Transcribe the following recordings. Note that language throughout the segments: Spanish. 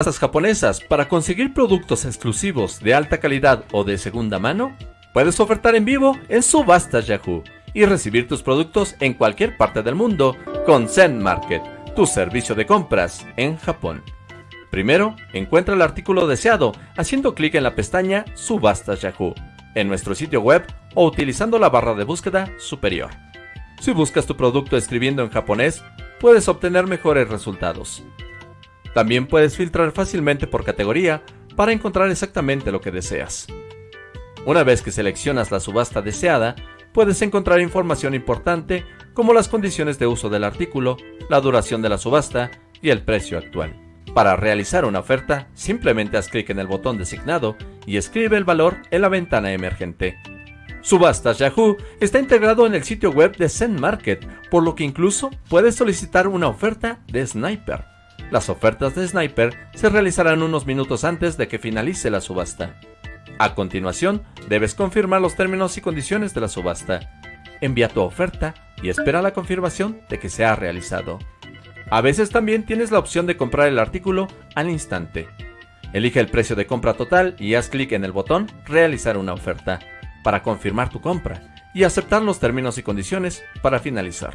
subastas japonesas para conseguir productos exclusivos de alta calidad o de segunda mano? Puedes ofertar en vivo en Subastas Yahoo y recibir tus productos en cualquier parte del mundo con Zen Market, tu servicio de compras en Japón. Primero, encuentra el artículo deseado haciendo clic en la pestaña Subastas Yahoo en nuestro sitio web o utilizando la barra de búsqueda superior. Si buscas tu producto escribiendo en japonés, puedes obtener mejores resultados. También puedes filtrar fácilmente por categoría para encontrar exactamente lo que deseas. Una vez que seleccionas la subasta deseada, puedes encontrar información importante como las condiciones de uso del artículo, la duración de la subasta y el precio actual. Para realizar una oferta, simplemente haz clic en el botón designado y escribe el valor en la ventana emergente. Subastas Yahoo está integrado en el sitio web de Zen Market, por lo que incluso puedes solicitar una oferta de Sniper. Las ofertas de Sniper se realizarán unos minutos antes de que finalice la subasta. A continuación, debes confirmar los términos y condiciones de la subasta. Envía tu oferta y espera la confirmación de que se ha realizado. A veces también tienes la opción de comprar el artículo al instante. Elige el precio de compra total y haz clic en el botón Realizar una oferta para confirmar tu compra y aceptar los términos y condiciones para finalizar.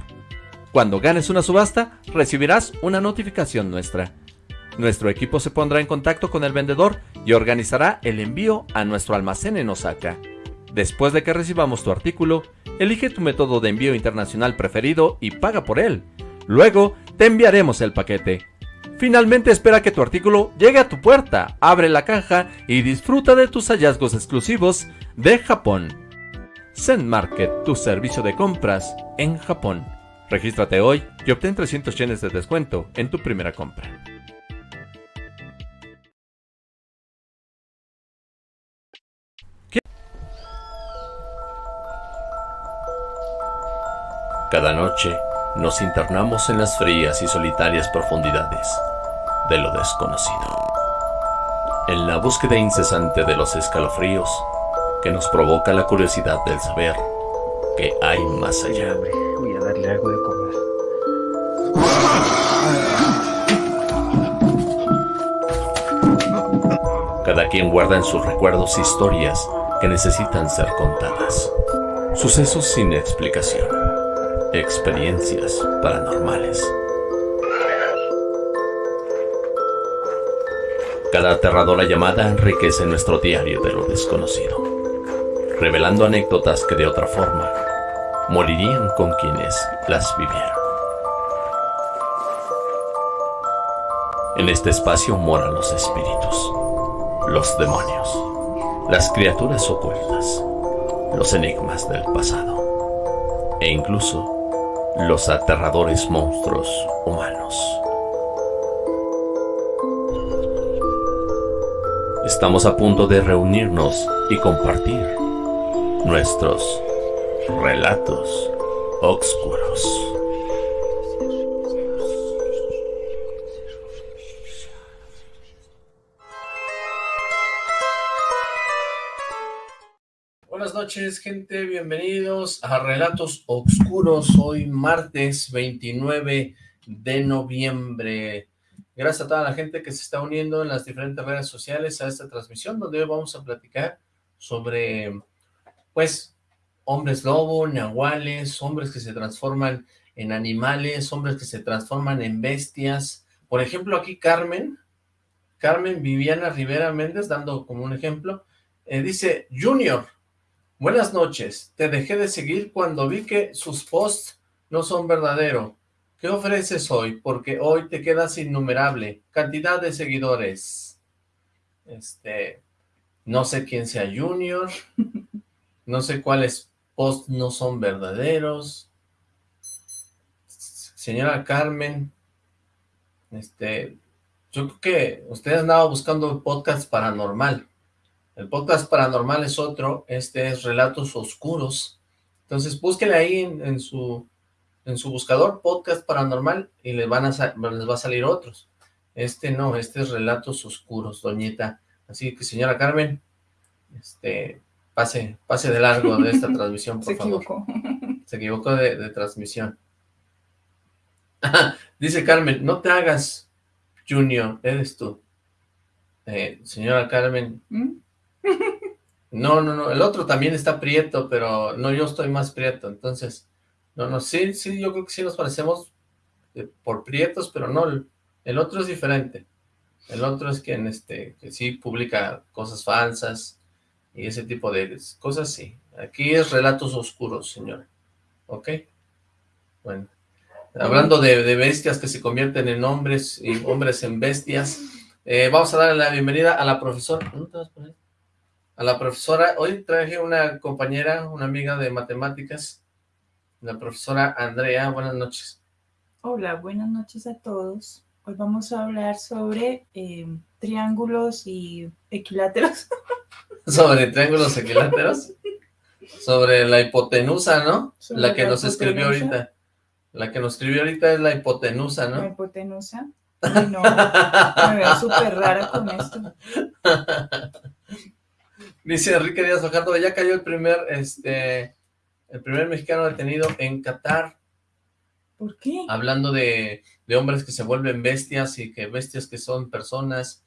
Cuando ganes una subasta, recibirás una notificación nuestra. Nuestro equipo se pondrá en contacto con el vendedor y organizará el envío a nuestro almacén en Osaka. Después de que recibamos tu artículo, elige tu método de envío internacional preferido y paga por él. Luego, te enviaremos el paquete. Finalmente espera que tu artículo llegue a tu puerta, abre la caja y disfruta de tus hallazgos exclusivos de Japón. Zen Market, tu servicio de compras en Japón. Regístrate hoy y obtén 300 yenes de descuento en tu primera compra. Cada noche nos internamos en las frías y solitarias profundidades de lo desconocido. En la búsqueda incesante de los escalofríos que nos provoca la curiosidad del saber que hay más allá. Voy a darle algo de Cada quien guarda en sus recuerdos historias que necesitan ser contadas. Sucesos sin explicación. Experiencias paranormales. Cada aterradora llamada enriquece nuestro diario de lo desconocido, revelando anécdotas que de otra forma morirían con quienes las vivieron. En este espacio moran los espíritus, los demonios, las criaturas ocultas, los enigmas del pasado e incluso los aterradores monstruos humanos. Estamos a punto de reunirnos y compartir nuestros relatos oscuros. Noches, gente. Bienvenidos a Relatos Oscuros. Hoy martes 29 de noviembre. Gracias a toda la gente que se está uniendo en las diferentes redes sociales a esta transmisión, donde hoy vamos a platicar sobre, pues, hombres lobo, nahuales, hombres que se transforman en animales, hombres que se transforman en bestias. Por ejemplo, aquí Carmen, Carmen Viviana Rivera Méndez, dando como un ejemplo, eh, dice, Junior, buenas noches, te dejé de seguir cuando vi que sus posts no son verdaderos. ¿Qué ofreces hoy? Porque hoy te quedas innumerable. Cantidad de seguidores. Este, no sé quién sea Junior. No sé cuáles posts no son verdaderos. Señora Carmen, este, yo creo que usted andaba buscando podcast paranormal. El podcast paranormal es otro, este es Relatos Oscuros. Entonces búsquele ahí en, su en su buscador podcast paranormal y les, van a les va a salir otros. Este no, este es Relatos Oscuros, doñita. Así que señora Carmen, este, pase, pase de largo de esta transmisión, por Se favor. equivocó. Se equivocó de, de transmisión. Dice Carmen, no te hagas, Junior, eres tú. Eh, señora Carmen. ¿Mm? No, no, no, el otro también está prieto, pero no, yo estoy más prieto, entonces, no, no, sí, sí, yo creo que sí nos parecemos eh, por prietos, pero no, el, otro es diferente. El otro es quien, este, que sí publica cosas falsas y ese tipo de cosas, sí. Aquí es relatos oscuros, señora. ¿Ok? Bueno. Hablando de, bestias que se convierten en hombres y hombres en bestias, eh, vamos a darle la bienvenida a la profesora. ¿Dónde te vas a poner? A la profesora. Hoy traje una compañera, una amiga de matemáticas, la profesora Andrea. Buenas noches. Hola, buenas noches a todos. Hoy vamos a hablar sobre eh, triángulos y equiláteros. ¿Sobre triángulos equiláteros? Sobre la hipotenusa, ¿no? Sobre La que la nos escribió ahorita. La que nos escribió ahorita es la hipotenusa, La ¿no? hipotenusa. Ay, no, me veo súper rara con esto. Dice Enrique Díaz Fajardo, ya cayó el primer, este, el primer mexicano detenido en Qatar, ¿Por qué? hablando de, de hombres que se vuelven bestias y que bestias que son personas.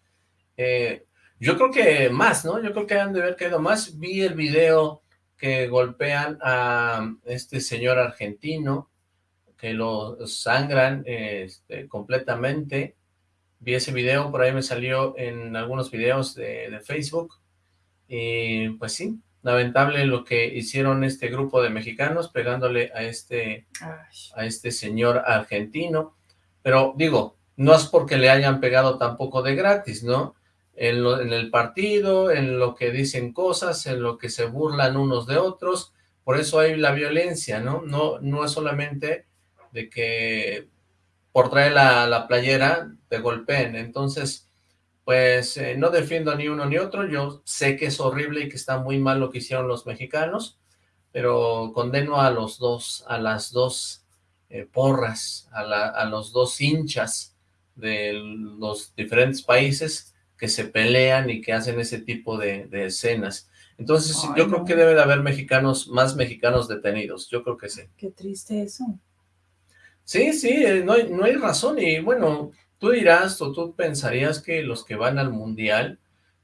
Eh, yo creo que más, ¿no? Yo creo que han de haber caído más. Vi el video que golpean a este señor argentino, que lo sangran este, completamente. Vi ese video, por ahí me salió en algunos videos de, de Facebook. Y pues sí, lamentable lo que hicieron este grupo de mexicanos pegándole a este Ay, a este señor argentino, pero digo, no es porque le hayan pegado tampoco de gratis, ¿no? En, lo- en el partido, en lo que dicen cosas, en lo que se burlan unos de otros, por eso hay la violencia, ¿no? No, no es solamente de que por traer la, la playera te golpeen, entonces, pues eh, no defiendo ni uno ni otro, yo sé que es horrible y que está muy mal lo que hicieron los mexicanos, pero condeno a los dos, a las dos eh, porras, a, la- a los dos hinchas de los diferentes países que se pelean y que hacen ese tipo de, de escenas. Entonces, Ay, yo creo que debe de haber mexicanos, más mexicanos detenidos, yo creo que sí. qué triste eso. Sí, sí, eh, no hay, no hay razón y bueno, tú dirás o tú pensarías que los que van al mundial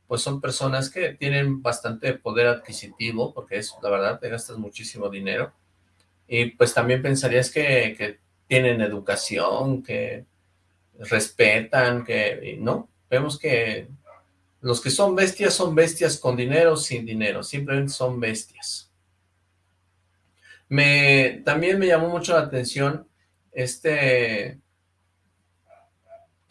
pues son personas que tienen bastante poder adquisitivo, porque es la verdad, te gastas muchísimo dinero, y pues también pensarías que, que tienen educación, que respetan, que no, vemos que los que son bestias son bestias con dinero, sin dinero, simplemente son bestias. Me, también me llamó mucho la atención este,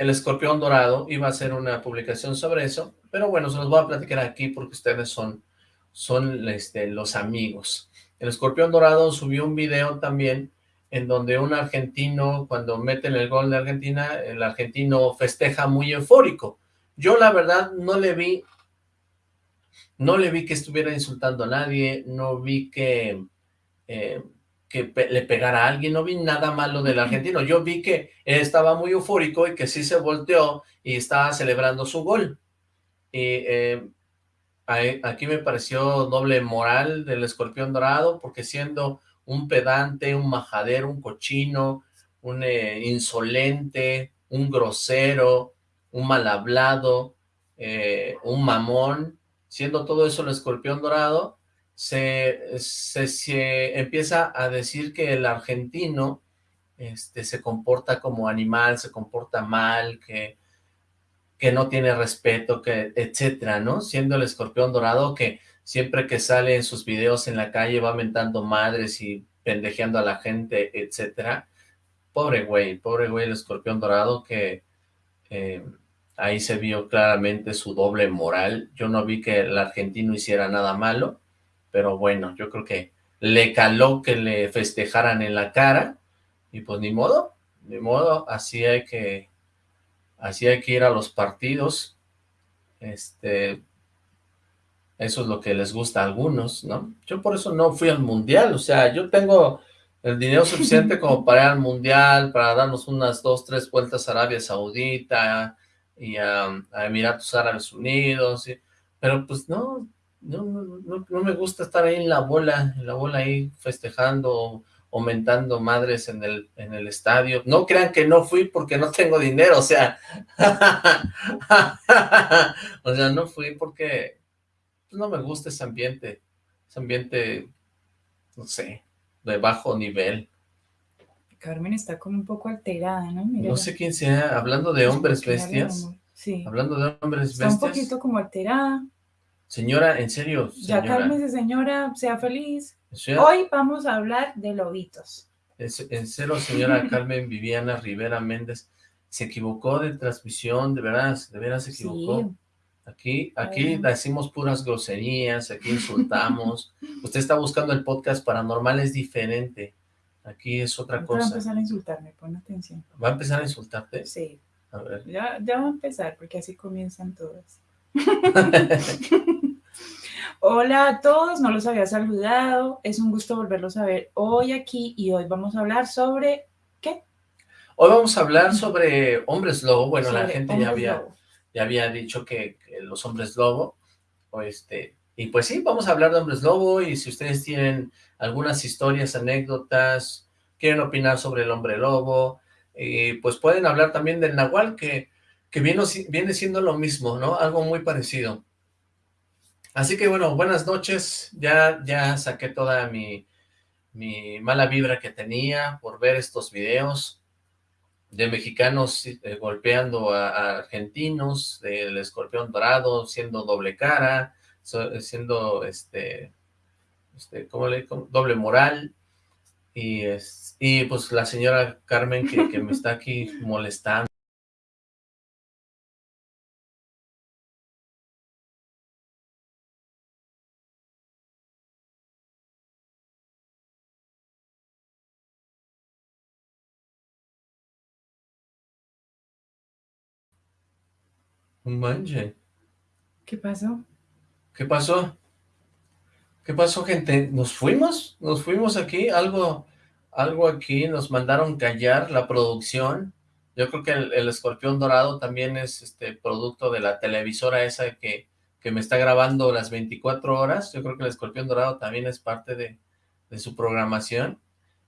el escorpión dorado, iba a hacer una publicación sobre eso, pero bueno, se los voy a platicar aquí porque ustedes son, son este, los amigos. El escorpión dorado subió un video también en donde un argentino, cuando meten el gol de Argentina, el argentino festeja muy eufórico. Yo la verdad no le vi, no le vi que estuviera insultando a nadie, no vi que, eh, que pe- le pegara a alguien, no vi nada malo del argentino, yo vi que él estaba muy eufórico y que sí se volteó y estaba celebrando su gol. Y eh, ahí- aquí me pareció doble moral del escorpión dorado, porque siendo un pedante, un majadero, un cochino, un eh, insolente, un grosero, un mal hablado, eh, un mamón, siendo todo eso el escorpión dorado, se, se, empieza a decir que el argentino este, se comporta como animal, se comporta mal, que, que no tiene respeto, que etcétera, ¿no? Siendo el escorpión dorado que siempre que sale en sus videos en la calle va mentando madres y pendejeando a la gente, etcétera. Pobre güey, pobre güey el escorpión dorado que eh, ahí se vio claramente su doble moral. Yo no vi que el argentino hiciera nada malo, pero bueno, yo creo que le caló que le festejaran en la cara y pues ni modo, ni modo, así hay que, así que ir a los partidos, este, eso es lo que les gusta a algunos, ¿no? Yo por eso no fui al mundial, o sea, yo tengo el dinero suficiente como para ir al mundial, para darnos unas dos, tres vueltas a Arabia Saudita y a, Emiratos Árabes Unidos, pero pues no, no, no, no, me gusta estar ahí en la bola, en la bola ahí festejando, o, aumentando madres en el, en el estadio. No crean que no fui porque no tengo dinero, o sea, o sea, no fui porque pues, no me gusta ese ambiente, ese ambiente, no sé, de bajo nivel. Carmen está como un poco alterada, ¿no? No sé quién sea, hablando de hombres bestias. Sí. Hablando de hombres bestias. Está un poquito como alterada. Señora, en serio, señora. Ya cálmese, señora, sea feliz. Hoy vamos a hablar de lobitos. En serio, señora Carmen Viviana Rivera Méndez, se equivocó de transmisión, de veras, de veras se equivocó. Aquí, aquí decimos puras groserías, aquí insultamos. Usted está buscando el podcast paranormal, es diferente. Aquí es otra cosa. Va a empezar a insultarme, pon atención. ¿Va a empezar a insultarte? Sí. A ver. Ya, ya va a empezar, porque así comienzan todas. Hola a todos, no los había saludado, es un gusto volverlos a ver hoy aquí y hoy vamos a hablar sobre, ¿qué? Hoy vamos a hablar sobre hombres lobo, bueno, la gente ya había, ya había dicho que, que, los hombres lobo, o este, y pues sí, vamos a hablar de hombres lobo y si ustedes tienen algunas historias, anécdotas, quieren opinar sobre el hombre lobo, y pues pueden hablar también del nahual, que, que viene, viene siendo lo mismo, ¿no? Algo muy parecido. Así que bueno, buenas noches, ya, ya saqué toda mi, mi mala vibra que tenía por ver estos videos de mexicanos eh, golpeando a, argentinos, del escorpión dorado siendo doble cara, siendo este este, ¿cómo le digo? Doble moral. Y, es, y pues la señora Carmen que, que me está aquí molestando. Un manche. ¿Qué pasó? ¿Qué pasó? ¿Qué pasó, gente? ¿Nos fuimos? ¿Nos fuimos aquí? ¿Algo, algo aquí? ¿Nos mandaron callar la producción? Yo creo que el, escorpión dorado también es este producto de la televisora esa que, que me está grabando las 24 horas. Yo creo que el escorpión dorado también es parte de, su programación.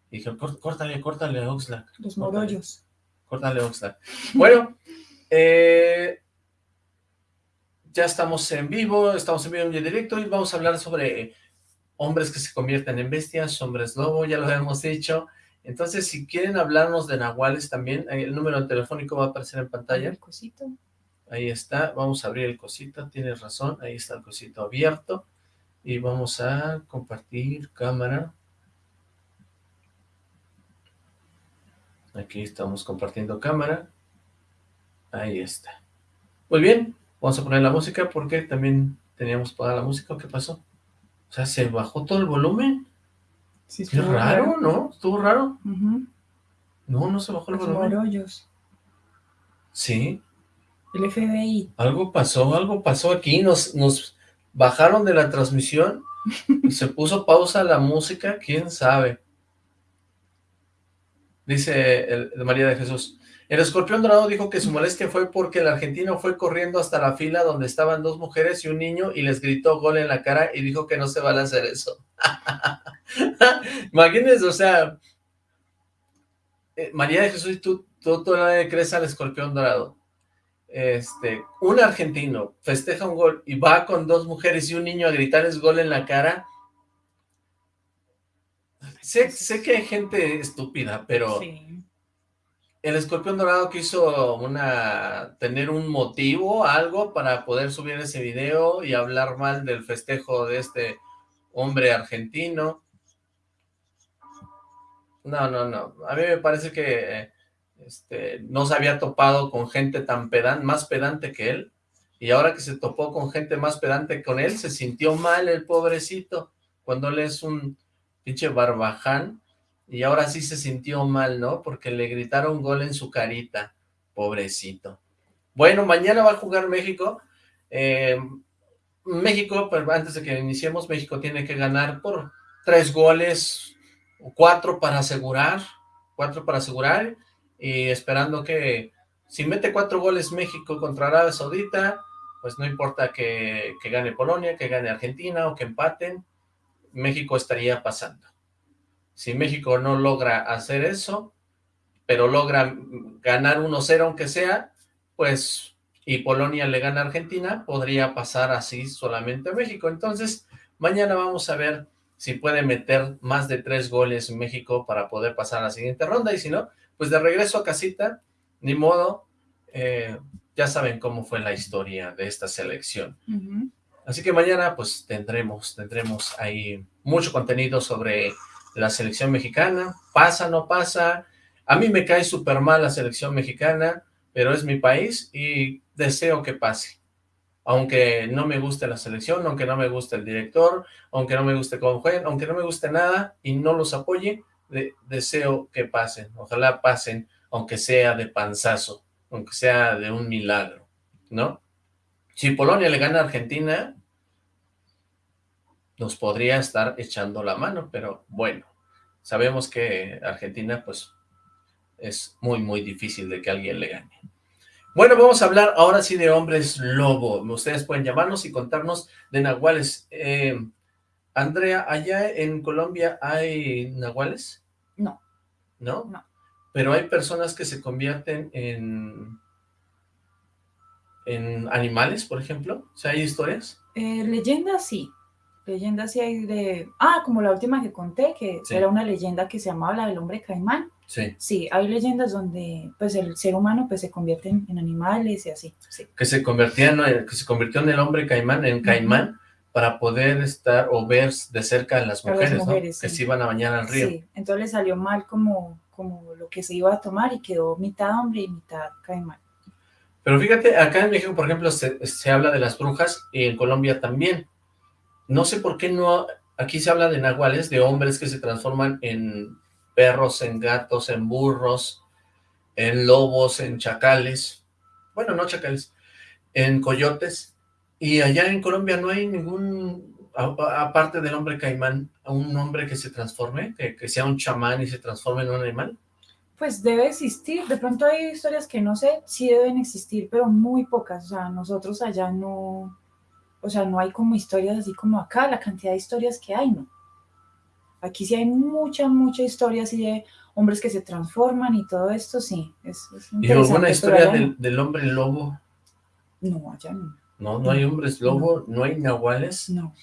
Y dije, córtale, córtale, Oxlack. Los morollos. Córtale, Oxlack. Bueno, eh, ya estamos en vivo, estamos en vivo en directo y vamos a hablar sobre hombres que se convierten en bestias, hombres lobo, ya lo habíamos dicho. Entonces, si quieren hablarnos de nahuales también, el número telefónico va a aparecer en pantalla. El cosito. Ahí está, vamos a abrir el cosito, tienes razón, ahí está el cosito abierto. Y vamos a compartir cámara. Aquí estamos compartiendo cámara. Ahí está. Muy bien, vamos a poner la música porque también teníamos toda la música. ¿Qué pasó? O sea, ¿se bajó todo el volumen? Sí, Qué raro, ¿no? ¿Estuvo raro? No, no se bajó el volumen. Morollos. Sí. El FBI. Algo pasó, algo pasó aquí, nos, nos bajaron de la transmisión y se puso pausa la música, quién sabe. Dice el, María de Jesús, el escorpión dorado dijo que su molestia fue porque el argentino fue corriendo hasta la fila donde estaban dos mujeres y un niño y les gritó gol en la cara y dijo que no se vale hacer eso. Imagínense, o sea, eh, María de Jesús, tú, tú, le crees al escorpión dorado. Este, un argentino festeja un gol y va con dos mujeres y un niño a gritarles gol en la cara. Sé, sé que hay gente estúpida, pero... Sí el escorpión dorado quiso una tener un motivo, algo para poder subir ese video y hablar mal del festejo de este hombre argentino. No, no, no. A mí me parece que este, no se había topado con gente tan pedante, más pedante que él. Y ahora que se topó con gente más pedante con él, se sintió mal el pobrecito. Cuando él es un pinche barbaján, y ahora sí se sintió mal, ¿no? Porque le gritaron gol en su carita, pobrecito. Bueno, mañana va a jugar México. Eh, México, pero antes de que iniciemos, México tiene que ganar por tres goles, cuatro para asegurar, cuatro para asegurar, y esperando que si mete cuatro goles México contra Arabia Saudita, pues no importa que, que gane Polonia, que gane Argentina o que empaten, México estaría pasando. Si México no logra hacer eso, pero logra ganar 1-0 aunque sea, pues, y Polonia le gana a Argentina, podría pasar así solamente a México. Entonces, mañana vamos a ver si puede meter más de tres goles México para poder pasar a la siguiente ronda, y si no, pues de regreso a casita, ni modo, eh, ya saben cómo fue la historia de esta selección. Así que mañana pues tendremos, tendremos ahí mucho contenido sobre la selección mexicana, pasa, no pasa, a mí me cae súper mal la selección mexicana, pero es mi país y deseo que pase. Aunque no me guste la selección, aunque no me guste el director, aunque no me guste cómo jueguen, aunque no me guste nada y no los apoye, deseo que pasen. Ojalá pasen, aunque sea de panzazo, aunque sea de un milagro, ¿no? Si Polonia le gana a Argentina, nos podría estar echando la mano, pero bueno, sabemos que Argentina, pues, es muy, muy difícil de que alguien le gane. Bueno, vamos a hablar ahora sí de hombres lobo. Ustedes pueden llamarnos y contarnos de nahuales. Eh, Andrea, ¿allá en Colombia hay nahuales? No. ¿No? No. Pero hay personas que se convierten en en animales, por ejemplo? ¿O sea, hay historias? Eh, leyendas sí. Leyendas sí hay de... Ah, como la última que conté, que era una leyenda que se llamaba la del hombre caimán. Sí. Sí, hay leyendas donde pues el ser humano pues se convierte en, animales y así. Que se convertía en, que se convirtió en el hombre caimán, en caimán, para poder estar o ver de cerca a las mujeres, ¿no? Que se iban a bañar al río. Sí, entonces le salió mal como, como lo que se iba a tomar y quedó mitad hombre y mitad caimán. Pero fíjate, acá en México, por ejemplo, se, habla de las brujas y en Colombia también. No sé por qué no, aquí se habla de nahuales, de hombres que se transforman en perros, en gatos, en burros, en lobos, en chacales, bueno, no chacales, en coyotes, y allá en Colombia no hay ningún, aparte del hombre caimán, un hombre que se transforme, que, que sea un chamán y se transforme en un animal pues debe existir. De pronto hay historias que no sé, si deben existir, pero muy pocas. O sea, nosotros allá no, o sea, no hay como historias así como acá, la cantidad de historias que hay, ¿no? Aquí sí hay mucha, mucha historia así de hombres que se transforman y todo esto, sí. Es, ¿Y alguna historia del, hombre lobo? No, allá no. No, no hay hombres lobo, no, hay nahuales. No,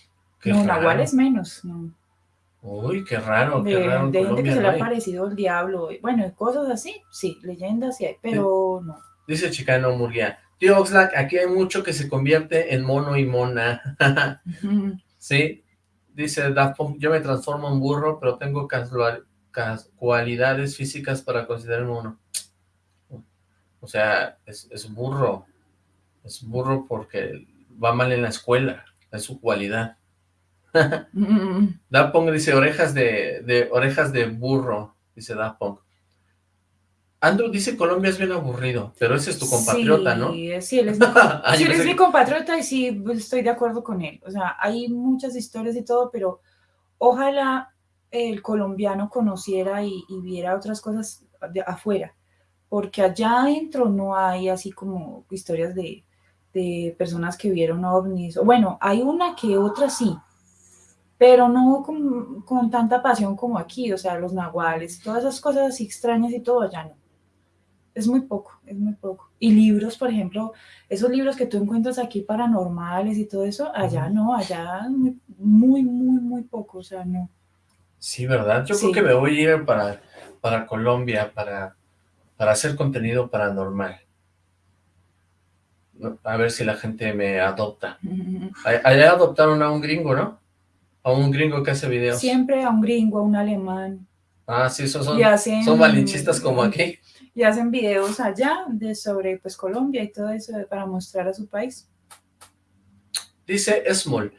no, nahuales menos, no. Uy, qué raro, qué de, raro. De gente que se le ha parecido el diablo. Bueno, cosas así, sí, leyendas sí hay, pero no. Dice Chicano Murguía, tío Oxlack, aquí hay mucho que se convierte en mono y mona. sí, dice Daft yo me transformo en burro, pero tengo cualidades físicas para considerar mono. O sea, es, es burro. Es burro porque va mal en la escuela, es su cualidad. Dapong dice orejas de, de, orejas de burro, dice Dapong. Andrew dice Colombia es bien aburrido, pero ese es tu compatriota, ¿no? Sí, él es, mi, sí, él es mi compatriota y sí, estoy de acuerdo con él. O sea, hay muchas historias y todo, pero ojalá el colombiano conociera y, viera otras cosas de afuera, porque allá adentro no hay así como historias de, de personas que vieron ovnis. Bueno, hay una que otra sí, pero no con, tanta pasión como aquí, o sea, los nahuales, todas esas cosas así extrañas y todo allá no. Es muy poco, es muy poco. Y libros, por ejemplo, esos libros que tú encuentras aquí paranormales y todo eso, allá no, allá muy, muy, muy, muy poco, o sea, no. Sí, ¿verdad? Yo creo que me voy a ir para, para Colombia para, para hacer contenido paranormal. A ver si la gente me adopta. Allá adoptaron a un gringo, ¿no? A un gringo que hace videos. Siempre a un gringo, a un alemán. Ah, sí, esos son, son malinchistas como aquí. Y hacen videos allá de sobre pues Colombia y todo eso para mostrar a su país. Dice Small,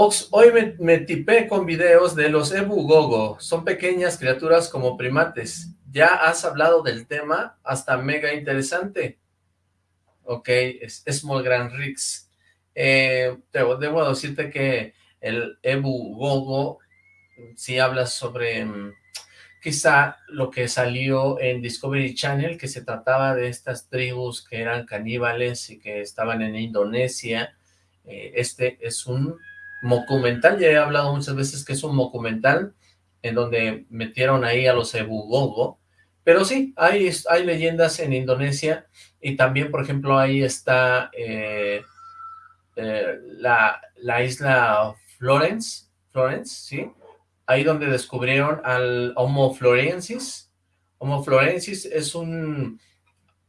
Ox, hoy me, tipé con videos de los Ebu Gogo. Son pequeñas criaturas como primates. Ya has hablado del tema, hasta mega interesante. Ok, es Small Grand Rix. Eh, debo decirte que el Ebu Gogo sí habla sobre mm, quizá lo que salió en Discovery Channel, que se trataba de estas tribus que eran caníbales y que estaban en Indonesia. Eh, este es un documental, ya he hablado muchas veces que es un documental en donde metieron ahí a los Ebugogo, pero sí, hay, hay leyendas en Indonesia y también, por ejemplo, ahí está eh, eh, la, la isla Florence, Florence, ¿sí? Ahí donde descubrieron al Homo florensis. Homo florensis es un,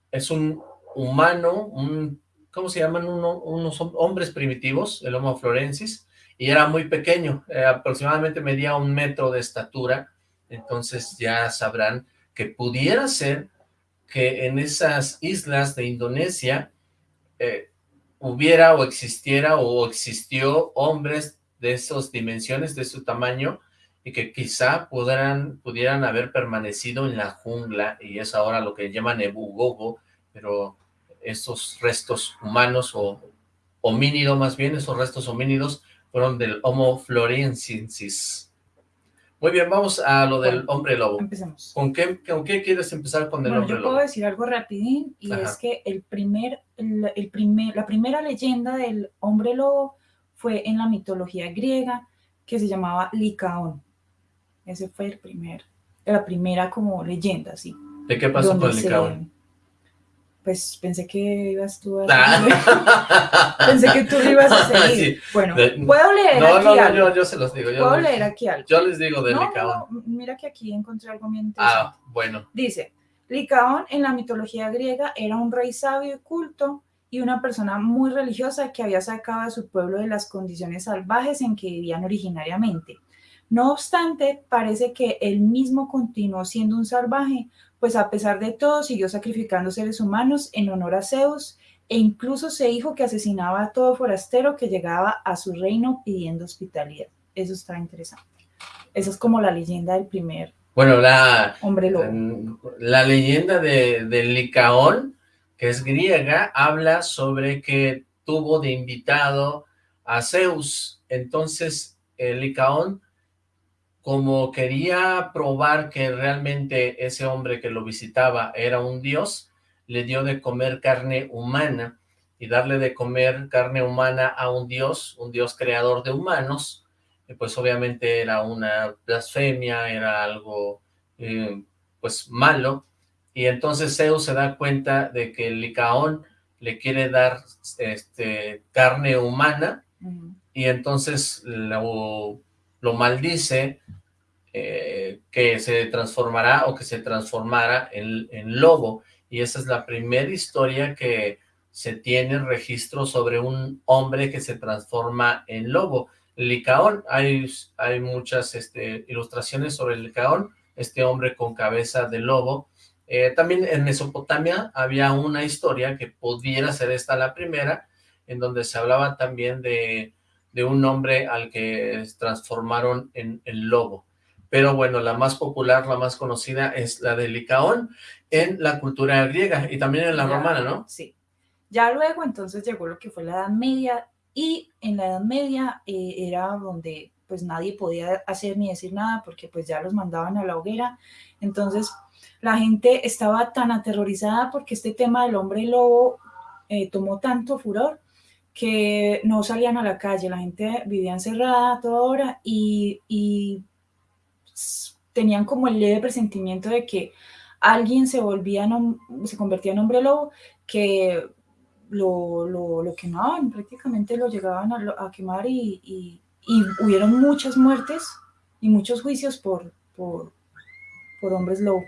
es un humano, un, ¿cómo se llaman? unos hombres primitivos, el Homo florensis, y era muy pequeño, eh, aproximadamente medía un metro de estatura, entonces ya sabrán que pudiera ser que en esas islas de Indonesia eh, hubiera o existiera o existió hombres de esas dimensiones, de su tamaño, y que quizá pudieran, pudieran haber permanecido en la jungla, y es ahora lo que llaman Ebugogo, pero esos restos humanos o homínido más bien, esos restos homínidos fueron del Homo floresiensis. Muy bien, vamos a lo del hombre lobo. Empecemos. ¿Con qué, ¿Con qué quieres empezar con el hombre lobo? yo puedo decir algo rapidín, y es que el primer, el, primer, la primera leyenda del hombre lobo fue en la mitología griega, que se llamaba Licaón. Ese fue el primer, la primera como leyenda, sí. ¿De qué pasó con Licaón? pues pensé que ibas tú a ah. pensé que tú ibas a seguir. Bueno, puedo leer no, aquí no, no, Yo, yo se los digo. puedo leer aquí algo. Yo les digo de no, Licaón. mira que aquí encontré algo bien Ah, bueno. Dice, Licaón en la mitología griega era un rey sabio y culto y una persona muy religiosa que había sacado a su pueblo de las condiciones salvajes en que vivían originariamente. No obstante, parece que él mismo continuó siendo un salvaje, pues a pesar de todo siguió sacrificando seres humanos en honor a Zeus e incluso se dijo que asesinaba a todo forastero que llegaba a su reino pidiendo hospitalidad. Eso está interesante. Esa es como la leyenda del primer bueno, la, hombre lobo. La leyenda de, de Licaón, que es griega, habla sobre que tuvo de invitado a Zeus. Entonces, el Licaón como quería probar que realmente ese hombre que lo visitaba era un dios, le dio de comer carne humana, y darle de comer carne humana a un dios, un dios creador de humanos, pues obviamente era una blasfemia, era algo eh, pues malo, y entonces Zeus se da cuenta de que Licaón le quiere dar este, carne humana, y entonces lo lo maldice, eh, que se transformará o que se transformara en, lobo. Y esa es la primera historia que se tiene registro sobre un hombre que se transforma en lobo. Licaón, hay, hay muchas este, ilustraciones sobre el Licaón, este hombre con cabeza de lobo. Eh, también en Mesopotamia había una historia que pudiera ser esta la primera, en donde se hablaba también de de un hombre al que transformaron en el lobo. Pero bueno, la más popular, la más conocida es la de Licaón en la cultura griega y también en la romana, ¿no? Sí. Ya luego entonces llegó lo que fue la Edad Media y en la Edad Media eh, era donde pues nadie podía hacer ni decir nada porque pues ya los mandaban a la hoguera. Entonces la gente estaba tan aterrorizada porque este tema del hombre lobo eh, tomó tanto furor que no salían a la calle, la gente vivía encerrada toda hora y, tenían como el leve presentimiento de que alguien se volvía, se convertía en hombre lobo, que lo, lo, quemaban, prácticamente lo llegaban a, quemar y, y, hubieron muchas muertes y muchos juicios por, por, por hombres lobo.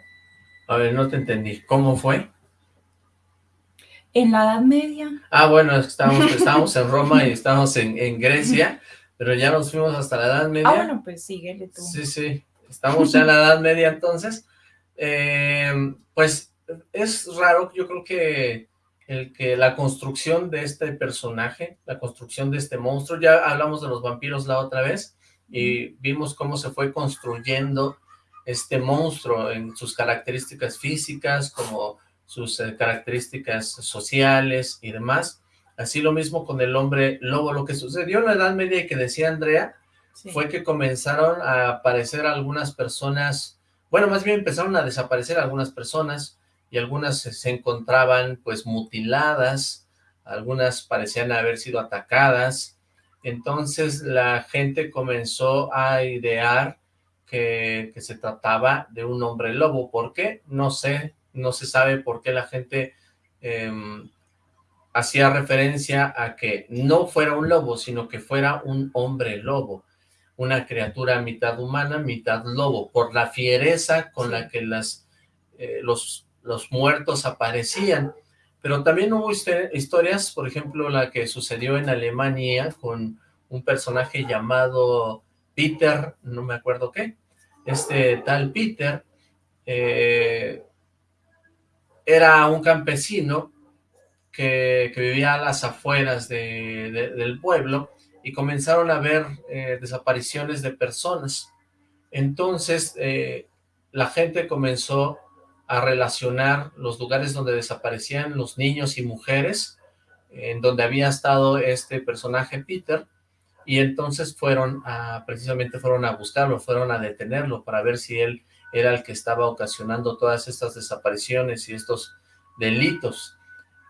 A ver, no te entendí. ¿Cómo fue? En la Edad Media. Ah, bueno, estábamos, en Roma y estábamos en, Grecia, pero ya nos fuimos hasta la Edad Media. Ah, bueno, pues síguele tú. Sí, sí, estamos ya en la Edad Media entonces. Eh, pues es raro, yo creo que el que la construcción de este personaje, la construcción de este monstruo, ya hablamos de los vampiros la otra vez, y vimos cómo se fue construyendo este monstruo en sus características físicas, como sus eh, características sociales y demás. Así lo mismo con el hombre lobo. Lo que sucedió en la Edad Media y que decía Andrea, fue que comenzaron a aparecer algunas personas, bueno, más bien empezaron a desaparecer algunas personas y algunas se encontraban pues mutiladas, algunas parecían haber sido atacadas, entonces la gente comenzó a idear que, se trataba de un hombre lobo. ¿Por qué? No sé, no se sabe por qué la gente em, hacía referencia a que no fuera un lobo, sino que fuera un hombre lobo, una criatura mitad humana, mitad lobo, por la fiereza con la que las, eh, los, los muertos aparecían. Pero también hubo historias, por ejemplo, la que sucedió en Alemania con un personaje llamado Peter, no me acuerdo qué, este tal Peter, eh, era un campesino que, vivía a las afueras del pueblo y comenzaron a ver eh, desapariciones de personas. Entonces, eh, la gente comenzó a relacionar los lugares donde desaparecían los niños y mujeres, en donde había estado este personaje Peter, y entonces fueron precisamente fueron a buscarlo, fueron a detenerlo para ver si él era el que estaba ocasionando todas estas desapariciones y estos delitos.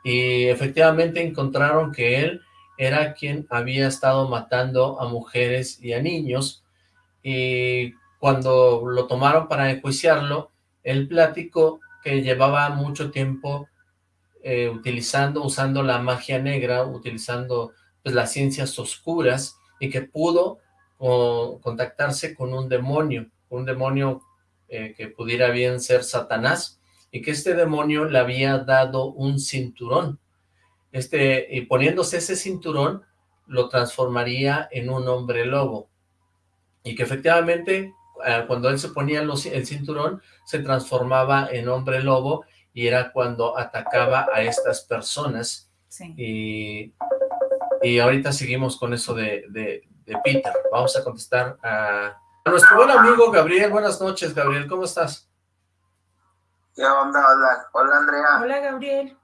Y efectivamente encontraron que él era quien había estado matando a mujeres y a niños, y cuando lo tomaron para enjuiciarlo, él platicó que llevaba mucho tiempo eh, utilizando, usando la magia negra, utilizando pues, las ciencias oscuras, y que pudo contactarse con un demonio, un demonio eh, que pudiera bien ser Satanás, y que este demonio le había dado un cinturón. Este, y poniéndose ese cinturón, lo transformaría en un hombre lobo. Y que efectivamente, eh, cuando él se ponía el cinturón, se transformaba en hombre lobo, y era cuando atacaba a estas personas. Y y ahorita seguimos con eso de, de, Peter. Vamos a contestar a, nuestro buen amigo Gabriel. Buenas noches, Gabriel. ¿Cómo estás? ¿Qué onda? Hola, hola Andrea. Hola, Gabriel.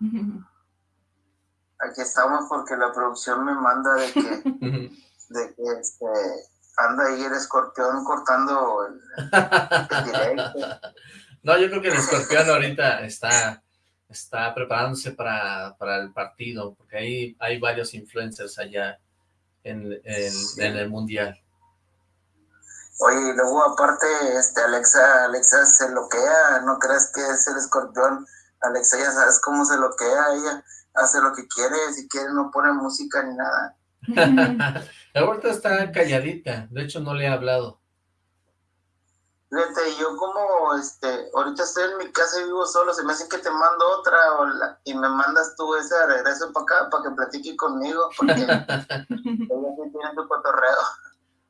Aquí estamos porque la producción me manda de que, de que este, anda ahí el escorpión cortando el, el directo. No, yo creo que el escorpión ahorita está está preparándose para, el partido, porque ahí hay varios influencers allá en, el Mundial. Oye, luego aparte, este, Alexa, Alexa se loquea, ¿no crees que es el escorpión? Alexa ya sabes cómo se loquea, ella hace lo que quiere, si quiere no pone música ni nada. Ahorita está calladita, de hecho no le he hablado. Fíjate, yo como, este, ahorita estoy en mi casa y vivo solo, se me hace que te mando otra y me mandas tú ese regreso para acá para que platique conmigo, porque ella tiene tu cotorreo.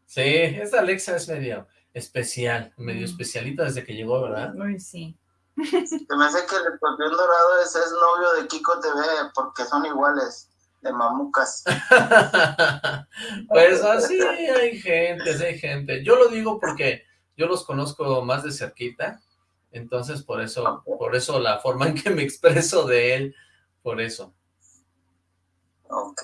Sí, esa Alexa es medio especial, medio mm. especialita desde que llegó, ¿verdad? Uy, sí. Se me hace que el escorpión dorado es novio de Kiko TV, porque son iguales, de mamucas. pues así hay gente, hay gente. Yo lo digo porque yo los conozco más de cerquita, entonces por eso, por eso la forma en que me expreso de él, por eso. Ok.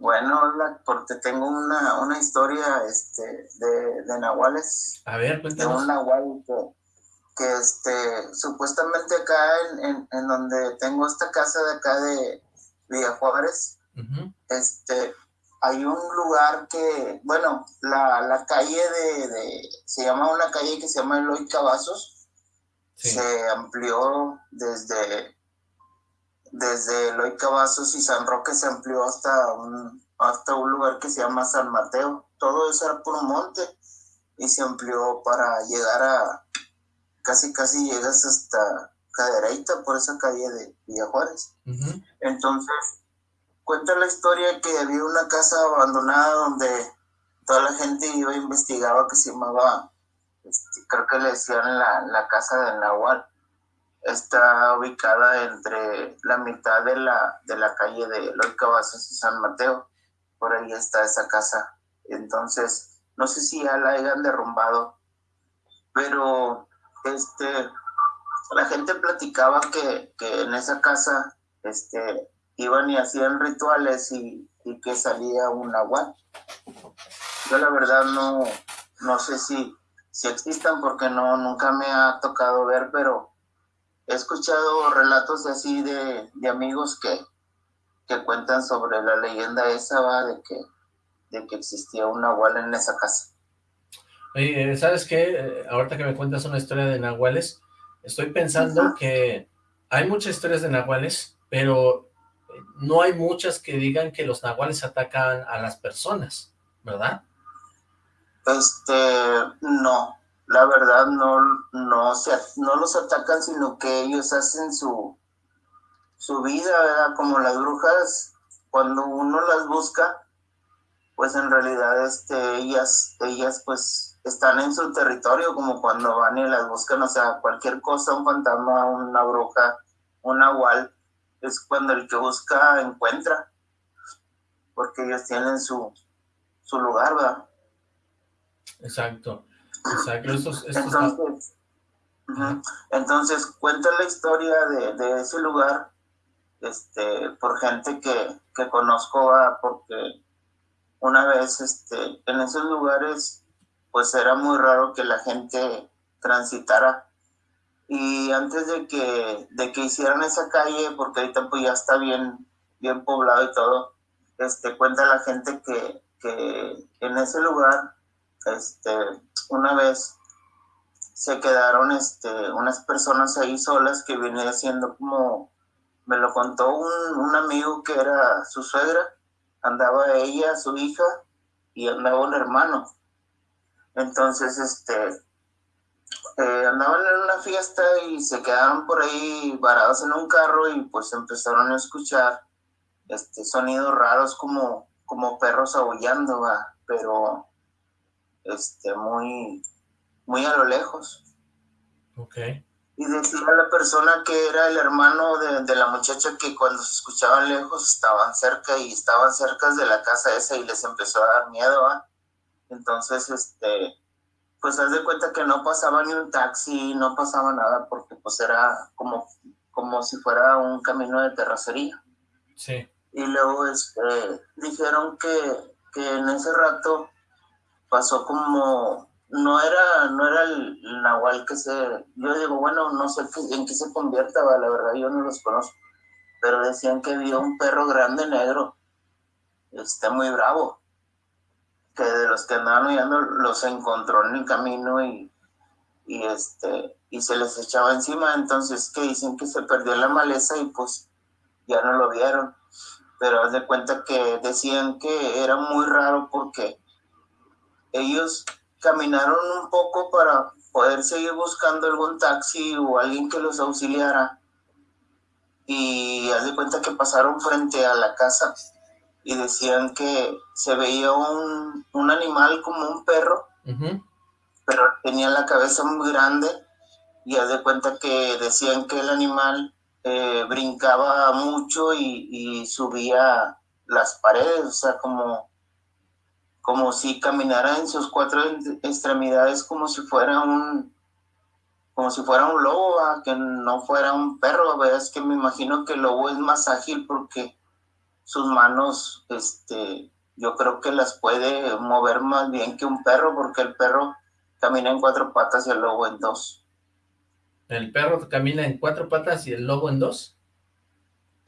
Bueno, porque tengo una, una historia este, de, de nahuales. A ver, cuéntanos. De un nahual que, este, supuestamente acá en, en, donde tengo esta casa de acá de Villa Juárez, este, hay un lugar que, bueno, la, la calle de, se llama una calle que se llama Eloy Cavazos, se amplió desde, desde Eloy Cavazos y San Roque se amplió hasta un, hasta un lugar que se llama San Mateo. Todo eso era por un monte y se amplió para llegar a, casi casi llegas hasta Cadereita por esa calle de Villa Juárez. Entonces, cuenta la historia que había una casa abandonada donde toda la gente iba e investigaba que se llamaba, este, creo que le decían la, la casa del Nahual. Está ubicada entre la mitad de la, de la calle de Loy Cavazos y San Mateo. Por ahí está esa casa. Entonces, no sé si ya la hayan derrumbado, pero este, la gente platicaba que, que en esa casa este, iban y hacían rituales y, que salía un agua. Yo la verdad no, no sé si, si existan porque no, nunca me ha tocado ver, pero he escuchado relatos así de, amigos que, que cuentan sobre la leyenda esa, ¿va? De que, de que existía un nahual en esa casa. Oye, ¿sabes qué? Eh, ahorita que me cuentas una historia de nahuales, estoy pensando que hay muchas historias de nahuales, pero no hay muchas que digan que los nahuales atacan a las personas, ¿verdad? Este, no, la verdad no, no, se, no los atacan, sino que ellos hacen su, su vida, ¿verdad? Como las brujas, cuando uno las busca, pues en realidad este, ellas, ellas pues están en su territorio, como cuando van y las buscan, o sea, cualquier cosa, un fantasma, una bruja, un nahual, es cuando el que busca encuentra, porque ellos tienen su, su lugar, ¿verdad? Exacto, entonces, entonces, cuenta la historia de, de, ese lugar este, por gente que, que conozco, porque una vez este, en esos lugares pues era muy raro que la gente transitara. Y antes de que, de que hicieran esa calle, porque ahorita pues ya está bien, bien poblado y todo, este, cuenta la gente que, que en ese lugar, este, una vez se quedaron este, unas personas ahí solas que venía siendo como, me lo contó un, un amigo que era su suegra, andaba ella, su hija, y andaba un hermano. Entonces, este, eh, andaban en una fiesta y se quedaron por ahí varados en un carro y pues empezaron a escuchar este sonidos raros como, como perros aullando, pero este muy, muy a lo lejos. Okay. Y decía la persona que era el hermano de, de, la muchacha que cuando se escuchaban lejos estaban cerca y estaban cerca de la casa esa y les empezó a dar miedo, Entonces, este, pues haz de cuenta que no pasaba ni un taxi, no pasaba nada, porque pues era como, como si fuera un camino de terracería. Sí. Y luego este, dijeron que, que en ese rato pasó como, no era, no era el, nahual que se, yo digo, bueno, no sé en qué se convierta, la verdad yo no los conozco, pero decían que vio un perro grande negro, está muy bravo, que de los que andaban huyendo los encontró en el camino y, y, este, y se les echaba encima, entonces que dicen que se perdió la maleza y pues ya no lo vieron, pero haz de cuenta que decían que era muy raro porque ellos caminaron un poco para poder seguir buscando algún taxi o alguien que los auxiliara. Y haz de cuenta que pasaron frente a la casa y decían que se veía un, un animal como un perro, pero tenía la cabeza muy grande y haz de cuenta que decían que el animal eh, brincaba mucho y, y, subía las paredes, o sea, como, como si caminara en sus cuatro extremidades como si fuera un como si fuera un lobo, que no fuera un perro, es que me imagino que el lobo es más ágil porque sus manos, este, yo creo que las puede mover más bien que un perro, porque el perro camina en cuatro patas y el lobo en dos. ¿El perro camina en cuatro patas y el lobo en dos?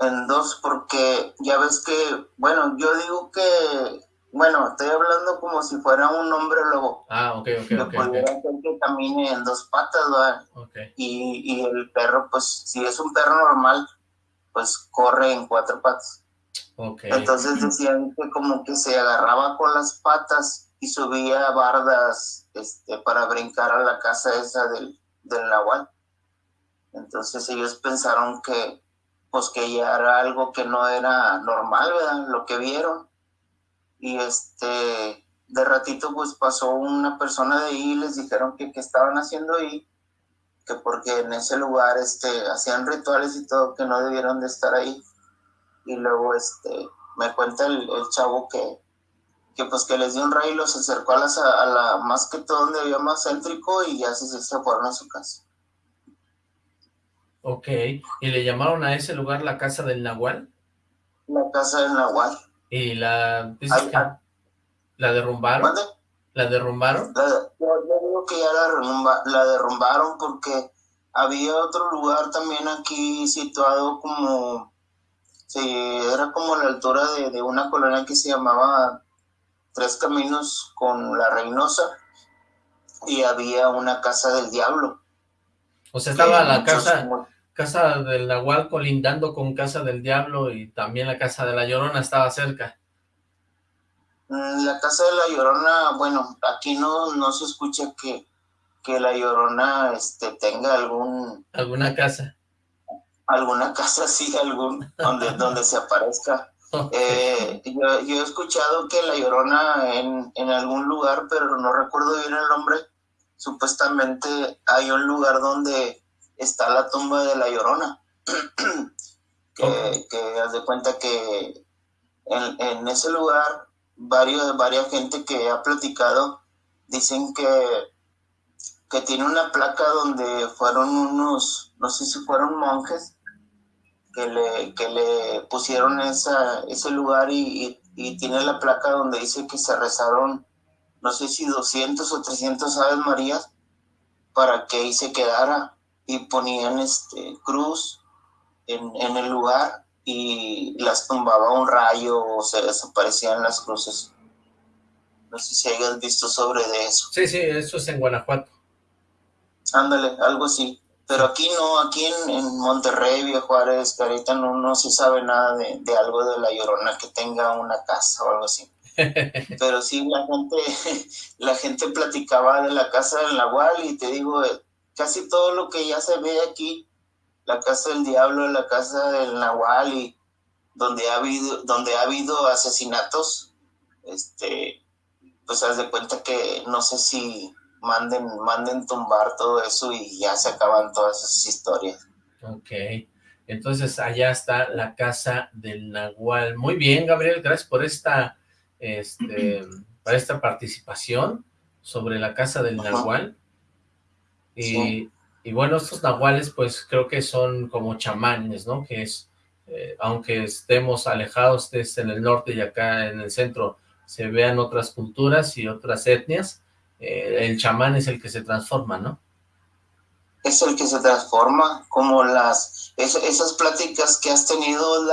En dos, porque ya ves que, bueno, yo digo que, bueno, estoy hablando como si fuera un hombre lobo. Ah, ok, ok, ok. okay. que camine en dos patas, ¿verdad? Okay. Y, y el perro, pues, si es un perro normal, pues corre en cuatro patas. Entonces decían que como que se agarraba con las patas y subía bardas este, para brincar a la casa esa del, del Nahual. Entonces ellos pensaron que pues que ya era algo que no era normal, ¿verdad? Lo que vieron. Y este, de ratito pues pasó una persona de ahí y les dijeron que qué estaban haciendo ahí, que porque en ese lugar este, hacían rituales y todo, que no debieron de estar ahí y luego este me cuenta el, chavo que, que pues que les dio un rayo y los acercó a, las, a la más que todo donde había más céntrico y ya se, se fueron a su casa. Ok, ¿y le llamaron a ese lugar la casa del Nahual? La casa del Nahual. ¿Y la, la derrumbaron? ¿La derrumbaron? yo, digo que ya la, la derrumbaron porque había otro lugar también aquí situado como Sí, era como la altura de, una colonia que se llamaba Tres Caminos con la Reynosa. y había una casa del diablo. O sea, estaba la casa, casa del Nahual colindando con casa del diablo y también la casa de la Llorona estaba cerca. La casa de la Llorona, bueno, aquí no, no se escucha que, que la Llorona este, tenga algún... ¿Alguna casa? Alguna casa, sí, algún, donde, donde se aparezca. Eh, yo, he escuchado que la Llorona en, en algún lugar, pero no recuerdo bien el nombre, supuestamente hay un lugar donde está la tumba de la Llorona. que, que haz de cuenta que en, en ese lugar varios, varias gente que ha platicado dicen que, que tiene una placa donde fueron unos, no sé si fueron monjes, que le, que le pusieron esa, ese lugar y, y, tiene la placa donde dice que se rezaron, no sé si 200 o 300 Aves Marías para que ahí se quedara y ponían este cruz en, en el lugar y las tumbaba un rayo o se desaparecían las cruces. No sé si hayas visto sobre de eso. Sí, sí, eso es en Guanajuato. Ándale, algo así. Pero aquí no, aquí en, en Monterrey, Viejo Juárez, Carita, no, no se sabe nada de, de, algo de la Llorona que tenga una casa o algo así. Pero sí, la gente, la gente platicaba de la casa del Nahual y te digo, casi todo lo que ya se ve aquí la casa del diablo, la casa del nahual y donde ha habido, donde ha habido asesinatos, este, pues haz de cuenta que no sé si manden, manden tumbar todo eso y ya se acaban todas esas historias. Ok, entonces allá está la casa del Nahual. Muy bien, Gabriel, gracias por esta, este, para esta participación sobre la casa del Nahual. Y y bueno, estos nahuales pues creo que son como chamanes, ¿no? Que es, eh, aunque estemos alejados, estés en el norte y acá en el centro se vean otras culturas y otras etnias, eh, el chamán es el que se transforma, ¿no? Es el que se transforma, como las, esas pláticas que has tenido,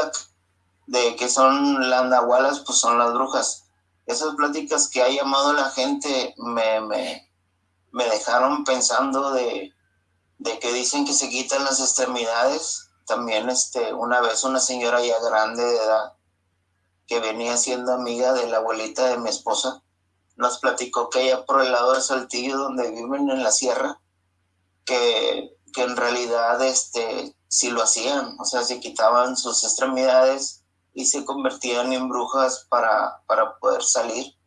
de que son las nahualas, pues son las brujas. Esas pláticas que ha llamado la gente me, me, me dejaron pensando de de que dicen que se quitan las extremidades. También este, una vez una señora ya grande de edad, que venía siendo amiga de la abuelita de mi esposa, nos platicó que ella por el lado de Saltillo, donde viven en la sierra, que, que en realidad este, sí lo hacían, o sea, se quitaban sus extremidades y se convertían en brujas para, para poder salir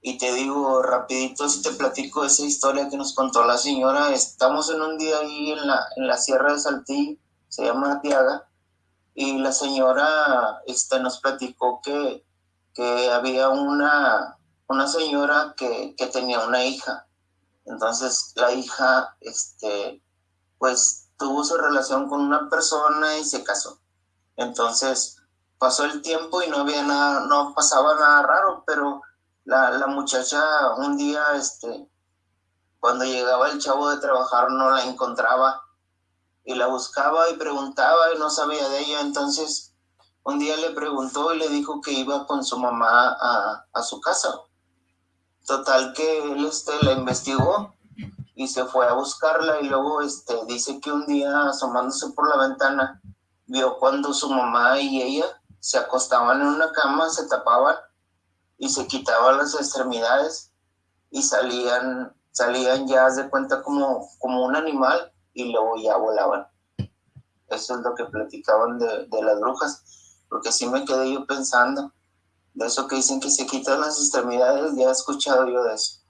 y te digo rapidito, si te platico esa historia que nos contó la señora, estamos en un día ahí en la, en la Sierra de Saltillo, se llama Tiaga, y la señora este, nos platicó que, que había una, una señora que, que, tenía una hija. Entonces la hija, este, pues tuvo su relación con una persona y se casó. Entonces pasó el tiempo y no había nada, no pasaba nada raro, pero la, la muchacha un día, este, cuando llegaba el chavo de trabajar no la encontraba y la buscaba y preguntaba y no sabía de ella, entonces un día le preguntó y le dijo que iba con su mamá a, a su casa. Total que él este, la investigó y se fue a buscarla y luego este, dice que un día asomándose por la ventana vio cuando su mamá y ella se acostaban en una cama, se tapaban y se quitaban las extremidades y salían, salían ya de cuenta como, como un animal y luego ya volaban. Eso es lo que platicaban de, de las brujas, porque sí me quedé yo pensando, de eso que dicen que se quitan las extremidades, ya he escuchado yo de eso.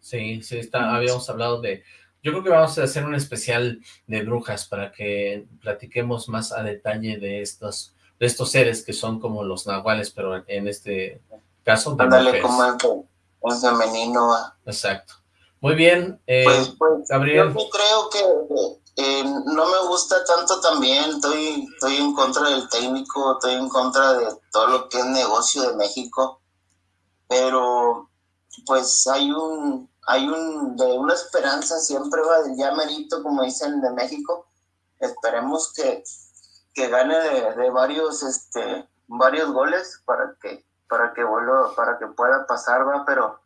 Sí, sí, está, habíamos hablado de... Yo creo que vamos a hacer un especial de brujas para que platiquemos más a detalle de estos, de estos seres que son como los nahuales, pero en este caso de Ándale, como el, femenino. Exacto. Muy bien, eh, pues, pues, Gabriel. Yo creo que eh, no me gusta tanto también, estoy, estoy en contra del técnico, estoy en contra de todo lo que es negocio de México, pero pues hay un, hay un, de una esperanza siempre va del ya merito, como dicen de México, esperemos que, que gane de, de varios, este, varios goles para que para que vuelva, para que pueda pasar, va, pero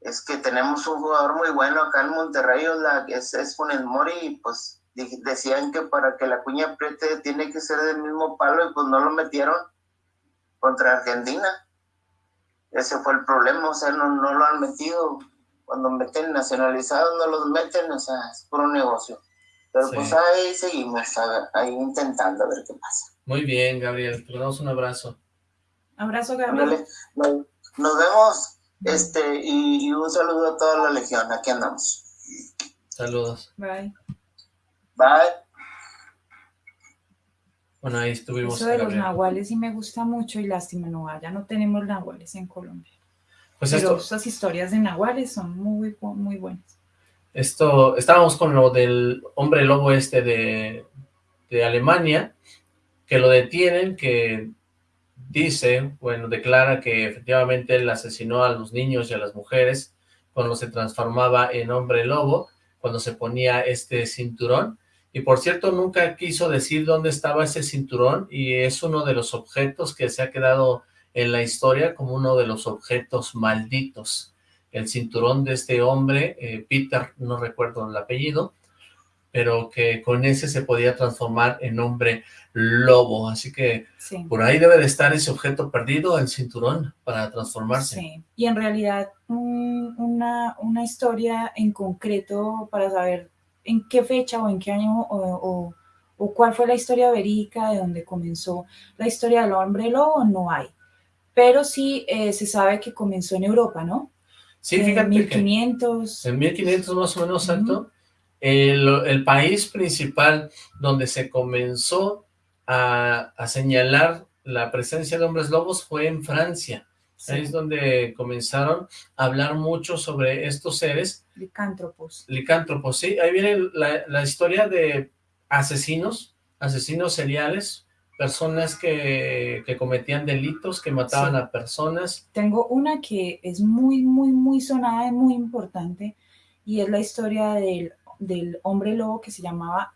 es que tenemos un jugador muy bueno acá en Monterrey, es, es Funes Mori, y pues decían que para que la cuña apriete tiene que ser del mismo palo y pues no lo metieron contra Argentina. Ese fue el problema, o sea, no, no lo han metido. Cuando meten nacionalizados no los meten, o sea, es por un negocio. Pero pues ahí seguimos, ahí intentando a ver qué pasa. Muy bien, Gabriel, te damos un abrazo. Abrazo, Gabriel. Nos, vemos, este, y, un saludo a toda la legión, aquí andamos. Saludos. Bye. Bye. Bueno, ahí estuvimos. Eso de los nahuales sí me gusta mucho y lástima, no, ya no tenemos nahuales en Colombia. Pues Pero estas historias de nahuales son muy, muy buenas. Esto, estábamos con lo del hombre lobo este de, de Alemania, que lo detienen, que dice, bueno, declara que efectivamente él asesinó a los niños y a las mujeres cuando se transformaba en hombre lobo, cuando se ponía este cinturón, y por cierto nunca quiso decir dónde estaba ese cinturón, y es uno de los objetos que se ha quedado en la historia como uno de los objetos malditos, el cinturón de este hombre, eh, Peter, no recuerdo el apellido, pero que con ese se podía transformar en hombre lobo, así que por ahí debe de estar ese objeto perdido, el cinturón, para transformarse. Sí, y en realidad una, una historia en concreto para saber en qué fecha o en qué año o, o, cuál fue la historia verídica de donde comenzó la historia del hombre lobo, no hay. Pero sí eh, se sabe que comenzó en Europa, ¿no? Sí, fíjate en 1500. en 1500 más o menos, exacto. El, país principal donde se comenzó a, señalar la presencia de hombres lobos fue en Francia. Ahí es donde comenzaron a hablar mucho sobre estos seres. Licántropos. Licántropos, sí. Ahí viene la, historia de asesinos, asesinos seriales, personas que, cometían delitos, que mataban a personas. Tengo una que es muy, muy, muy sonada y muy importante, y es la historia del del hombre lobo que se llamaba,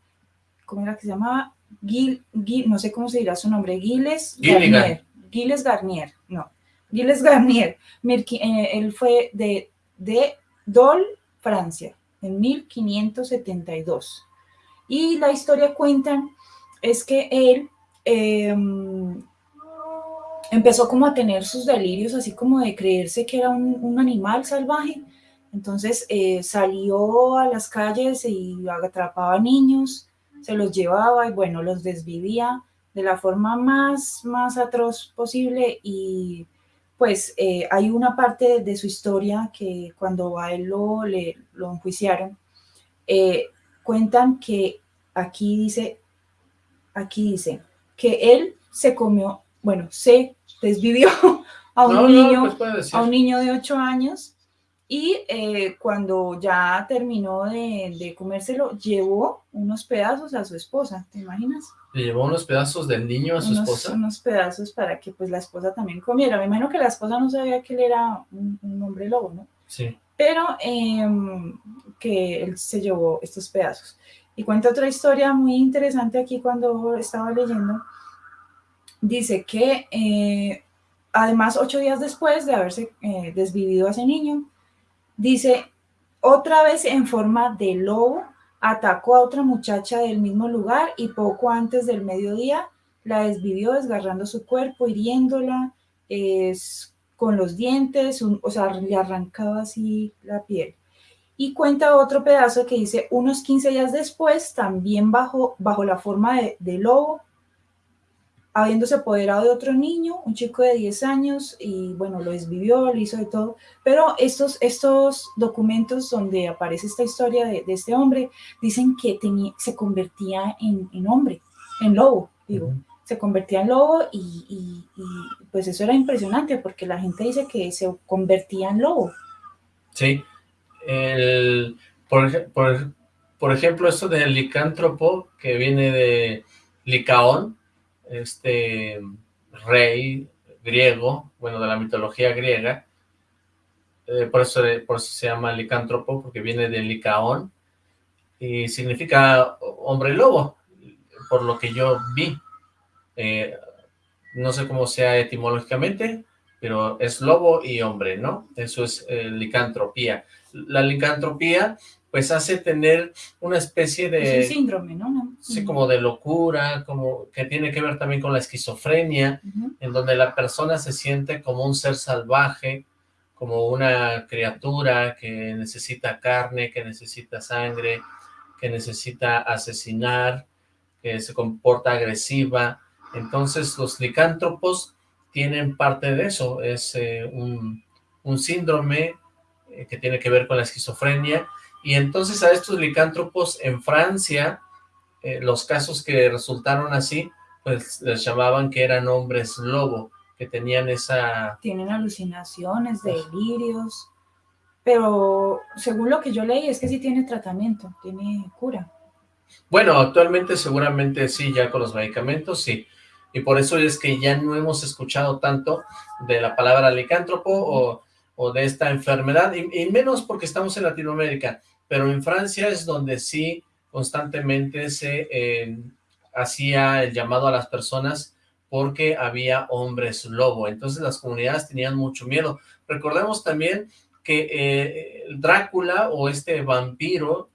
¿cómo era que se llamaba? Gil, no sé cómo se dirá su nombre, Giles Garnier. Giles Garnier, no. Giles Garnier. Eh, él fue de, de Dol, Francia, en 1572. Y la historia cuenta es que él em, empezó como a tener sus delirios, así como de creerse que era un, un animal salvaje, entonces eh, salió a las calles y atrapaba niños, se los llevaba y bueno, los desvivía de la forma más, más atroz posible y pues eh, hay una parte de su historia que cuando a él lo, le, lo enjuiciaron, eh, cuentan que aquí dice, aquí dice, que él se comió, bueno, se desvivió a un, niño, pues a un niño de 8 años y eh, cuando ya terminó de, comérselo, llevó unos pedazos a su esposa, ¿te imaginas? ¿Le llevó unos pedazos del niño a su esposa? Unos pedazos para que pues la esposa también comiera. Me imagino que la esposa no sabía que él era un, hombre lobo, ¿no? Sí. Pero em, que él se llevó estos pedazos. Y cuenta otra historia muy interesante aquí cuando estaba leyendo. Dice que eh, además ocho días después de haberse eh, desvivido a ese niño, Dice, otra vez en forma de lobo, atacó a otra muchacha del mismo lugar y poco antes del mediodía la desvivió desgarrando su cuerpo, hiriéndola con los dientes, o sea, le arrancaba así la piel. Y cuenta otro pedazo que dice, unos 15 días después, también bajo, bajo la forma de, de lobo, habiéndose apoderado de otro niño, un chico de 10 años, y bueno, lo desvivió, lo hizo de todo, pero estos, estos documentos donde aparece esta historia de, este hombre, dicen que tenía, se convertía en, hombre, en lobo, digo, se convertía en lobo y, pues eso era impresionante porque la gente dice que se convertía en lobo. Sí, el, por, por, por ejemplo, esto del licántropo que viene de Licaón, este rey griego, bueno, de la mitología griega, eh, por, eso, por se llama licántropo, porque viene de licaón, y significa hombre lobo, por lo que yo vi. Eh, no sé cómo sea etimológicamente, pero es lobo y hombre, ¿no? Eso es eh, licantropía. La licantropía pues hace tener una especie de... Es un síndrome, ¿no? Sí, como de locura, como que tiene que ver también con la esquizofrenia, en donde la persona se siente como un ser salvaje, como una criatura que necesita carne, que necesita sangre, que necesita asesinar, que se comporta agresiva. Entonces los licántropos tienen parte de eso, es eh, un, un, síndrome eh, que tiene que ver con la esquizofrenia, y entonces a estos licántropos en Francia, eh, los casos que resultaron así, pues les llamaban que eran hombres lobo, que tenían esa... Tienen alucinaciones, delirios, pero según lo que yo leí es que sí tiene tratamiento, tiene cura. Bueno, actualmente seguramente sí, ya con los medicamentos sí, y por eso es que ya no hemos escuchado tanto de la palabra licántropo o, o de esta enfermedad, y, menos porque estamos en Latinoamérica, pero en Francia es donde sí constantemente se eh, hacía el llamado a las personas porque había hombres lobo, entonces las comunidades tenían mucho miedo. Recordemos también que eh, Drácula o este vampiro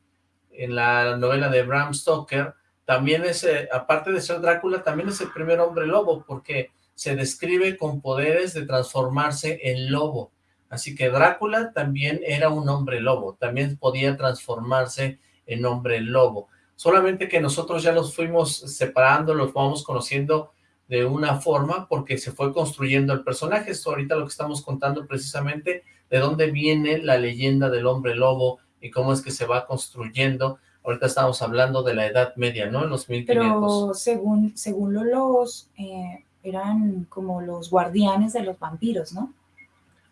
en la novela de Bram Stoker, también es, eh, aparte de ser Drácula, también es el primer hombre lobo, porque se describe con poderes de transformarse en lobo. Así que Drácula también era un hombre lobo, también podía transformarse en hombre lobo. Solamente que nosotros ya los fuimos separando, los vamos conociendo de una forma porque se fue construyendo el personaje. Esto ahorita lo que estamos contando precisamente de dónde viene la leyenda del hombre lobo y cómo es que se va construyendo. Ahorita estamos hablando de la Edad Media, ¿no? En los 1500. Pero según, según los lobos, eh, eran como los guardianes de los vampiros, ¿no?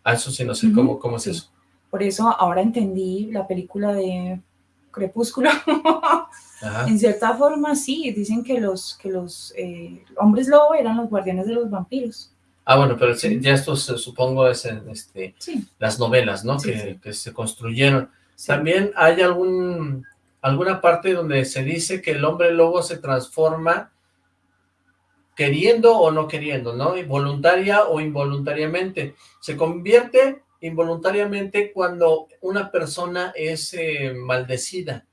Eso sí, no sé cómo, cómo es eso. Por eso ahora entendí la película de Crepúsculo. en cierta forma, sí, dicen que los, que los eh, hombres lobo eran los guardianes de los vampiros. Ah, bueno, pero ya esto supongo es en este, las novelas, ¿no? que, que, se construyeron. También hay algún alguna parte donde se dice que el hombre lobo se transforma queriendo o no queriendo, ¿no? Voluntaria o involuntariamente. Se convierte involuntariamente cuando una persona es eh, maldecida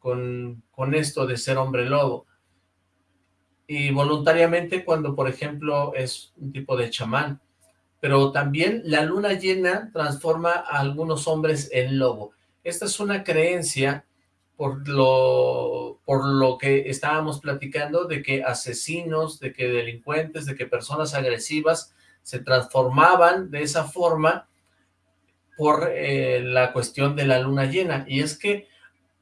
con, con esto de ser hombre lobo. Y voluntariamente cuando, por ejemplo, es un tipo de chamán. Pero también la luna llena transforma a algunos hombres en lobo. Esta es una creencia por lo, por lo que estábamos platicando de que asesinos, de que delincuentes, de que personas agresivas se transformaban de esa forma por eh, la cuestión de la luna llena. Y es que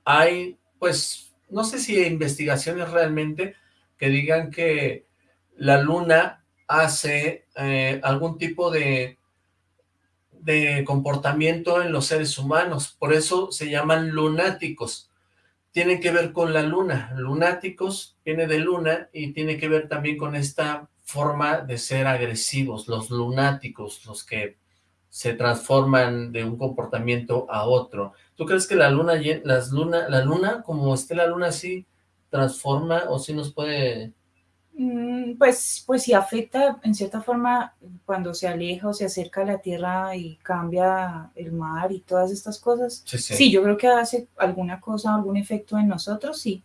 hay, pues, no sé si hay investigaciones realmente que digan que la luna hace eh, algún tipo de, de comportamiento en los seres humanos. Por eso se llaman lunáticos tiene que ver con la luna. Lunáticos viene de luna y tiene que ver también con esta forma de ser agresivos, los lunáticos, los que se transforman de un comportamiento a otro. ¿Tú crees que la luna, las luna, la luna, como esté la luna así, transforma o si nos puede pues, pues sí afecta en cierta forma cuando se aleja o se acerca a la Tierra y cambia el mar y todas estas cosas. Sí, yo creo que hace alguna cosa, algún efecto en nosotros, sí,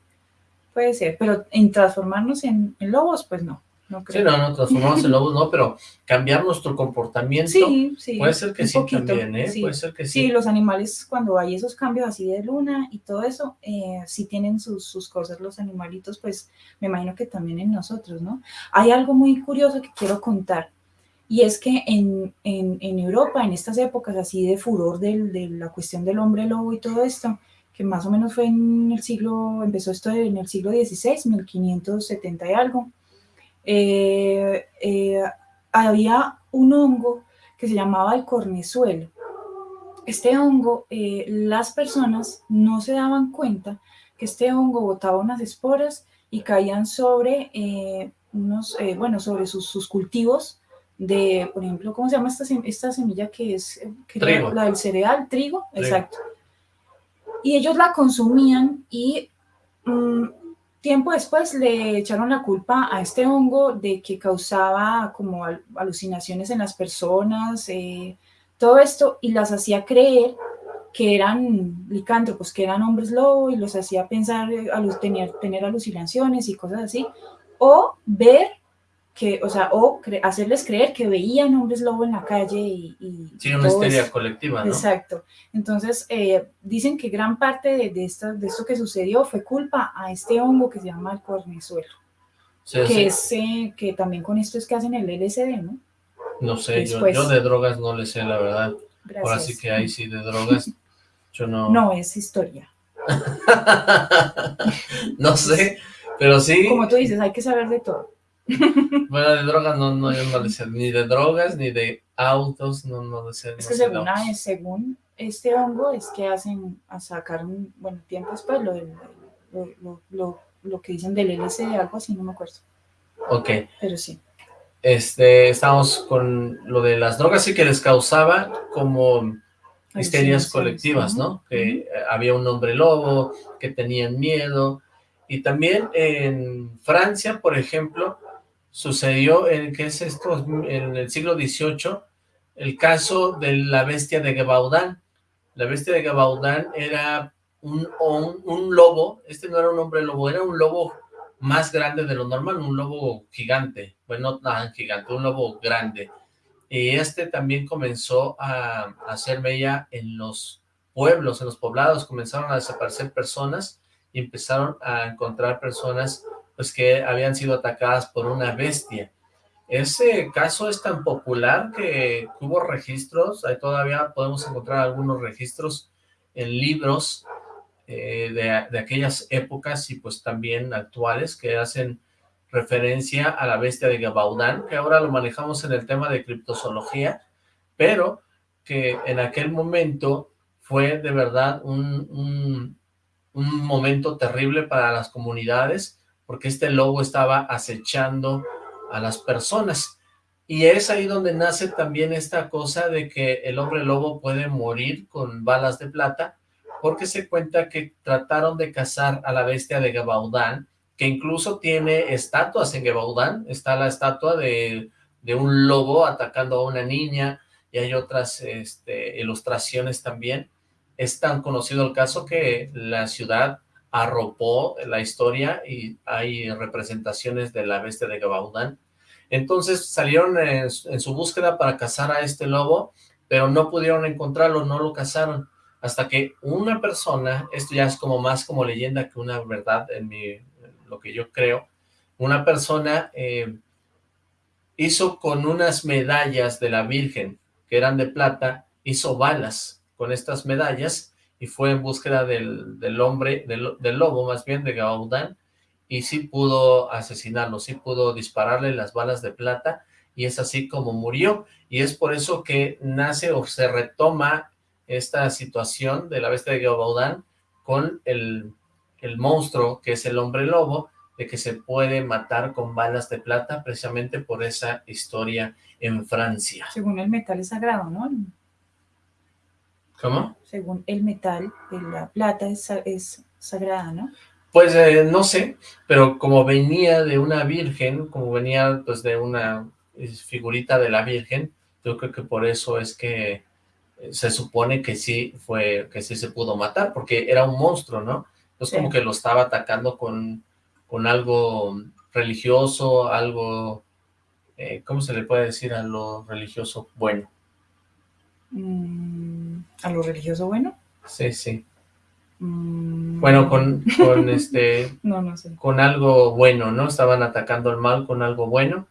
puede ser, pero en transformarnos en lobos, pues no. No Sí, no, no, transformarnos en lobos, no, pero cambiar nuestro comportamiento, sí, sí, puede ser que sí también, ¿eh? Puede ser que sí. Sí, los animales, cuando hay esos cambios así de luna y todo eso, eh, sí tienen sus, sus cosas los animalitos, pues me imagino que también en nosotros, ¿no? Hay algo muy curioso que quiero contar, y es que en, en, en Europa, en estas épocas así de furor de, de la cuestión del hombre lobo y todo esto, que más o menos fue en el siglo, empezó esto en el siglo XVI, 1570 y algo, eh, eh, había un hongo que se llamaba el cornezuelo. Este hongo, eh, las personas no se daban cuenta que este hongo botaba unas esporas y caían sobre unos, bueno, sobre sus, cultivos de, por ejemplo, ¿cómo se llama esta, esta semilla que es la del cereal? Trigo, exacto. Y ellos la consumían y mm, tiempo después le echaron la culpa a este hongo de que causaba como alucinaciones en las personas, eh, todo esto, y las hacía creer que eran licántropos, que eran hombres lobo, y los hacía pensar, eh, tener, tener alucinaciones y cosas así, o ver que, o sea, o hacerles creer que veían hombres lobo en la calle y... sí, una histeria colectiva, ¿no? Exacto. Entonces, eh, dicen que gran parte de, de, esto, de esto que sucedió fue culpa a este hongo que se llama el cornezuelo. que, Es, eh, que también con esto es que hacen el LSD, ¿no? No sé, yo, yo, de drogas no le sé, la verdad. Gracias. Ahora sí que hay sí de drogas, yo no... No, es historia. no sé, pero sí... Como tú dices, hay que saber de todo. Bueno, de drogas no, no, yo no le sé, ni de drogas, ni de autos, no, no le sé. Es que según, según este hongo es que hacen, a sacar un, bueno, tiempo después, lo, lo, lo, lo, que dicen del LSD, algo así, no me acuerdo. Ok. Pero sí. Este, estamos con lo de las drogas y que les causaba como histerias colectivas, ¿no? Que había un hombre lobo, que tenían miedo, y también en Francia, por ejemplo, sucedió, en, ¿qué es esto? En el siglo XVIII, el caso de la bestia de Gabaudan. La bestia de Gabaudan era un, un, lobo, este no era un hombre lobo, era un lobo más grande de lo normal, un lobo gigante, bueno, no tan gigante, un lobo grande. Y este también comenzó a, a hacer mella en los pueblos, en los poblados, comenzaron a desaparecer personas y empezaron a encontrar personas pues que habían sido atacadas por una bestia. Ese caso es tan popular que hubo registros, ahí todavía podemos encontrar algunos registros en libros eh, de, de, aquellas épocas y pues también actuales que hacen referencia a la bestia de Gabaudán, que ahora lo manejamos en el tema de criptozoología, pero que en aquel momento fue de verdad un, un momento terrible para las comunidades, porque este lobo estaba acechando a las personas. Y es ahí donde nace también esta cosa de que el hombre lobo puede morir con balas de plata, porque se cuenta que trataron de cazar a la bestia de Gabaudán, que incluso tiene estatuas en Gabaudán, está la estatua de, de un lobo atacando a una niña, y hay otras este, ilustraciones también, es tan conocido el caso que la ciudad arropó la historia y hay representaciones de la bestia de Gabaudán. Entonces salieron en, su búsqueda para cazar a este lobo, pero no pudieron encontrarlo, no lo cazaron, hasta que una persona, esto ya es como más como leyenda que una verdad en mi, lo que yo creo, una persona eh, hizo con unas medallas de la Virgen, que eran de plata, hizo balas, con estas medallas y fue en búsqueda del, del hombre, del, lobo más bien, de Gaudán, y sí pudo asesinarlo, sí pudo dispararle las balas de plata, y es así como murió, y es por eso que nace o se retoma esta situación de la bestia de Gaudán con el, el monstruo que es el hombre lobo, de que se puede matar con balas de plata precisamente por esa historia en Francia. Según el metal es sagrado, ¿no? ¿Cómo? Según el metal, la plata es, es sagrada, ¿no? Pues eh, no sé, pero como venía de una virgen, como venía pues de una figurita de la virgen, yo creo que por eso es que eh, se supone que sí fue, que sí se pudo matar, porque era un monstruo, ¿no? Es como que lo estaba atacando con, con algo religioso, algo, eh, ¿cómo se le puede decir a lo religioso? Bueno. Mm, ¿A lo religioso bueno? Sí, sí. Mm. Bueno, con, con este... no, no sé. Con algo bueno, ¿no? Estaban atacando al mal con algo bueno.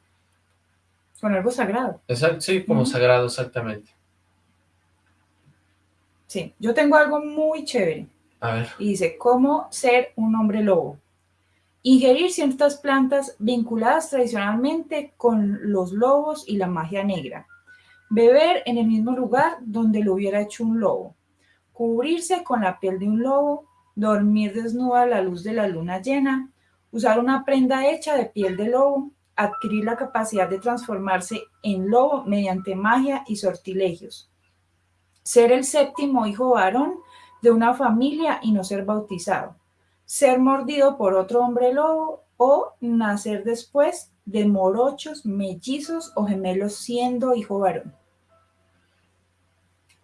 Con algo sagrado. Exacto, sí, como sagrado, exactamente. Sí, yo tengo algo muy chévere. A ver. Y dice, ¿cómo ser un hombre lobo? Ingerir ciertas plantas vinculadas tradicionalmente con los lobos y la magia negra. Beber en el mismo lugar donde lo hubiera hecho un lobo. Cubrirse con la piel de un lobo. Dormir desnuda a la luz de la luna llena. Usar una prenda hecha de piel de lobo. Adquirir la capacidad de transformarse en lobo mediante magia y sortilegios. Ser el séptimo hijo varón de una familia y no ser bautizado. ser mordido por otro hombre lobo o nacer después de morochos, mellizos o gemelos siendo hijo varón.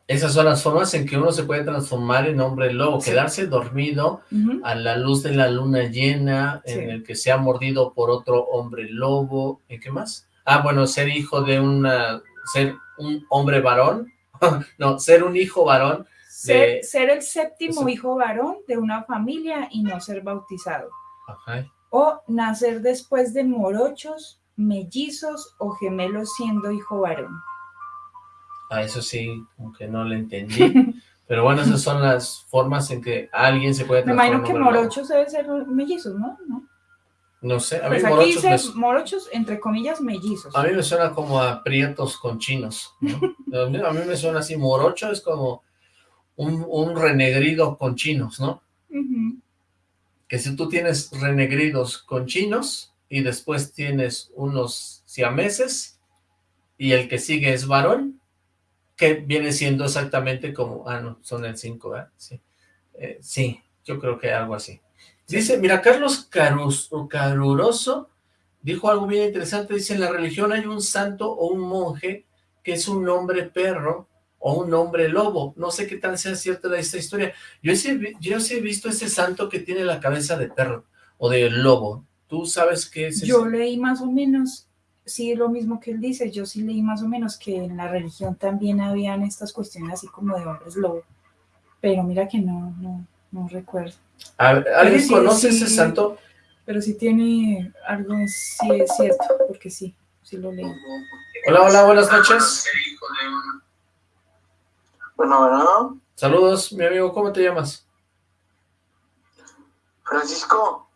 Esas son las formas en que uno se puede transformar en hombre lobo, quedarse dormido a la luz de la luna llena, en el que sea mordido por otro hombre lobo, ¿y qué más? Ah, bueno, ser hijo de una, ser un hombre varón, no, ser un hijo varón. Ser, ser el séptimo hijo varón de una familia y no ser bautizado. O nacer después de morochos, mellizos o gemelos siendo hijo varón. A eso sí, aunque no lo entendí. Pero bueno, esas son las formas en que alguien se puede transformar. Me imagino que morochos deben ser mellizos, ¿no? ¿no? sé, a mí pues morochos, aquí dice morochos, entre comillas, mellizos. A mí me suena como a prietos con chinos, a, mí, me suena así, morocho es como un, renegrido con chinos, ¿no? Que si tú tienes renegridos con chinos y después tienes unos siameses y el que sigue es varón, que viene siendo exactamente como, ah, no, son el 5, ¿verdad? Sí. Eh, sí, yo creo que algo así. Dice, mira, Carlos Caruroso dijo algo bien interesante, dice, en la religión hay un santo o un monje que es un hombre perro o un hombre lobo. No sé qué tan sea cierta esta historia. Yo sí, yo sí he visto ese santo que tiene la cabeza de perro o de lobo. ¿Tú sabes qué es Yo leí más o menos sí lo mismo que él dice, yo sí leí más o menos que en la religión también habían estas cuestiones así como de hombres lobo, pero mira que no, no, no recuerdo. ¿Alguien conoce ese santo? Pero sí tiene algo, sí es cierto, porque sí, sí lo leí. Hola, hola, buenas noches. Bueno, bueno. Saludos, mi amigo, ¿cómo te llamas? Francisco.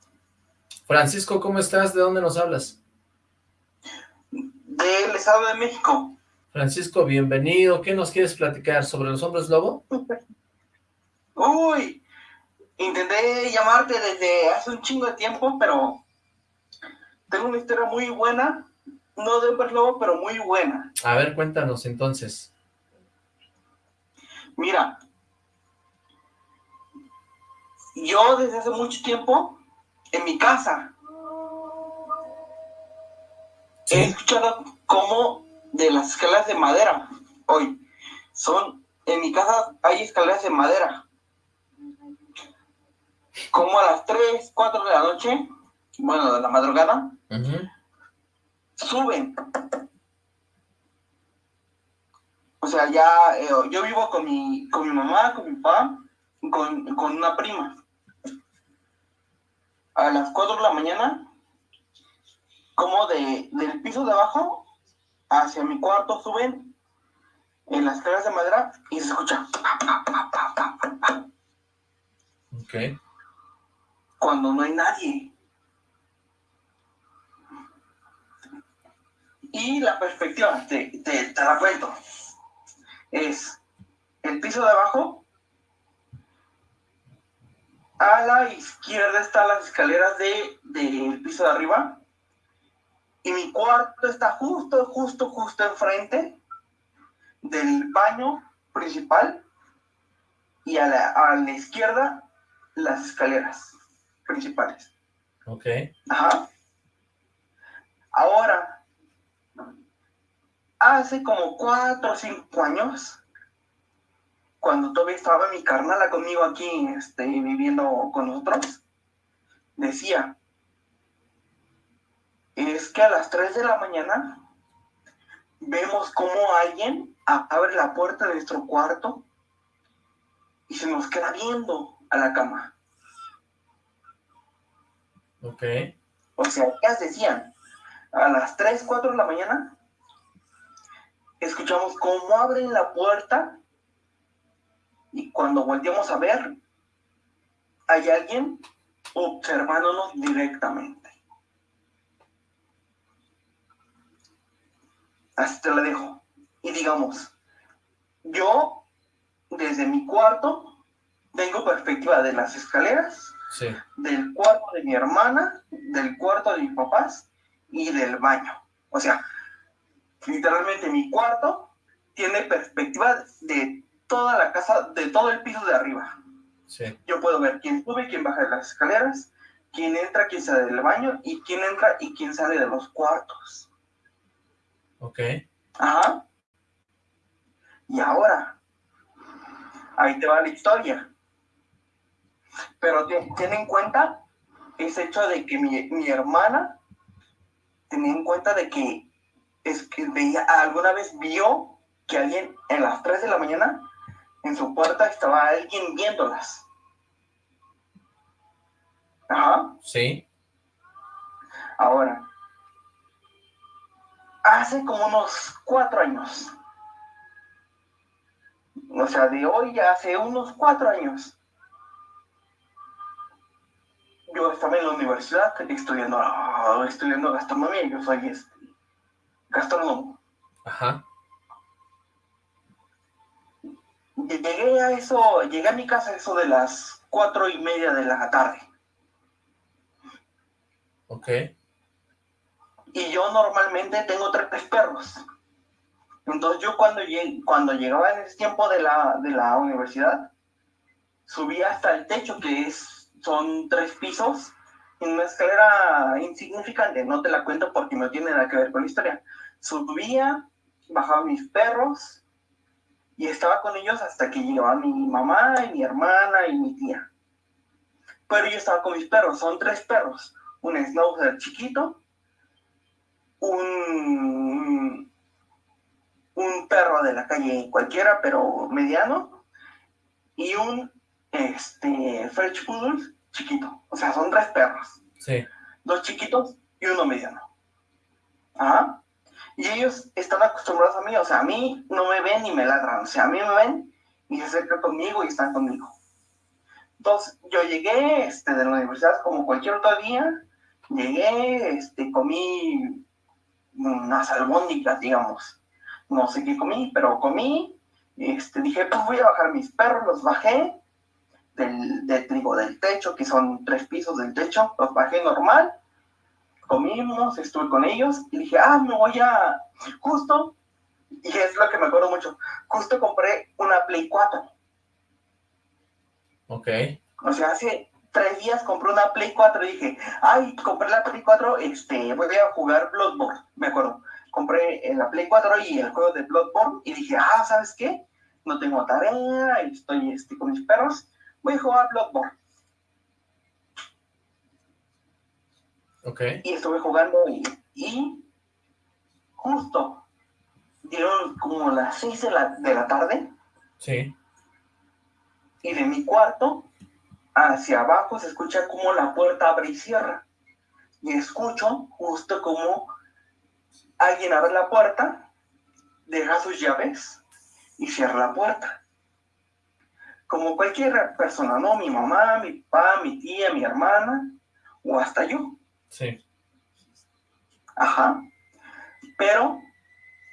Francisco, ¿cómo estás? ¿De dónde nos hablas? Del Estado de México. Francisco, bienvenido. ¿Qué nos quieres platicar sobre los hombres lobo? Uy, intenté llamarte desde hace un chingo de tiempo, pero tengo una historia muy buena, no de hombres lobo, pero muy buena. A ver, cuéntanos entonces. Mira, yo desde hace mucho tiempo, en mi casa, He escuchado cómo de las escaleras de madera, hoy, son, en mi casa hay escaleras de madera. Como a las 3, 4 de la noche, bueno, de la madrugada, suben. O sea, ya eh, yo vivo con mi, con mi mamá, con mi papá, con, con una prima. A las 4 de la mañana como de, del piso de abajo hacia mi cuarto suben en las escaleras de madera y se escucha. Ok. Cuando no hay nadie. Y la perspectiva, te, te, la cuento, es el piso de abajo, a la izquierda están las escaleras del de, piso de arriba, y mi cuarto está justo, justo, justo enfrente del baño principal y a la, a la izquierda las escaleras principales. Ok. Ajá. Ahora, hace como cuatro o cinco años, cuando todavía estaba mi carnala conmigo aquí, este, viviendo con nosotros, decía, es que a las 3 de la mañana vemos cómo alguien abre la puerta de nuestro cuarto y se nos queda viendo a la cama. Ok. O sea, ellas decían, a las 3, 4 de la mañana, escuchamos cómo abren la puerta y cuando volteamos a ver, hay alguien observándonos directamente. Así te la dejo. Y digamos, yo desde mi cuarto tengo perspectiva de las escaleras, del cuarto de mi hermana, del cuarto de mis papás y del baño. O sea, literalmente mi cuarto tiene perspectiva de toda la casa, de todo el piso de arriba. Yo puedo ver quién sube, quién baja de las escaleras, quién entra, quién sale del baño, y quién entra y quién sale de los cuartos. Ok. Ajá. Y ahora, ahí te va la historia. Pero ten en cuenta ese hecho de que mi, mi hermana tenía en cuenta de que es que veía, alguna vez vio que alguien en las 3 de la mañana en su puerta estaba alguien viéndolas. Ajá. Sí. Ahora, hace como unos cuatro años, o sea, de hoy ya hace unos cuatro años, yo estaba en la universidad estudiando, estudiando gastronomía, yo soy este, gastrónomo. Ajá. Llegué a eso, llegué a mi casa eso de las cuatro y media de la tarde. Ok. Y yo normalmente tengo tres perros. Entonces yo cuando, cuando llegaba en ese tiempo de la, de la universidad, subía hasta el techo, que es, son tres pisos, en una escalera insignificante, no te la cuento porque no tiene nada que ver con la historia. Subía, bajaba mis perros y estaba con ellos hasta que llegaba mi mamá y mi hermana y mi tía. Pero yo estaba con mis perros, son tres perros, un schnauzer chiquito, un, un perro de la calle cualquiera, pero mediano, y un este, French Poodle chiquito. O sea, son tres perros. Sí. Dos chiquitos y uno mediano. Ajá. Y ellos están acostumbrados a mí, o sea, a mí no me ven ni me ladran, o sea, a mí me ven y se acercan conmigo y están conmigo. Entonces, yo llegué este, de la universidad como cualquier otro día, llegué, este, comí unas albóndigas, digamos. No sé qué comí, pero comí, este, dije, pues voy a bajar mis perros, los bajé, del, del, trigo del techo, que son tres pisos del techo, los bajé normal, comimos, estuve con ellos y dije, ah, me voy a, justo, y es lo que me acuerdo mucho, justo compré una Play 4. Ok. O sea, hace tres días compré una Play 4 y dije, ay, compré la Play 4, este, voy a jugar Bloodborne, me acuerdo. Compré la Play 4 y el juego de Bloodborne y dije, ah, ¿sabes qué? No tengo tarea, estoy este, con mis perros, voy a jugar Bloodborne. Ok. Y estuve jugando y, justo dieron como las 6 de la, de la tarde. Sí. Y de mi cuarto hacia abajo se escucha como la puerta abre y cierra. Y escucho justo como alguien abre la puerta, deja sus llaves y cierra la puerta como cualquier persona, ¿no? Mi mamá, mi papá, mi tía, mi hermana, o hasta yo. Sí. Ajá. Pero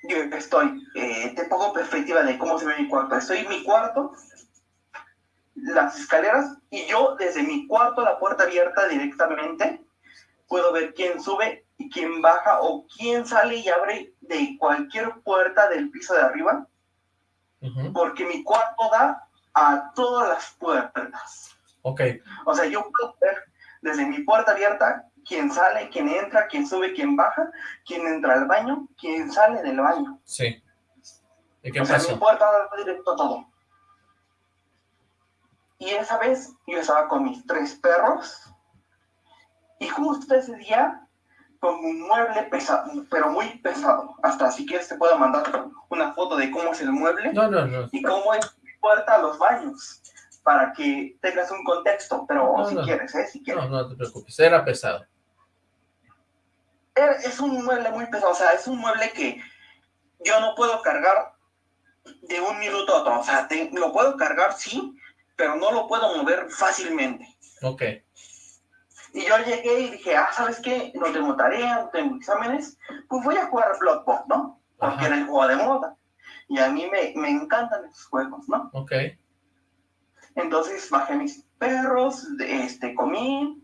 yo estoy, eh, te pongo perspectiva de cómo se ve mi cuarto. Estoy en mi cuarto, las escaleras, y yo desde mi cuarto, la puerta abierta directamente, puedo ver quién sube y quién baja, o quién sale y abre de cualquier puerta del piso de arriba, porque mi cuarto da a todas las puertas. Ok. O sea, yo puedo ver desde mi puerta abierta quién sale, quién entra, quién sube, quién baja, quién entra al baño, quién sale del baño. Sí. ¿Y qué o sea, mi puerta da directo a todo. Y esa vez yo estaba con mis tres perros y justo ese día con un mueble pesado, pero muy pesado. Hasta si quieres te puedo mandar una foto de cómo es el mueble. No, no, no. Y cómo es puerta a los baños para que tengas un contexto, pero si quieres, ¿eh? Si quieres. No, no te preocupes, era pesado. Es un mueble muy pesado, o sea, es un mueble que yo no puedo cargar de un minuto a otro, o sea, lo puedo cargar, sí, pero no lo puedo mover fácilmente. Ok. Y yo llegué y dije, ah, ¿sabes qué? No tengo tarea, no tengo exámenes, pues voy a jugar Bloodborne, ¿no? Porque era el juego de moda. Y a mí me, me encantan esos juegos, ¿no? Ok. Entonces bajé mis perros, este, comí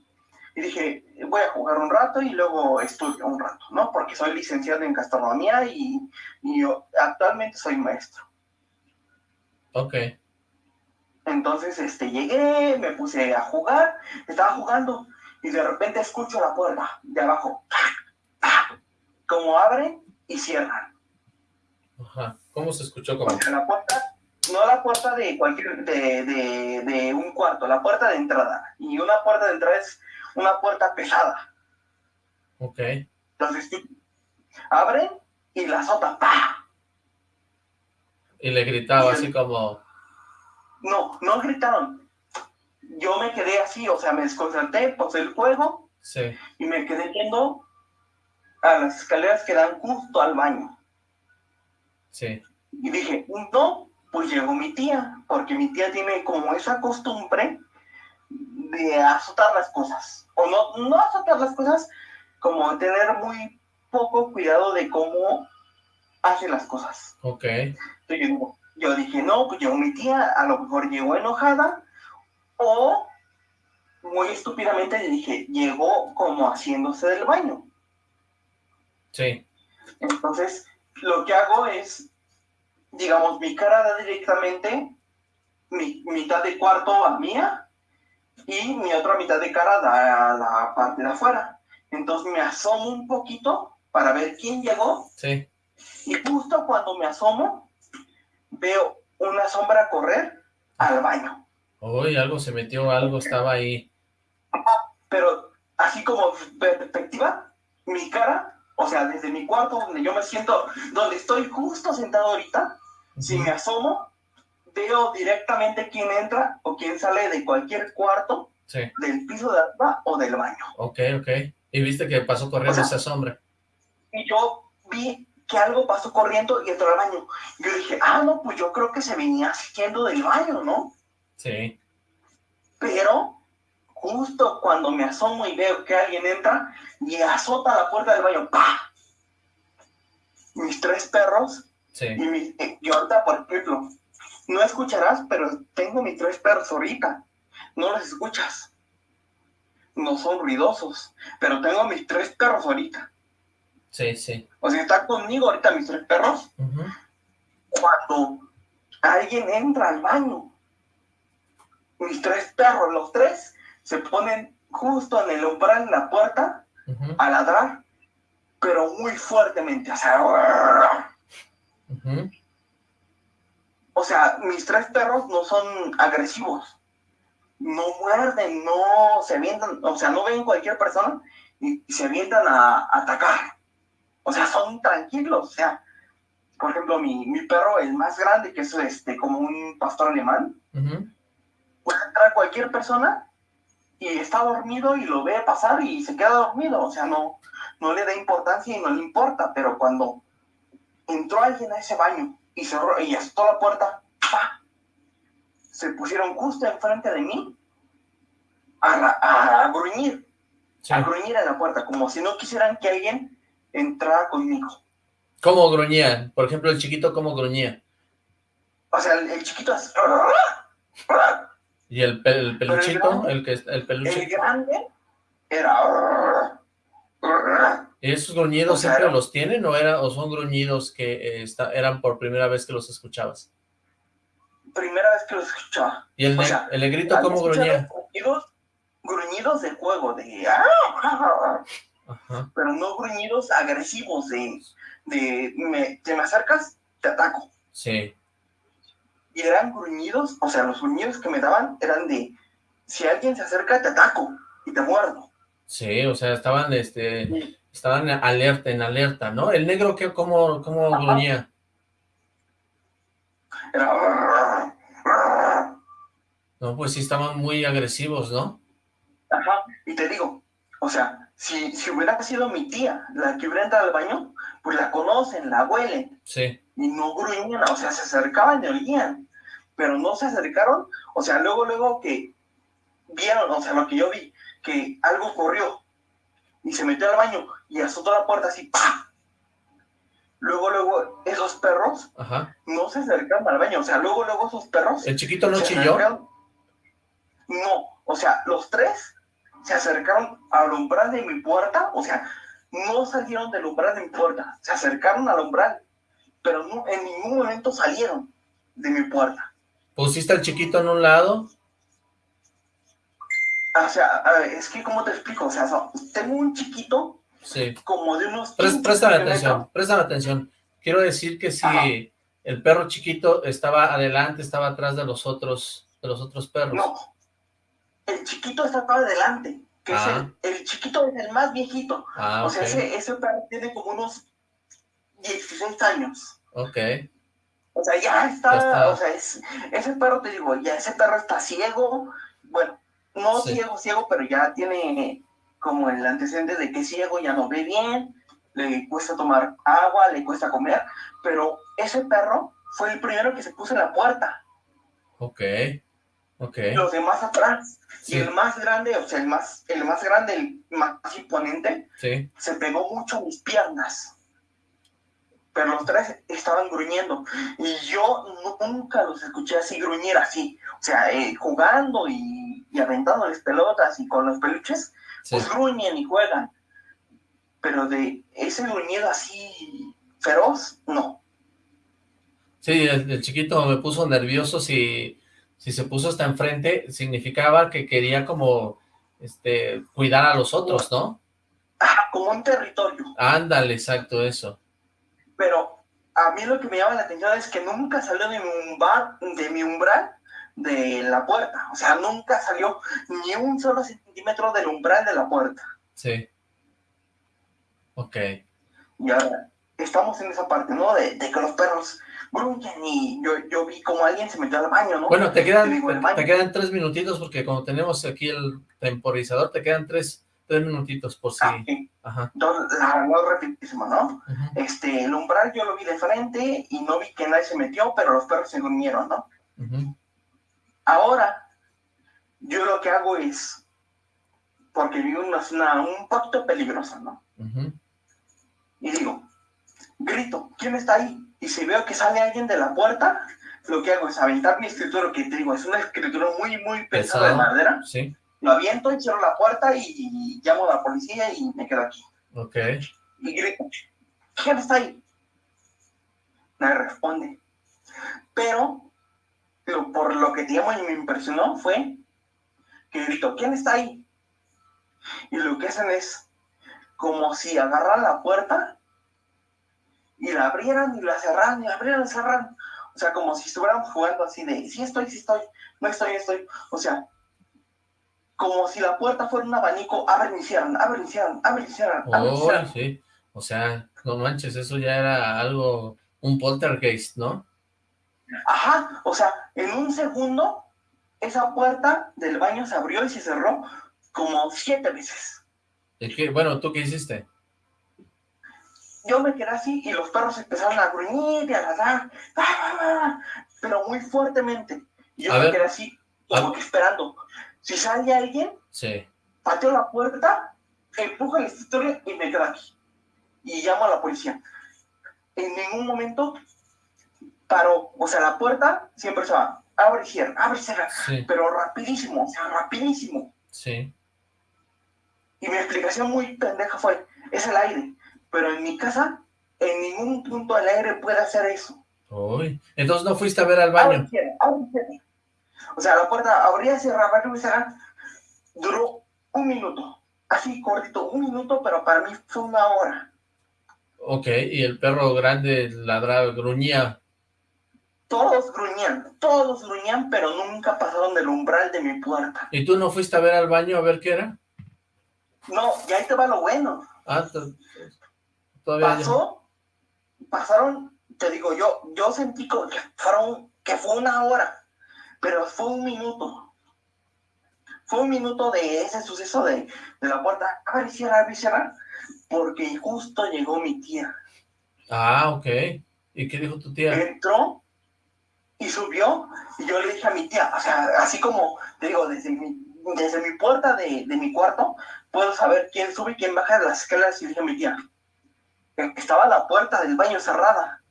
y dije, voy a jugar un rato y luego estudio un rato, ¿no? Porque soy licenciado en gastronomía y, y yo actualmente soy maestro. Ok. Entonces, este, llegué, me puse a jugar, estaba jugando y de repente escucho la puerta de abajo, como abren y cierran. Ajá. ¿Cómo se escuchó? Como? La puerta, no la puerta de cualquier, de, de, un cuarto, la puerta de entrada. Y una puerta de entrada es una puerta pesada. Ok. Entonces, abren y la azota, ¡pa! Y le gritaba así como... No, no gritaron. Yo me quedé así, o sea, me desconcerté, puse el juego. Sí. Y me quedé viendo a las escaleras que dan justo al baño. Sí. Y dije, no, pues llegó mi tía, porque mi tía tiene como esa costumbre de azotar las cosas. O no, no azotar las cosas, como tener muy poco cuidado de cómo hace las cosas. Ok. Entonces yo dije, no, pues llegó mi tía, a lo mejor llegó enojada, o muy estúpidamente le dije, llegó como haciéndose del baño. Sí. Entonces, lo que hago es, digamos, mi cara da directamente mi mitad de cuarto a mía y mi otra mitad de cara da a la parte de afuera. Entonces me asomo un poquito para ver quién llegó. Sí. Y justo cuando me asomo, veo una sombra correr al baño. Uy, algo se metió, algo estaba ahí. Pero así como perspectiva, mi cara o sea, desde mi cuarto donde yo me siento, donde estoy justo sentado ahorita, si me asomo, veo directamente quién entra o quién sale de cualquier cuarto, del piso de arriba o del baño. Ok, ok. ¿Y viste que pasó corriendo esa sombra? Y yo vi que algo pasó corriendo y entró al baño. Yo dije, ah, no, pues yo creo que se venía siguiendo del baño, ¿no? Sí. Pero justo cuando me asomo y veo que alguien entra y azota la puerta del baño, ¡pah! Mis tres perros, sí. y, mi, ahorita, por ejemplo, no escucharás, pero tengo mis tres perros ahorita, no los escuchas, no son ruidosos, pero tengo mis tres perros ahorita. Sí, sí. O sea, están conmigo ahorita mis tres perros. Cuando alguien entra al baño, mis tres perros, los tres, se ponen justo en el umbral de la puerta a ladrar, pero muy fuertemente, o sea, o sea, mis tres perros no son agresivos, no muerden, no se avientan, o sea, no ven cualquier persona y, se avientan a, atacar, o sea, son tranquilos, o sea, por ejemplo, mi, mi perro, el más grande, que es este, como un pastor alemán, puede entrar cualquier persona y está dormido y lo ve pasar y se queda dormido, o sea, no, no le da importancia y no le importa, pero cuando entró alguien a ese baño y cerró y azotó la puerta, se pusieron justo enfrente de mí a, gruñir, a gruñir en la puerta, como si no quisieran que alguien entrara conmigo. ¿Cómo gruñían? Por ejemplo, el chiquito, ¿cómo gruñía? O sea, el, chiquito es... ¿Y el, el peluchito? El, que, el peluche. El grande era... ¿Y esos gruñidos siempre los tienen o, era, o son gruñidos que eh, eran por primera vez que los escuchabas? Primera vez que los escuchaba. ¿Y el, el negrito cómo gruñía? Gruñidos, gruñidos de juego, de... Pero no gruñidos agresivos, de... de me, te me acercas, te ataco. Sí y eran gruñidos, o sea, los gruñidos que me daban eran de, si alguien se acerca, te ataco y te muerdo. Sí, o sea, estaban, este, estaban alerta, en alerta, ¿no? ¿El negro qué, cómo, cómo gruñía? Era... No, pues sí estaban muy agresivos, ¿no? Ajá, y te digo, o sea, si, si hubiera sido mi tía la que hubiera entrado al baño, pues la conocen, la huelen. Sí. Y no gruñían, o sea, se acercaban y olían pero no se acercaron, o sea, luego, luego que vieron, o sea, lo que yo vi, que algo corrió y se metió al baño y azotó la puerta así, ¡pah! Luego, luego, esos perros no se acercaron al baño, o sea, luego, luego esos perros... ¿El chiquito no chilló? No, o sea, los tres se acercaron al umbral de mi puerta, o sea, no salieron del umbral de mi puerta, se acercaron al umbral, pero no, en ningún momento salieron de mi puerta. ¿Pusiste al chiquito en un lado? O sea, es que, ¿cómo te explico? O sea, tengo un chiquito sí. como de unos... préstame atención, préstame atención. Quiero decir que si el perro chiquito estaba adelante, estaba atrás de los otros, de los otros perros. No, el chiquito estaba adelante, que es ah. el, chiquito es el más viejito. Ah, o sea, ese, ese perro tiene como unos 16 años. Ok. O sea, ya está, o sea, ese perro, te digo, ya ese perro está ciego, bueno, no ciego, ciego, pero ya tiene como el antecedente de que es ciego, ya no ve bien, le cuesta tomar agua, le cuesta comer, pero ese perro fue el primero que se puso en la puerta. Ok, Los demás atrás. Y el más grande, o sea, el más, el más grande, el más imponente, se pegó mucho a mis piernas. Pero los tres estaban gruñendo. Y yo nunca los escuché así gruñir así. O sea, eh, jugando y y aventándoles pelotas y con los peluches, pues gruñen y juegan. Pero de ese gruñido así feroz, no. Sí, el, chiquito me puso nervioso si, si se puso hasta enfrente, significaba que quería como este cuidar a los otros, ¿no? Ajá, como un territorio. Ándale, exacto, eso. Pero a mí lo que me llama la atención es que nunca salió de mi umbral, de mi umbral de la puerta. O sea, nunca salió ni un solo centímetro del umbral de la puerta. Sí. Ok. Y ahora, estamos en esa parte, ¿no? De, que los perros gruñen y yo, yo, vi como alguien se metió al baño, ¿no? Bueno, te quedan, te, quedan tres minutitos porque como tenemos aquí el temporizador, te quedan tres, tres minutitos por si... Ah, Ajá. Entonces, la no ¿no? Este, el umbral yo lo vi de frente y no vi que nadie se metió, pero los perros se durmieron, ¿no? Ahora, yo lo que hago es, porque en una zona un poquito peligrosa, ¿no? Y digo, grito, ¿quién está ahí? Y si veo que sale alguien de la puerta, lo que hago es aventar mi escritura, que te digo, es una escritura muy, muy pesada de madera. Sí. Lo aviento y cierro la puerta y, llamo a la policía y me quedo aquí. Ok. Y grito, ¿quién está ahí? Nadie responde. Pero pero por lo que te llamo y me impresionó fue que gritó, ¿quién está ahí? Y lo que hacen es como si agarran la puerta y la abrieran y la cerraran y la abrieran y la cerraran. O sea, como si estuvieran jugando así de, sí estoy, sí estoy, no estoy, estoy. O sea, como si la puerta fuera un abanico, abren y cierran, abren y cierran, abren y cierran, oh, sí. O sea, no manches, eso ya era algo, un poltergeist, ¿no? Ajá, o sea, en un segundo, esa puerta del baño se abrió y se cerró como siete veces. ¿Y qué? Bueno, ¿tú qué hiciste? Yo me quedé así y los perros empezaron a gruñir y a ladrar, pero muy fuertemente. Y yo me quedé así, como que esperando. Si sale alguien, sí. pateo la puerta, empujo el escritorio y me quedo aquí. Y llamo a la policía. En ningún momento paró, o sea, la puerta siempre se va, abre y cierra, abre y cierra, pero rapidísimo, o sea, rapidísimo. Sí. Y mi explicación muy pendeja fue, es el aire, pero en mi casa, en ningún punto del aire puede hacer eso. Uy, entonces no fuiste a ver al baño. O sea, la puerta abría, cerraba, cerraba, duró un minuto, así cortito, un minuto, pero para mí fue una hora. Ok, y el perro grande ladraba, gruñía todos gruñían, todos gruñían, pero nunca pasaron del umbral de mi puerta. ¿Y tú no fuiste a ver al baño a ver qué era? No, y ahí te va lo bueno. Ah, todavía Pasó, pasaron, te digo, yo yo sentí que, fueron, que fue una hora, pero fue un minuto. Fue un minuto de ese suceso de, la puerta, ver, cierra, cierra, porque justo llegó mi tía. Ah, ok. ¿Y qué dijo tu tía? Entró y subió, y yo le dije a mi tía, o sea, así como, te digo, desde mi, desde mi puerta de, de mi cuarto, puedo saber quién sube y quién baja de las escaleras, y le dije a mi tía, estaba la puerta del baño cerrada,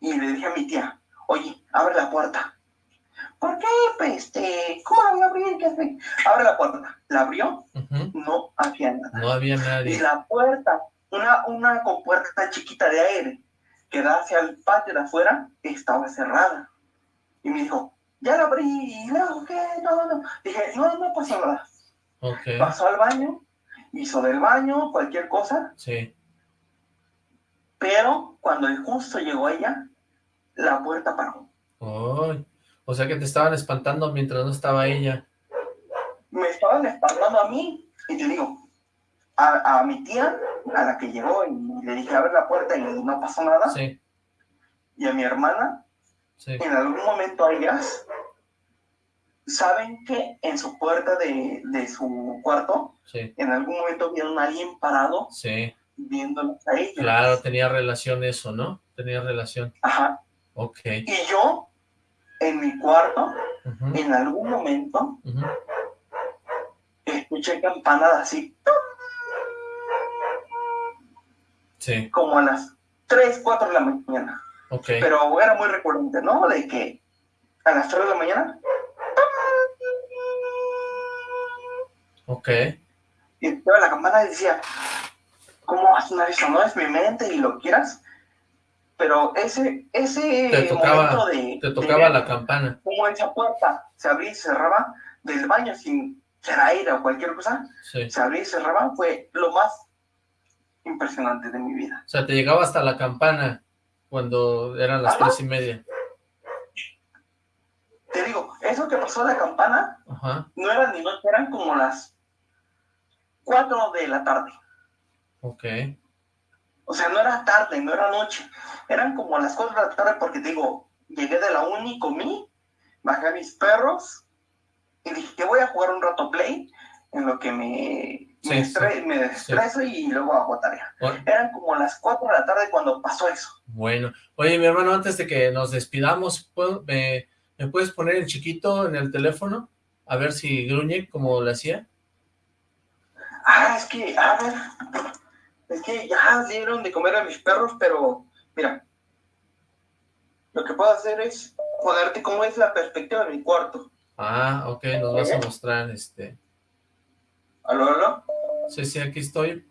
y le dije a mi tía, oye, abre la puerta. ¿Por qué? Pues, este, ¿cómo la voy a abrir? ¿Qué hace? Abre la puerta. ¿La abrió? No había nada. No había nadie. Y la puerta, una, una compuerta chiquita de aire, que da hacia el patio de afuera estaba cerrada. Y me dijo, ya la abrí, y luego, ¿qué? No, no. Dije, no, no pasa nada. Okay. Pasó al baño, hizo del baño, cualquier cosa. Sí. Pero cuando justo llegó ella, la puerta paró. o sea que te estaban espantando mientras no estaba ella. Me estaban espantando a mí, y te digo, a, mi tía, a la que llegó, y le dije, abre la puerta y no pasó nada. Sí. Y a mi hermana, sí. en algún momento ellas saben que en su puerta de, su cuarto, en algún momento vieron a alguien parado sí. Viéndolos a ellos. Claro, tenía relación eso, ¿no? Tenía relación. Ajá. Ok. Y yo, en mi cuarto, en algún momento, escuché campanadas así. Sí. Como a las 3, 4 de la mañana. Ok. Pero era muy recurrente, ¿no? De que a las 3 de la mañana Ok. Y la campana decía, ¿cómo va a sonar eso? No es mi mente y lo quieras. Pero ese, ese te tocaba, momento de... Te tocaba la campana. Como esa puerta se abría y cerraba del baño sin ser aire o cualquier cosa, se abría y cerraba, fue lo más impresionante de mi vida. O sea, te llegaba hasta la campana cuando eran las tres y media. Te digo, eso que pasó la campana, no eran ni noche, eran como las 4 de la tarde. Ok. O sea, no era tarde, no era noche. Eran como las 4 de la tarde porque digo, llegué de la uni, comí, bajé a mis perros y dije que voy a jugar un rato play en lo que me, me, desestreso y luego hago tarea. Eran como las 4 de la tarde cuando pasó eso. Bueno. Oye, mi hermano, antes de que nos despidamos, me, ¿me puedes poner el chiquito en el teléfono? A ver si gruñe como lo hacía. Ah, es que, a ver, es que ya dieron de comer a mis perros, pero mira, lo que puedo hacer es ponerte cómo es la perspectiva de mi cuarto. Ah, ok, nos vas a mostrar este. ¿Aló, aló? Sí, sí, aquí estoy.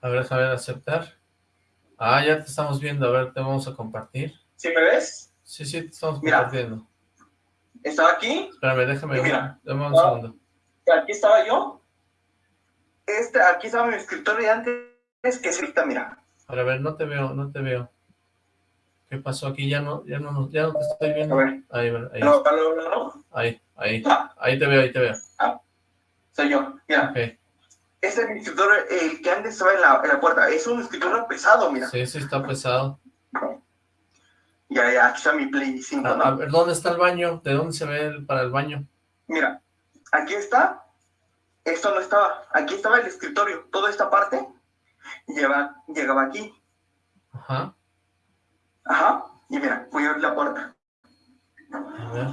A ver, déjame aceptar. Ah, ya te estamos viendo, a ver, te vamos a compartir. ¿Sí me ves? Sí, sí, te estamos compartiendo. ¿Estaba aquí? Espérame, déjame, mira, dame un segundo. Aquí estaba yo, este, aquí estaba mi escritorio de antes, que es ahorita, mira. A ver, no te veo, no te veo. ¿Qué pasó aquí? Ya no, ya no, ya no te estoy viendo. A ver. Ahí, ahí. No, no, no, Ahí, ahí. Ah. Ahí te veo, ahí te veo. Ah. Soy yo, mira. Este es mi escritorio, el que antes estaba en la, en la puerta. Es un escritorio pesado, mira. Sí, sí, está pesado. Ya, ya, aquí está mi Play 5, a, a, ver, ¿dónde está el baño? ¿De dónde se ve el, para el baño? Mira, aquí está esto no estaba, aquí estaba el escritorio, toda esta parte lleva, llegaba aquí. Ajá. Ajá, y mira, voy a abrir la puerta. A ver.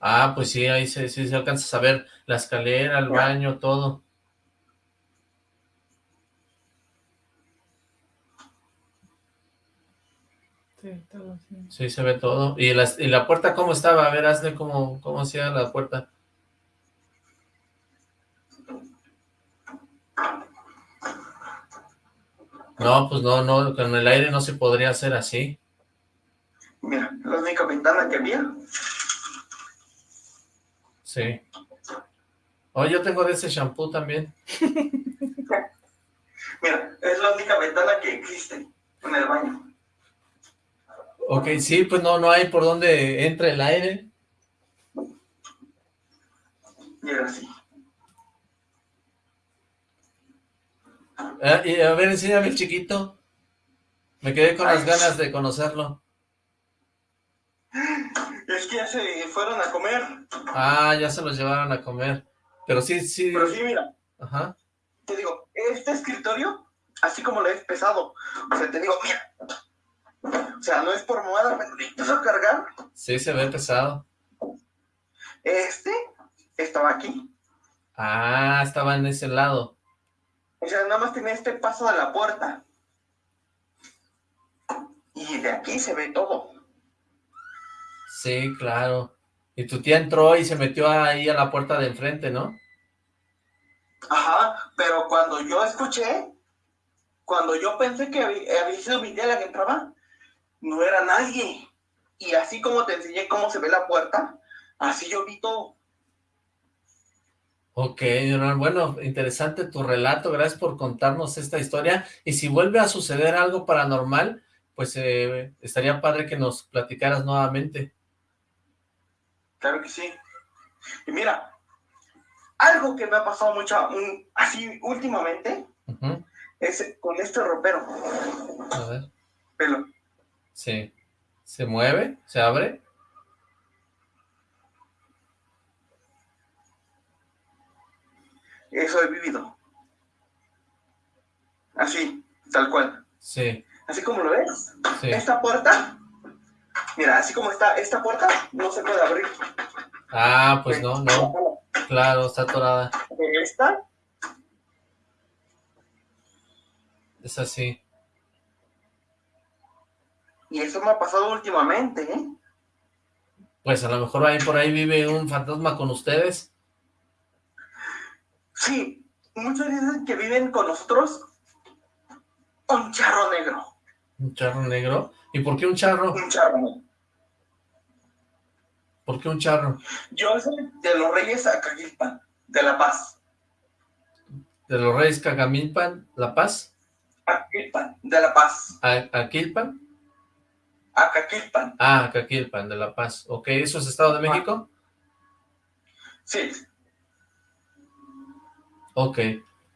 Ah, pues sí, ahí se, sí se alcanza a ver la escalera, el baño, todo. Sí, todo, sí. Sí, se ve todo. ¿Y la, y la puerta cómo estaba? A ver, hazle cómo, cómo hacía la puerta. No, pues no, no, con el aire no se podría hacer así. Mira, la única ventana que había. Sí. Oh, yo tengo de ese shampoo también. Mira, es la única ventana que existe en el baño. Ok, sí, pues no, no hay por donde entre el aire. Y era así. Ah, y a ver, enséñame el chiquito. Me quedé con las ganas de conocerlo. Es que ya se fueron a comer. Ah, ya se los llevaron a comer. Pero sí, sí. Pero sí, mira. Ajá. Te digo, este escritorio, así como lo he pesado. O sea, te digo, mira. O sea, no es por moda, pero a cargar. Sí, se ve pesado. Este estaba aquí. Ah, estaba en ese lado. O sea, nada más tenía este paso de la puerta. Y de aquí se ve todo. Sí, claro. Y tu tía entró y se metió ahí a la puerta de enfrente, ¿no? Ajá, pero cuando yo escuché, cuando yo pensé que había, sido mi tía la que entraba, no era nadie. Y así como te enseñé cómo se ve la puerta, así yo vi todo. Ok, bueno, interesante tu relato, gracias por contarnos esta historia, y si vuelve a suceder algo paranormal, pues eh, estaría padre que nos platicaras nuevamente. Claro que sí. Y mira, algo que me ha pasado mucho, así últimamente, es con este ropero. A ver. Pelo. Sí. ¿Se mueve? ¿Se abre? Eso he vivido. Así, tal cual. Sí. Así como lo ves. Esta puerta, mira, así como está esta puerta, no se puede abrir. Ah, pues no, no. Claro, está atorada. Esta. Es así. Y eso me ha pasado últimamente, ¿eh? Pues a lo mejor ahí por ahí vive un fantasma con ustedes. Sí, muchos dicen que viven con nosotros un charro negro. ¿Un charro negro? ¿Y por qué un charro? Un charro negro. ¿Por qué un charro? Yo soy de los reyes Acaquilpan, de La Paz. ¿De los reyes Cagamilpan, La Paz? Aquilpan, de La Paz. ¿Aquilpan? Acaquilpan. Ah, Acaquilpan, de La Paz. Ok, ¿eso es Estado de México? Sí. Ok.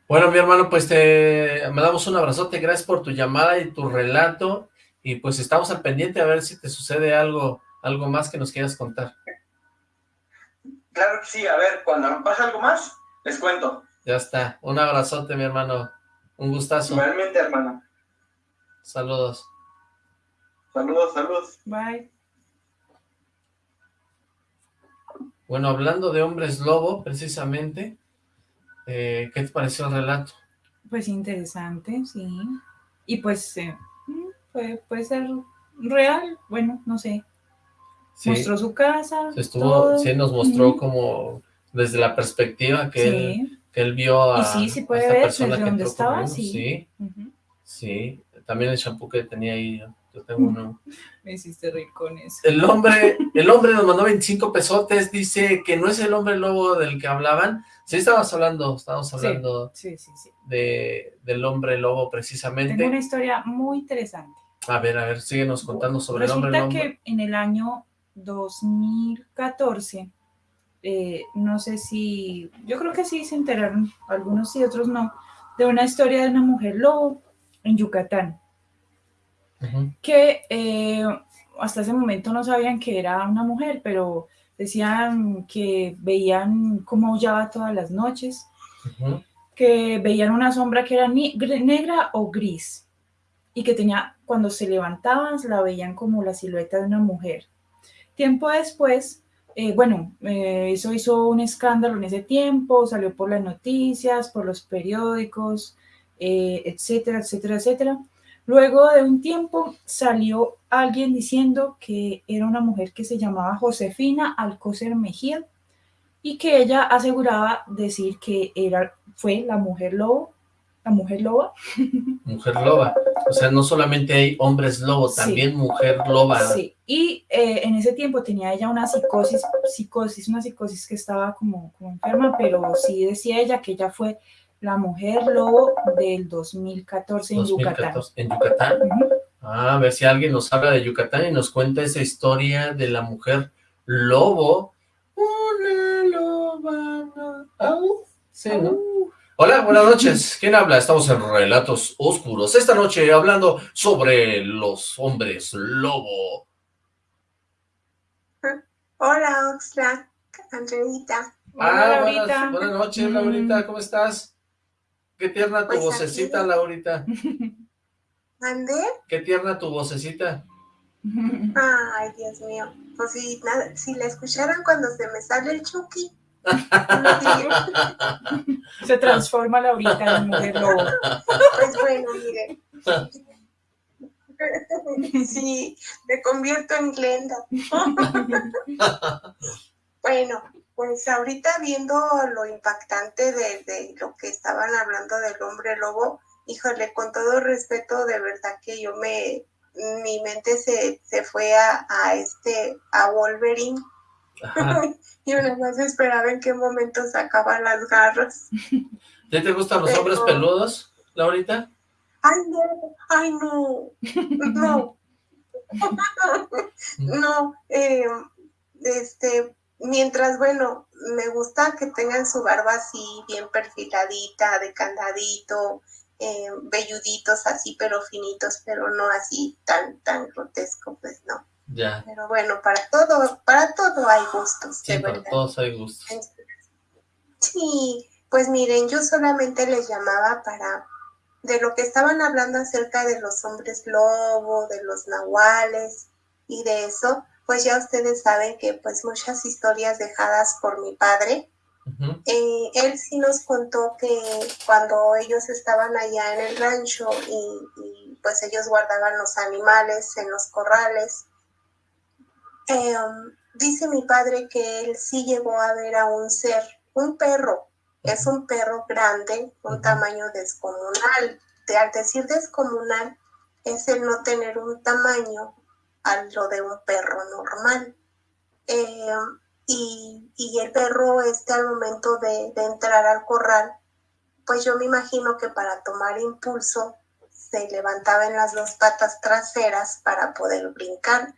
Bueno, mi hermano, pues te mandamos un abrazote, gracias por tu llamada y tu relato, y pues estamos al pendiente a ver si te sucede algo, algo más que nos quieras contar. Claro que sí, a ver, cuando me pase algo más, les cuento. Ya está, un abrazote, mi hermano, un gustazo. Realmente, hermano. Saludos. Saludos, saludos. Bye. Bueno, hablando de hombres lobo, precisamente, eh, ¿Qué te pareció el relato? Pues interesante, sí. Y pues eh, puede, puede, ser real, bueno, no sé. Mostró su casa. Estuvo, sí, nos mostró como desde la perspectiva que, él, que él vio a, y sí, sí puede ver desde donde estaba, sí. Sí, sí. También el shampoo que tenía ahí, yo tengo uno. Me hiciste reír con eso. El hombre, el hombre nos mandó 25 pesotes, dice que no es el hombre lobo del que hablaban, Sí, estábamos hablando, estábamos hablando De, del hombre lobo precisamente. Tengo una historia muy interesante. A ver, a ver, síguenos contando sobre el hombre lobo. Resulta que en el año 2014, eh, no sé si, yo creo que sí se enteraron, algunos sí, otros no, de una historia de una mujer lobo en Yucatán. Que eh, hasta ese momento no sabían que era una mujer, pero decían que veían cómo aullaba todas las noches, que veían una sombra que era negra o gris y que tenía, cuando se levantaban, la veían como la silueta de una mujer. Tiempo después, eh, bueno, eh, eso hizo un escándalo en ese tiempo, salió por las noticias, por los periódicos, eh, etcétera, etcétera, etcétera. Luego de un tiempo salió alguien diciendo que era una mujer que se llamaba Josefina Alcócer Mejía y que ella aseguraba decir que era, fue la mujer lobo, la mujer loba. Mujer loba, o sea, no solamente hay hombres lobos, también mujer loba. Sí, y eh, en ese tiempo tenía ella una psicosis, psicosis, una psicosis que estaba como, como enferma, pero sí decía ella que ella fue la Mujer Lobo del 2014 en Yucatán. ¿En Yucatán? Ah, a ver si alguien nos habla de Yucatán y nos cuenta esa historia de la Mujer Lobo. Una loba. Sí, ¿no? Hola, buenas noches. ¿Quién habla? Estamos en Relatos Oscuros. Esta noche hablando sobre los hombres lobo. Hola, Oxlack, Andreita. Ah, buenas, buenas, noches, Laurita, ¿cómo estás? Qué tierna tu pues vocecita, Laurita. ¿Ande? Qué tierna tu vocecita. Ay, Dios mío. Pues si, si la escucharan cuando se me sale el Chucky. se transforma Laurita en mujer lobo. Pues bueno, mire. Sí, me convierto en Glenda. Bueno, pues ahorita viendo lo impactante de, lo que estaban hablando del hombre lobo, híjole, con todo respeto, de verdad que yo me, mi mente se, se fue a, a, este, a Wolverine. y una más esperaba en qué momento sacaban las garras. ¿Ya te gustan los hombres peludos, Laurita? Ay, no, ay, no, no. no, eh, este, mientras, bueno, me gusta que tengan su barba así bien perfiladita, de candadito, eh, velluditos así, pero finitos, pero no así tan, tan grotesco, pues no. Ya. Pero bueno, para todo, para todo hay gustos, sí, para todos hay gustos. Sí, pues miren, yo solamente les llamaba para, de lo que estaban hablando acerca de los hombres lobo, de los nahuales y de eso, pues ya ustedes saben que pues muchas historias dejadas por mi padre, eh, él sí nos contó que cuando ellos estaban allá en el rancho y, pues ellos guardaban los animales en los corrales, em, dice mi padre que él sí llegó a ver a un ser, un perro, es un perro grande, un tamaño descomunal. De, al decir descomunal, es el no tener un tamaño a lo de un perro normal. Eh, y, el perro este al momento de, entrar al corral, pues yo me imagino que para tomar impulso se levantaba en las dos patas traseras para poder brincar.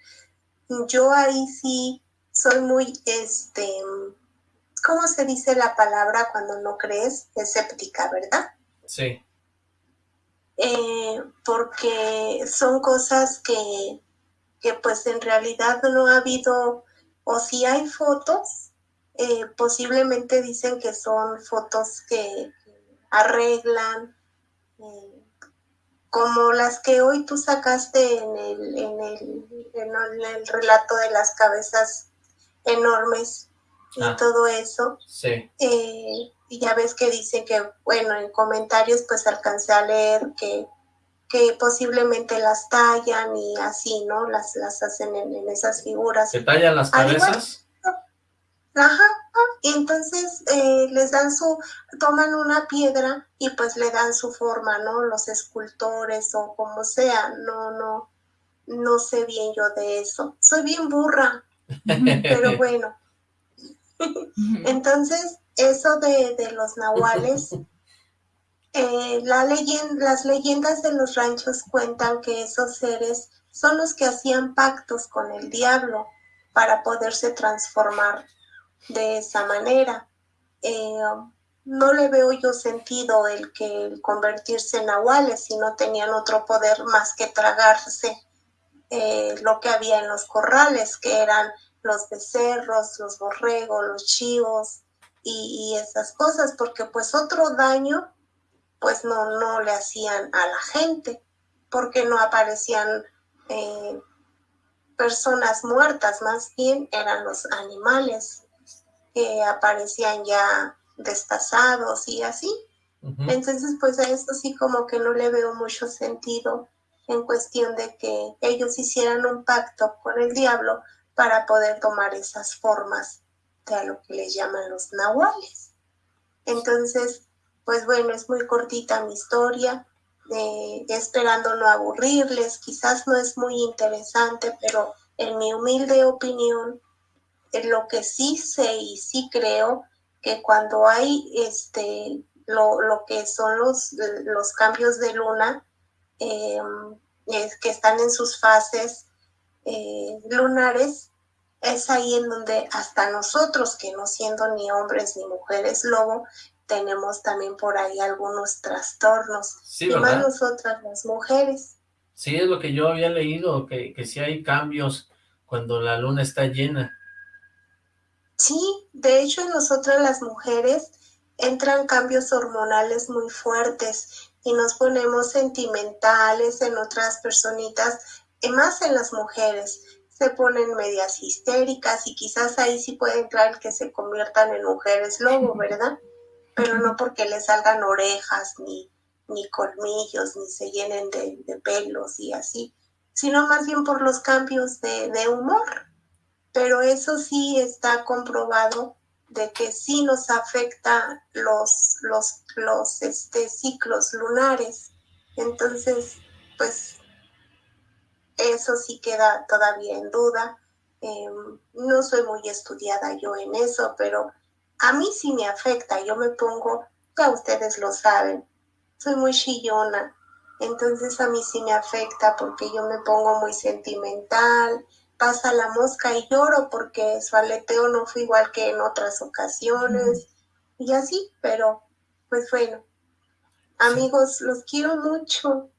Yo ahí sí soy muy, este, ¿cómo se dice la palabra cuando no crees? Escéptica, ¿verdad? Sí. Eh, porque son cosas que, que pues en realidad no ha habido, o si hay fotos, eh, posiblemente dicen que son fotos que arreglan, eh, como las que hoy tú sacaste en el, en el, en el relato de las cabezas enormes y ah. todo eso. Sí. Eh, y ya ves que dicen que, bueno, en comentarios pues alcancé a leer que que posiblemente las tallan y así, ¿no? Las, las hacen en, esas figuras. ¿Se tallan las cabezas? Ajá, y entonces eh, les dan su, toman una piedra y pues le dan su forma, ¿no? Los escultores o como sea, no, no, no sé bien yo de eso. Soy bien burra, pero bueno. entonces, eso de, de los nahuales eh, la las leyendas de los ranchos cuentan que esos seres son los que hacían pactos con el diablo para poderse transformar de esa manera. Eh, no le veo yo sentido el que convertirse en nahuales si no tenían otro poder más que tragarse eh, lo que había en los corrales, que eran los becerros, los borregos, los chivos y esas cosas, porque pues otro daño pues no, no le hacían a la gente, porque no aparecían eh, personas muertas, más bien eran los animales que aparecían ya destazados y así. Entonces, pues a esto sí como que no le veo mucho sentido en cuestión de que ellos hicieran un pacto con el diablo para poder tomar esas formas de a lo que les llaman los nahuales. Entonces, pues bueno, es muy cortita mi historia, esperando no aburrirles, quizás no es muy interesante, pero en mi humilde opinión, en lo que sí sé y sí creo, que cuando hay este, lo, que son los, los cambios de luna, em, que están en sus fases eh, lunares, es ahí en donde hasta nosotros, que no siendo ni hombres ni mujeres lobo, tenemos también por ahí algunos trastornos. Sí, y más nosotras las mujeres. Sí, es lo que yo había leído, que, que sí hay cambios cuando la luna está llena. Sí, de hecho en nosotras las mujeres entran cambios hormonales muy fuertes y nos ponemos sentimentales en otras personitas, y más en las mujeres. Se ponen medias histéricas y quizás ahí sí puede entrar que se conviertan en mujeres lobo, ¿verdad? Pero no porque le salgan orejas ni, ni colmillos, ni se llenen de, pelos y así, sino más bien por los cambios de, humor. Pero eso sí está comprobado de que sí nos afecta los, los, los este, ciclos lunares. Entonces, pues eso sí queda todavía en duda. Em, no soy muy estudiada yo en eso, pero a mí sí me afecta. Yo me pongo, ya ustedes lo saben, soy muy chillona. Entonces a mí sí me afecta porque yo me pongo muy sentimental, pasa la mosca y lloro porque su aleteo no fue igual que en otras ocasiones y así, pero pues bueno, amigos, los quiero mucho.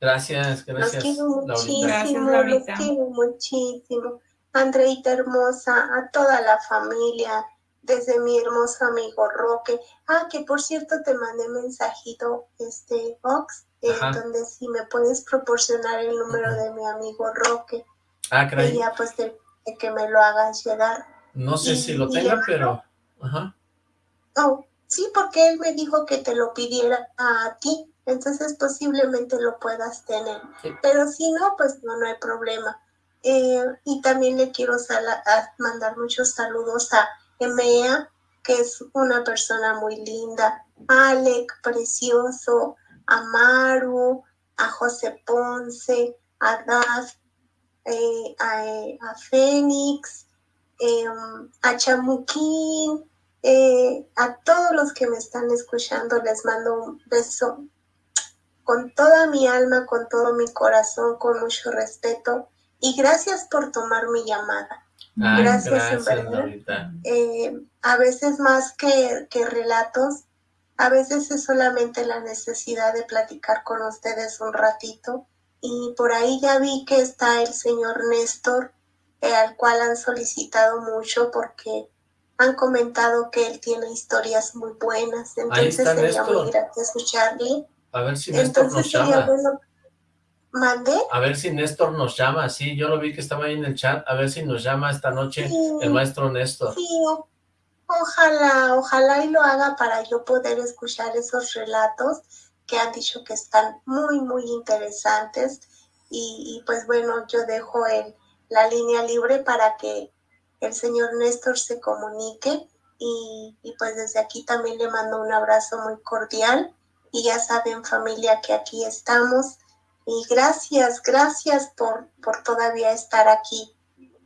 Gracias, gracias. Los quiero muchísimo, los quiero muchísimo. Andreita hermosa, a toda la familia, desde mi hermoso amigo Roque. Ah, que por cierto te mandé mensajito, este, Fox, eh, donde si me puedes proporcionar el número de mi amigo Roque. Ah, caray. Y ya pues de, que me lo hagas llegar. No sé si lo tenga, pero... Ajá. Oh, sí, porque él me dijo que te lo pidiera a ti, entonces posiblemente lo puedas tener. Pero si no, pues no, no hay problema. Eh, y también le quiero mandar muchos saludos a Emea, que es una persona muy linda, Alec, precioso, a Maru, a José Ponce, a Daz, eh, a, Fénix, em, a Chamuquín, eh, a todos los que me están escuchando les mando un beso con toda mi alma, con todo mi corazón, con mucho respeto. Y gracias por tomar mi llamada. Gracias, en verdad. Eh, a veces más que, que relatos, a veces es solamente la necesidad de platicar con ustedes un ratito y por ahí ya vi que está el señor Néstor, eh, al cual han solicitado mucho porque han comentado que él tiene historias muy buenas, entonces sería muy grato escucharle. A ver si Néstor nos llama. A ver si Néstor nos llama, sí, yo lo vi que estaba ahí en el chat, a ver si nos llama esta noche el maestro Néstor. Sí, ojalá, ojalá y lo haga para yo poder escuchar esos relatos que han dicho que están muy, muy interesantes. Y, pues bueno, yo dejo el, la línea libre para que el señor Néstor se comunique. Y, pues desde aquí también le mando un abrazo muy cordial. Y ya saben familia que aquí estamos. Y gracias, gracias por, por todavía estar aquí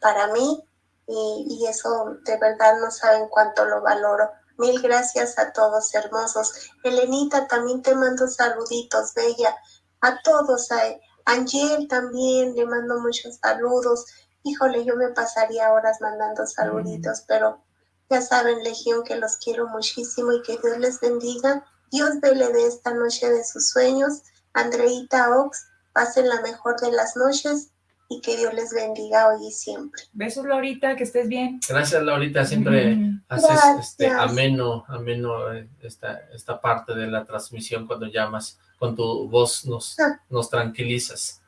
para mí. Y, y eso de verdad no saben cuánto lo valoro. Mil gracias a todos, hermosos. Elenita, también te mando saluditos, bella. A todos, a Angel también le mando muchos saludos. Híjole, yo me pasaría horas mandando saluditos, pero ya saben, Legión, que los quiero muchísimo y que Dios les bendiga. Dios vele de esta noche de sus sueños. Andreita Ox, pasen la mejor de las noches y que Dios les bendiga hoy y siempre. Besos, Laurita, que estés bien. Gracias, Laurita, siempre haces este ameno, ameno eh, esta, esta parte de la transmisión cuando llamas, con tu voz nos, ah. nos tranquilizas.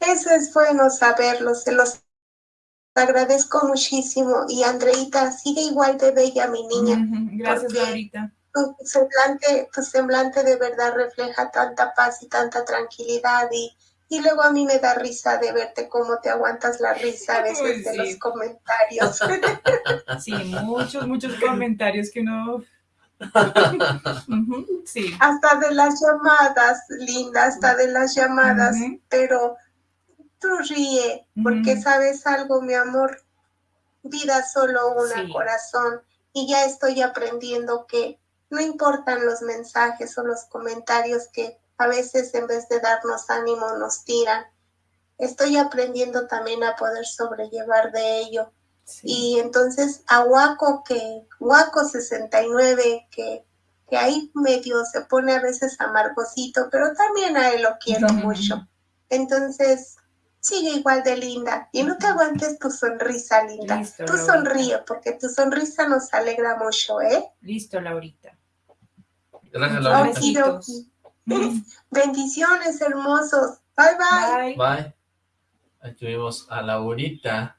Eso es bueno saberlo, se los agradezco muchísimo. Y Andreita, sigue igual de bella mi niña. Gracias, Laurita. Tu semblante, tu semblante de verdad refleja tanta paz y tanta tranquilidad y y luego a mí me da risa de verte cómo te aguantas la risa a veces de los comentarios. Sí, muchos, muchos comentarios que no... sí. Hasta de las llamadas, linda, hasta de las llamadas, pero tú ríe, porque sabes algo, mi amor, vida solo una corazón, y ya estoy aprendiendo que no importan los mensajes o los comentarios que a veces en vez de darnos ánimo nos tiran. Estoy aprendiendo también a poder sobrellevar de ello. Y entonces a Waco, que Waco 69, que, que ahí medio se pone a veces amargosito, pero también a él lo quiero mucho. Entonces, sigue igual de linda y no te aguantes tu sonrisa, linda. Tú sonríe porque tu sonrisa nos alegra mucho, ¿eh? Listo, Laurita. Gracias. Bendiciones, hermosos. Bye, bye. Bye. Ahí tuvimos a Laurita.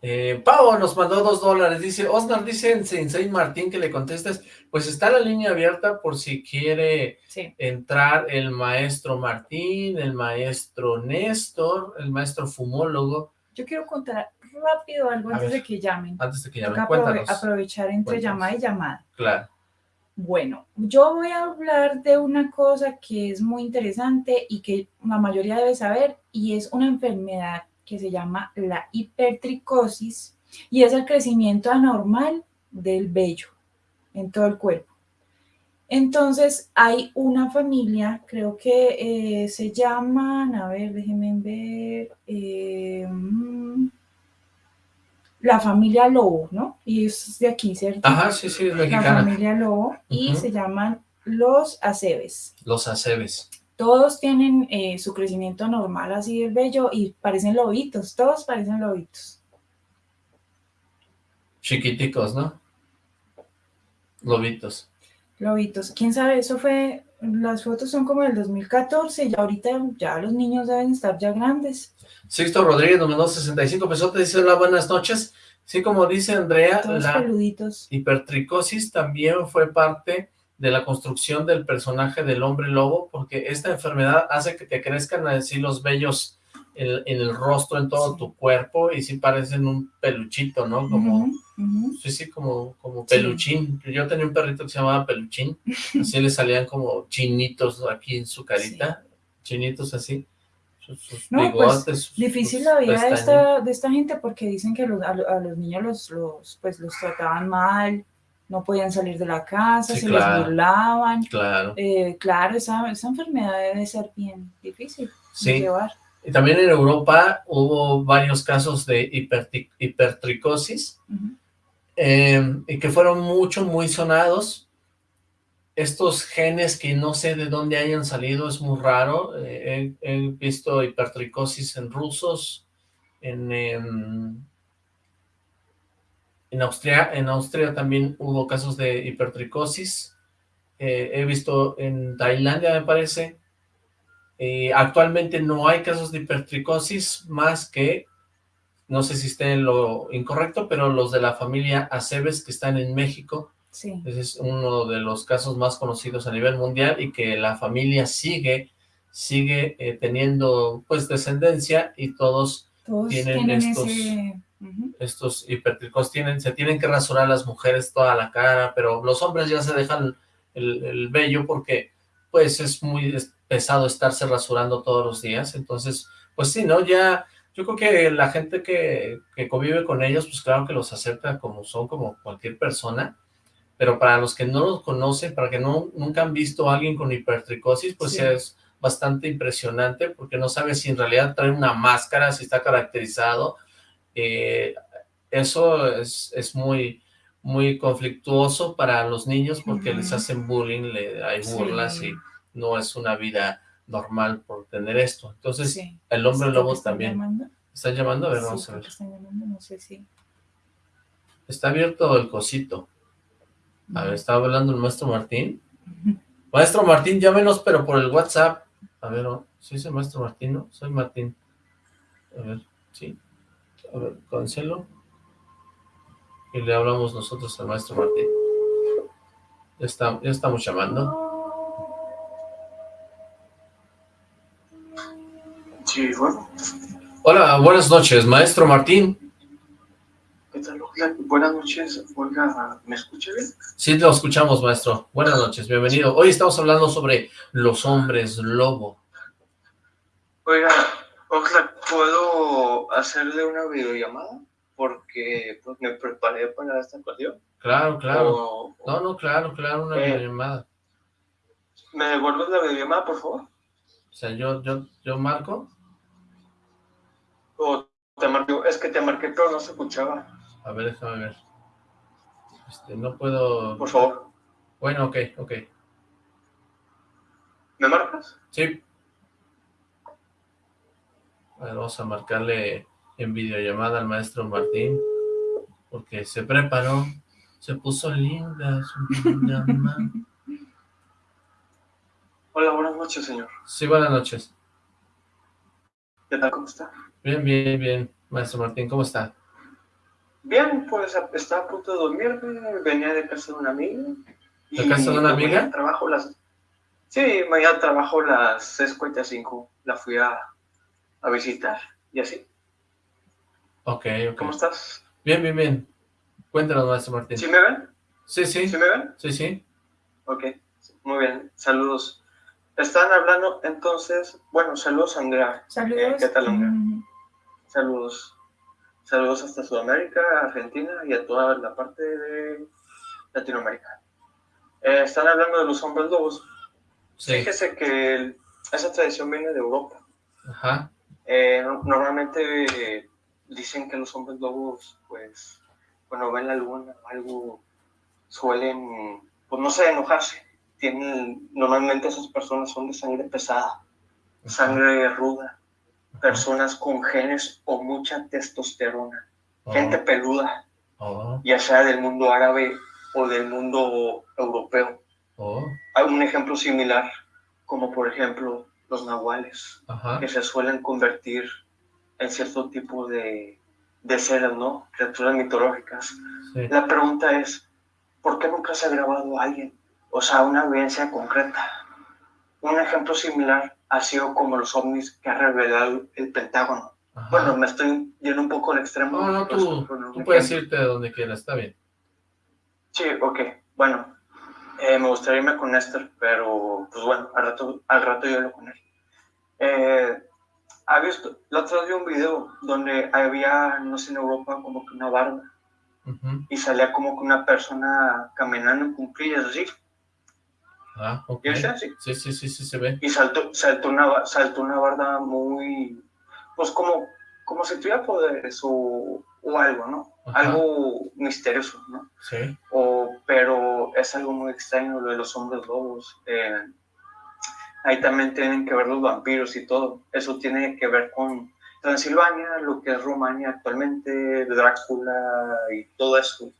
Eh, Pau nos mandó dos dólares, dice, Osnar dice en Sensei Martín que le contestes, pues está la línea abierta por si quiere entrar el maestro Martín, el maestro Néstor, el maestro fumólogo. Yo quiero contar rápido algo antes de que llamen. Antes de que llamen, cuéntanos. aprovechar entre llamada y llamada. Claro. Bueno, yo voy a hablar de una cosa que es muy interesante y que la mayoría debe saber y es una enfermedad que se llama la hipertricosis y es el crecimiento anormal del vello en todo el cuerpo. Entonces hay una familia, creo que eh, se llaman, a ver, déjenme ver, eh, mm, la familia Lobo, ¿no? Y es de aquí, ¿cierto? Ajá, sí, sí, es mexicana. La familia Lobo y se llaman los acebes. Los acebes. Todos tienen eh, su crecimiento normal así del vello y parecen lobitos, todos parecen lobitos. Chiquiticos, ¿no? Lobitos. Lobitos. ¿Quién sabe? Eso fue, las fotos son como del 2014 y ahorita ya los niños deben estar ya grandes. Sixto Rodríguez nos mandó 65 pesos, te dice hola, buenas noches. Sí, como dice Andrea, la hipertricosis también fue parte de la construcción del personaje del hombre lobo, porque esta enfermedad hace que te crezcan así los vellos en, el rostro, en todo tu cuerpo, y sí parecen un peluchito, ¿no? Como, sí, sí, como, como peluchín. Yo tenía un perrito que se llamaba peluchín, así le salían como chinitos aquí en su carita, chinitos así. No, pues, difícil la vida de esta, de esta gente porque dicen que a, los niños los, los, pues, los trataban mal, no podían salir de la casa, se les burlaban. Claro. Eh, claro, esa, esa, enfermedad debe ser bien difícil de llevar. Y también en Europa hubo varios casos de hipertricosis em, y que fueron mucho, muy sonados. Estos genes que no sé de dónde hayan salido, es muy raro. Eh, he, visto hipertricosis en rusos, en, em, en Austria, en Austria también hubo casos de hipertricosis. Eh, he visto en Tailandia, me parece. Eh, actualmente no hay casos de hipertricosis más que, no sé si esté en lo incorrecto, pero los de la familia Aceves que están en México. Sí. Ese es uno de los casos más conocidos a nivel mundial y que la familia sigue, sigue eh, teniendo pues descendencia y todos, tienen, estos estos hipertricos tienen, se tienen que rasurar las mujeres toda la cara, pero los hombres ya se dejan el, el vello porque pues es muy pesado estarse rasurando todos los días, entonces pues sí, ¿no? Ya yo creo que la gente que, que convive con ellos, pues claro que los acepta como son, como cualquier persona, pero para los que no los conocen, para que no nunca han visto a alguien con hipertricosis, pues es bastante impresionante, porque no sabes si en realidad trae una máscara, si está caracterizado, eh, eso es, es, muy, muy conflictuoso para los niños porque les hacen bullying, le, hay burlas y no es una vida normal por tener esto. Entonces, el hombre lobo también. Llamando? ¿Están llamando? A ver, vamos a ver. no sé si... Está abierto el cosito. A ver, estaba hablando el maestro Martín. Maestro Martín, llámenos, pero por el WhatsApp. A ver, ¿sí es el maestro Martín, no? Soy Martín. A ver, sí. A ver, cancelo. Y le hablamos nosotros al maestro Martín. Ya, está, ya estamos llamando. Sí, bueno. Hola, buenas noches, maestro Martín. ¿Qué tal, Buenas noches, Olga, ¿me escucha bien? Sí, lo escuchamos, maestro. Buenas noches, bienvenido. Hoy estamos hablando sobre los hombres lobo. Oiga, Oxlack, ¿puedo hacerle una videollamada? Porque pues, me preparé para esta ocasión. Claro, claro. no, no, claro, claro, una eh, videollamada. ¿Me devuelves la videollamada, por favor? O sea, yo, yo, yo marco. O te marco, es que te marqué, pero no se escuchaba. A ver, déjame ver. Este, no puedo... Por favor. Bueno, ok, ok. ¿Me marcas? Sí. A ver, vamos a marcarle en videollamada al maestro Martín, porque se preparó, se puso linda su Hola, buenas noches, señor. Sí, buenas noches. ¿Qué tal, cómo está? Bien, bien, bien. Maestro Martín, ¿cómo está? Bien, pues está a punto de dormir, venía de casa de una amiga. ¿De casa de una amiga? Trabajo las... Sí, mañana trabajo las 6.45, la fui a a visitar y así. Ok, ok. ¿Cómo estás? Bien, bien, bien. Cuéntanos, maestro Martín. ¿Sí me ven? Sí, sí. ¿Sí me ven? Sí, sí. Ok, muy bien, saludos. Están hablando entonces, bueno, saludos Andrea. Saludos. Eh, ¿Qué tal Andrea? Saludos. Saludos hasta Sudamérica, Argentina y a toda la parte de Latinoamérica. Eh, están hablando de los hombres lobos. Fíjese que esa tradición viene de Europa. Ajá. Eh, normalmente dicen que los hombres lobos, pues, cuando ven la luna o algo, suelen, pues no sé, enojarse. Tienen, normalmente esas personas son de sangre pesada, sangre ruda, personas con genes o mucha testosterona, oh. gente peluda, oh. ya sea del mundo árabe o del mundo europeo. Oh. Hay un ejemplo similar, como por ejemplo los nahuales, que se suelen convertir en cierto tipo de, de seres, ¿no? Criaturas mitológicas. La pregunta es, ¿por qué nunca se ha grabado a alguien? O sea, una evidencia concreta. Un ejemplo similar ha sido como los ovnis que ha revelado el Pentágono. Bueno, me estoy yendo un poco al extremo. No, no, tú, tú puedes irte de donde quieras, está bien. Sí, ok. Bueno, eh, me gustaría irme con Néstor, pero pues bueno, al rato, al rato yo hablo con él. Eh, ¿ha visto? La otra vez vi un video donde había, no sé, en Europa como que una barba y salía como que una persona caminando en cumplillas así. Ah, ok. Sí, sí, sí, sí, sí, se ve. Y saltó, saltó, una, saltó una barda muy, pues como, como si tuviera poderes o, o algo, ¿no? Algo misterioso, ¿no? Sí. O, pero es algo muy extraño lo de los hombres lobos. Eh, ahí también tienen que ver los vampiros y todo. Eso tiene que ver con Transilvania, lo que es Rumania actualmente, Drácula y todo eso.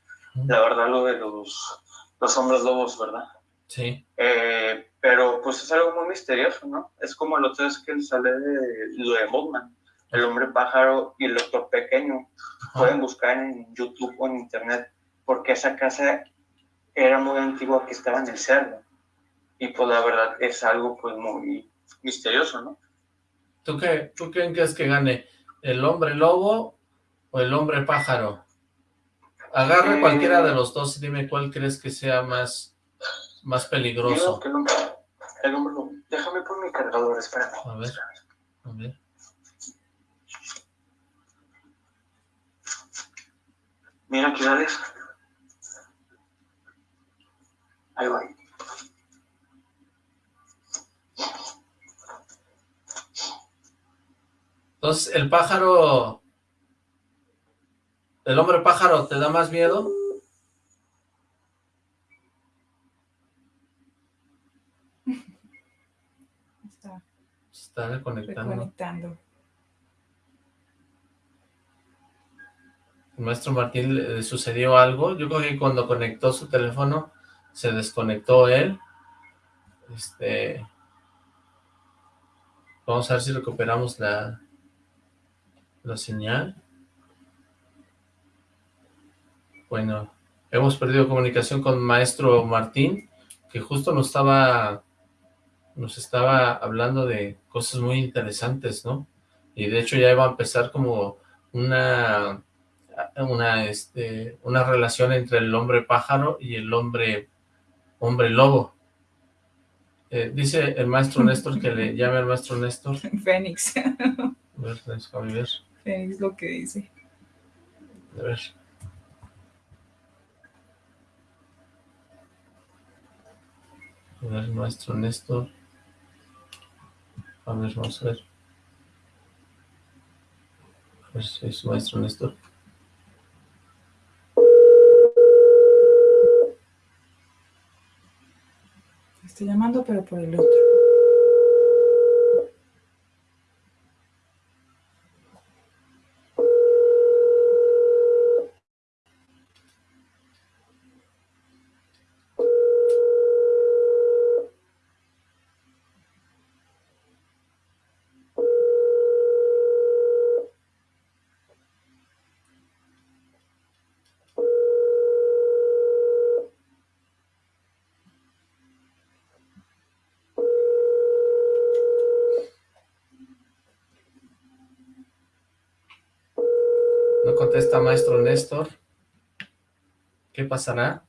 La verdad, lo de los, los hombres lobos, ¿verdad? Sí. Eh, pero pues es algo muy misterioso, ¿no? Es como lo otro es que sale de lo de Botman, el hombre pájaro y el doctor pequeño. Pueden buscar en YouTube o en internet, porque esa casa era muy antigua que estaba en el cerro. Y pues la verdad es algo pues muy misterioso, ¿no? ¿Tú qué, ¿Tú quién crees que gane? ¿El hombre lobo o el hombre pájaro? Agarra cualquiera de los dos y dime cuál crees que sea más, más peligroso. El hombre, el hombre. Déjame por mi cargador, espérame. A ver, a ver. Mira aquí. Ahí va. Entonces, el pájaro... ¿El hombre pájaro te da más miedo? Está, está reconectando. reconectando. El maestro Martín le sucedió algo. Yo creo que cuando conectó su teléfono se desconectó él. Este... Vamos a ver si recuperamos la, la señal. Bueno, hemos perdido comunicación con maestro Martín, que justo nos estaba, nos estaba hablando de cosas muy interesantes, ¿no? Y de hecho ya iba a empezar como una, una, este, una relación entre el hombre pájaro y el hombre, hombre lobo. Eh, dice el maestro Néstor que le llame al maestro Néstor. Fénix. A ver, ver. Es lo que dice. A ver. A ver, maestro Néstor. Ver, vamos a ver. A ver si es maestro Néstor. Estoy llamando, pero por el otro. Maestro Néstor. ¿Qué pasará?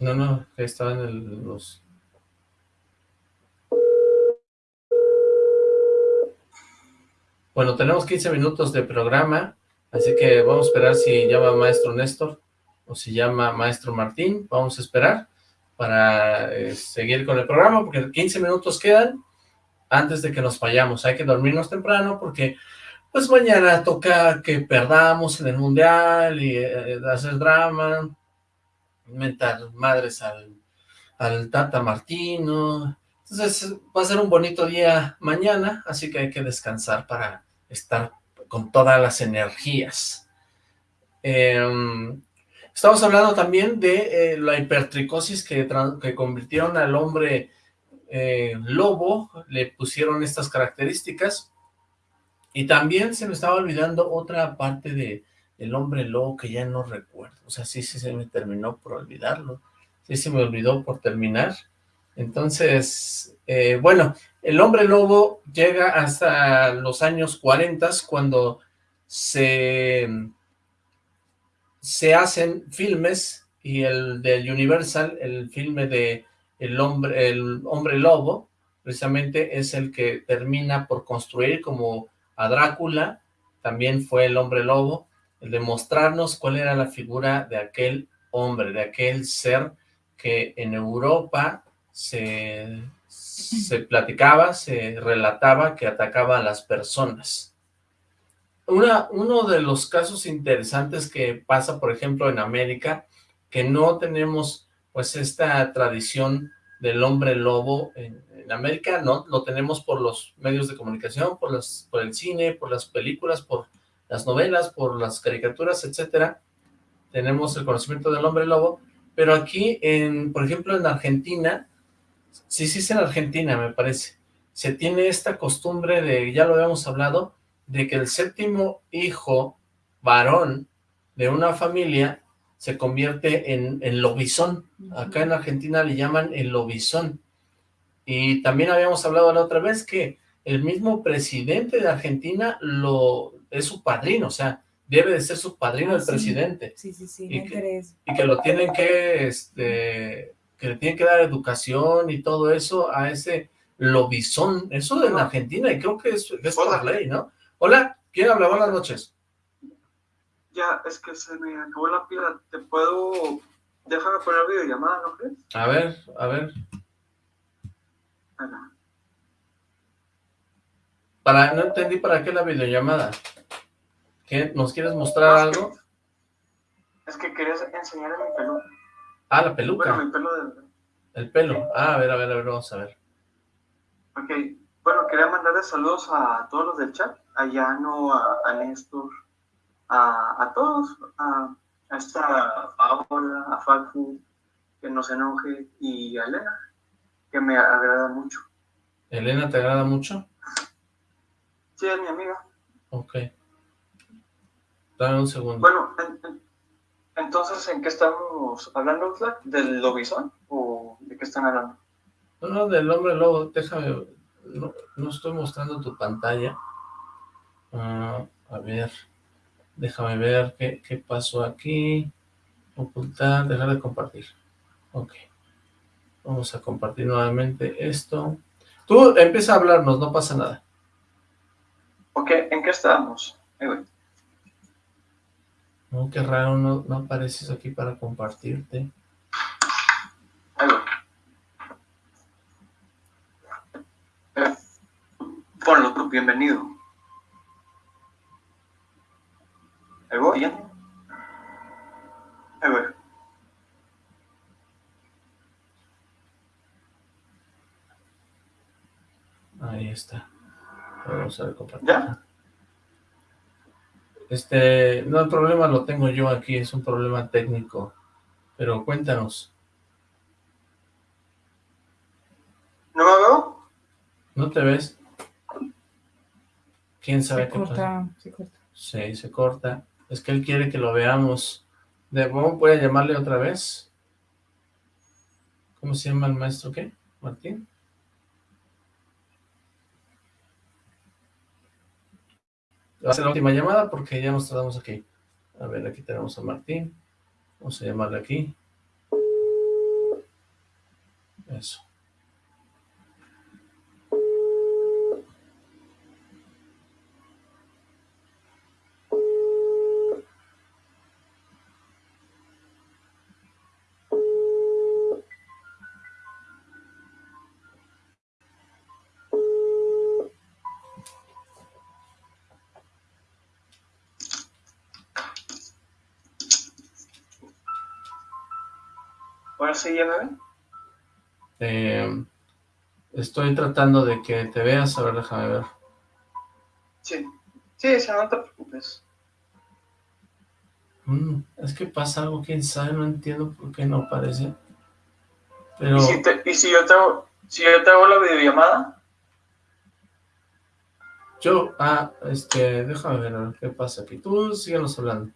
No, no, estaba en los... Bueno, tenemos 15 minutos de programa, así que vamos a esperar si llama Maestro Néstor o si llama Maestro Martín. Vamos a esperar para eh, seguir con el programa, porque 15 minutos quedan antes de que nos vayamos. Hay que dormirnos temprano porque pues mañana toca que perdamos en el Mundial y eh, hacer drama, mentar madres al, al Tata Martino. Entonces va a ser un bonito día mañana, así que hay que descansar para estar con todas las energías. Em, estamos hablando también de eh, la hipertricosis que, que convirtieron al hombre eh, lobo, le pusieron estas características, y también se me estaba olvidando otra parte de el hombre lobo que ya no recuerdo, o sea, sí, se me terminó por olvidarlo, sí se me olvidó por terminar, entonces, eh, bueno, el hombre lobo llega hasta los años 40 cuando se, se hacen filmes y el de Universal, el filme de el hombre, el hombre lobo, precisamente es el que termina por construir como a Drácula, también fue el hombre lobo, el de mostrarnos cuál era la figura de aquel hombre, de aquel ser que en Europa se, se platicaba, se relataba que atacaba a las personas. Una, uno de los casos interesantes que pasa, por ejemplo, en América, que no tenemos pues esta tradición del hombre lobo en, América, no, lo tenemos por los medios de comunicación, por, las, por el cine, por las películas, por las novelas, por las caricaturas, etcétera. Tenemos el conocimiento del hombre lobo, pero aquí, en, por ejemplo, en Argentina, sí, sí es en Argentina, me parece, se tiene esta costumbre de, ya lo habíamos hablado, de que el séptimo hijo varón de una familia se convierte en, en lobizón. Acá en Argentina le llaman el lobizón. Y también habíamos hablado la otra vez que el mismo presidente de Argentina lo es su padrino, o sea, debe de ser su padrino el presidente. Sí, sí, sí, y que, y que lo tienen que, este, que le tienen que dar educación y todo eso a ese lobizón. Eso en Argentina, y creo que es, es por ley, ¿no? Hola, ¿quién habla? Buenas noches. Ya, es que se me acabó la pila. ¿Te puedo... Déjame poner videollamada, ¿no crees? A ver, a ver. Para, no entendí para qué la videollamada. ¿Qué, ¿Nos quieres mostrar algo? es que querías enseñarle mi pelo. Ah, la peluca. Bueno, mi pelo de... El pelo. Ah, a ver, a ver, a ver, vamos a ver. Ok. Bueno, quería mandarle saludos a todos los del chat. A Yano, a, a Néstor, a, a todos, a, a esta Paola, a Falfu, que no se enoje, y a Elena, que me agrada mucho. ¿Elena te agrada mucho? Sí, es mi amiga. Ok. Dame un segundo. Bueno, entonces, ¿en qué estamos hablando, ¿Del lobizón o de qué están hablando? No, no, del hombre lobo, déjame, no, no estoy mostrando tu pantalla. Ah, a ver... Déjame ver qué, qué pasó aquí. Ocultar, dejar de compartir. Ok. Vamos a compartir nuevamente esto. Tú empieza a hablarnos, no pasa nada. Ok, ¿en qué estábamos? No, qué raro, no, no apareces aquí para compartirte. Ahí eh, ponlo tú, bienvenido. Ahí voy, ya. Ahí voy. Ahí está. Vamos a ver compartir. ¿Ya? Este, no, el problema lo tengo yo aquí, es un problema técnico. Pero cuéntanos. ¿No me veo? ¿No te ves? ¿Quién sabe se qué corta, pasa? Se corta. Sí, se corta. Es que él quiere que lo veamos. De, ¿Voy a llamarle otra vez? ¿Cómo se llama el maestro qué? ¿Martín? Va a ser la última llamada porque ya nos tardamos aquí. A ver, aquí tenemos a Martín. Vamos a llamarle aquí. Eso. ¿Ahora sí ya me eh, estoy tratando de que te veas, a ver, déjame ver. Sí, sí, no te preocupes. Mm, es que pasa algo, quién sabe, no entiendo por qué no aparece. Pero... ¿Y si, yo te hago, si yo te hago la videollamada? Yo, ah, este, déjame ver qué pasa aquí. Tú síguenos hablando.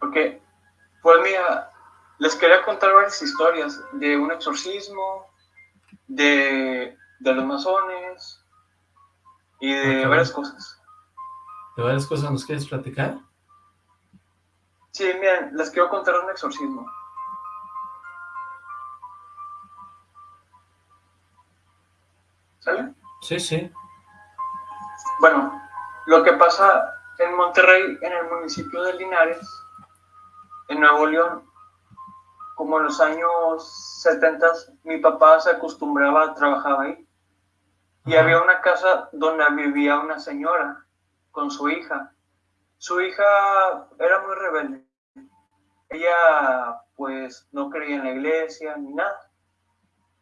Ok, pues mira, les quería contar varias historias de un exorcismo, de, los masones y de varias cosas. ¿De varias cosas nos quieres platicar? Sí, miren, les quiero contar un exorcismo. ¿Sale? Sí, sí. Bueno, lo que pasa en Monterrey, en el municipio de Linares, en Nuevo León, como en los años 70, mi papá se acostumbraba, trabajaba ahí. Y había una casa donde vivía una señora con su hija. Su hija era muy rebelde. Ella pues no creía en la iglesia ni nada.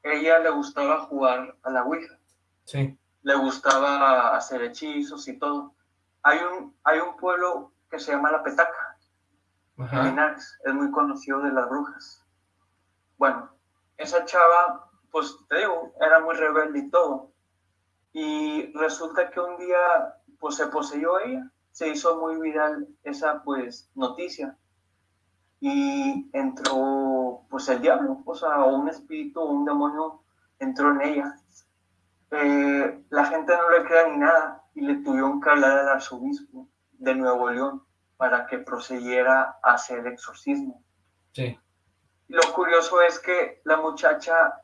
Ella le gustaba jugar a la Ouija. Sí. Le gustaba hacer hechizos y todo. Hay un, hay un pueblo que se llama La Petaca, en Linares. Es muy conocido de las brujas. Bueno, esa chava, pues te digo, era muy rebelde y todo. Y resulta que un día, pues se poseyó ella, se hizo muy viral esa, pues, noticia. Y entró, pues, el diablo, o sea, un espíritu, un demonio entró en ella. Eh, la gente no le crea ni nada y le tuvieron que hablar al arzobispo de Nuevo León para que procediera a hacer exorcismo. Sí. Lo curioso es que la muchacha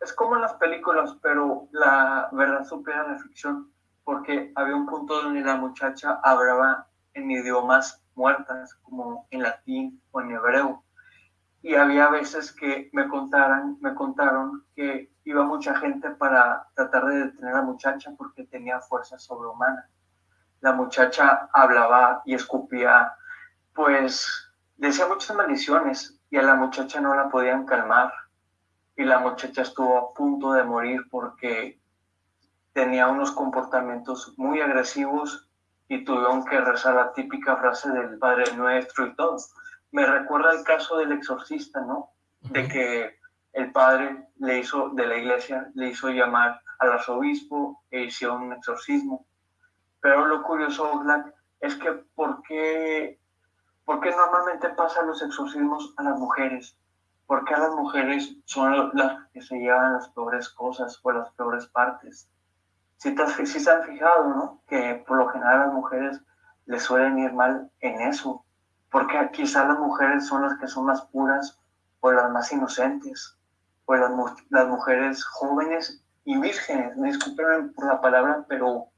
es como en las películas, pero la verdad supera la ficción, porque había un punto donde la muchacha hablaba en idiomas muertas, como en latín o en hebreo. Y había veces que me contaran, me contaron que iba mucha gente para tratar de detener a la muchacha porque tenía fuerza sobrehumana. La muchacha hablaba y escupía, pues decía muchas maldiciones, y a la muchacha no la podían calmar y la muchacha estuvo a punto de morir porque tenía unos comportamientos muy agresivos y tuvieron que rezar la típica frase del Padre Nuestro y todo. Me recuerda el caso del exorcista, ¿no? De que el padre le hizo, de la iglesia, le hizo llamar al arzobispo e hizo un exorcismo. Pero lo curioso, Black, es que ¿por qué ¿Por qué normalmente pasan los exorcismos a las mujeres? Porque a las mujeres son las que se llevan las peores cosas o las peores partes. Si, te, si se han fijado, ¿no? Que por lo general a las mujeres les suelen ir mal en eso. Porque quizá las mujeres son las que son más puras o las más inocentes. O las, las mujeres jóvenes y vírgenes. Disculpen por la palabra, pero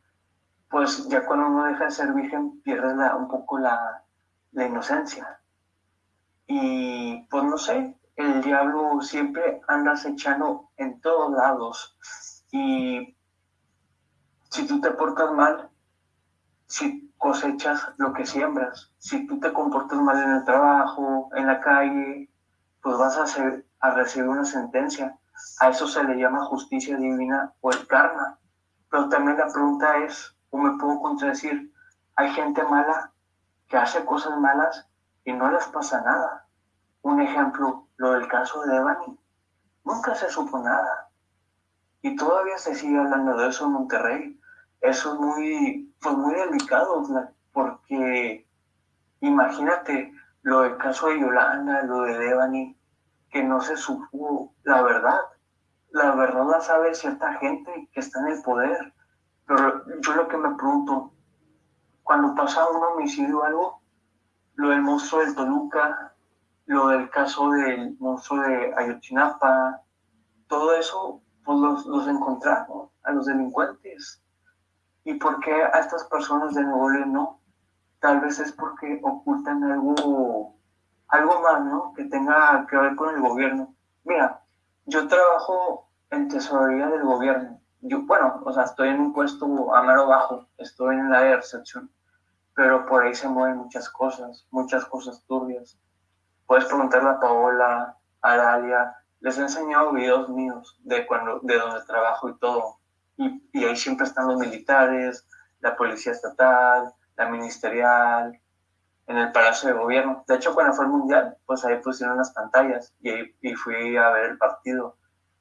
pues ya cuando uno deja de ser virgen pierde un poco la, la inocencia. Y pues no sé, el diablo siempre anda acechando en todos lados. Y si tú te portas mal, si cosechas lo que siembras, si tú te comportas mal en el trabajo, en la calle, pues vas a, hacer, a recibir una sentencia. A eso se le llama justicia divina o el karma. Pero también la pregunta es, o me puedo contradecir, ¿hay gente mala que hace cosas malas y no les pasa nada. Un ejemplo, lo del caso de Devani. Nunca se supo nada. Y todavía se sigue hablando de eso en Monterrey. Eso es muy, pues muy delicado, porque imagínate lo del caso de Yolanda, lo de Devani, que no se supo la verdad. La verdad la sabe cierta gente que está en el poder. Pero yo lo que me pregunto, cuando pasa un homicidio o algo, lo del monstruo del Toluca, lo del caso del monstruo de Ayotzinapa, todo eso, pues los, los encontraron a los delincuentes. ¿Y por qué a estas personas de Nuevo León no? Tal vez es porque ocultan algo, algo más, ¿no? Que tenga que ver con el gobierno. Mira, yo trabajo en tesorería del gobierno. Yo, bueno, o sea, estoy en un puesto a mano bajo, estoy en la de recepción, pero por ahí se mueven muchas cosas, muchas cosas turbias. Puedes preguntarle a Paola, a Dalia, les he enseñado videos míos de cuando, de donde trabajo y todo. Y, y ahí siempre están los militares, la policía estatal, la ministerial, en el Palacio de Gobierno. De hecho, cuando fue el Mundial, pues ahí pusieron las pantallas y, ahí, y fui a ver el partido.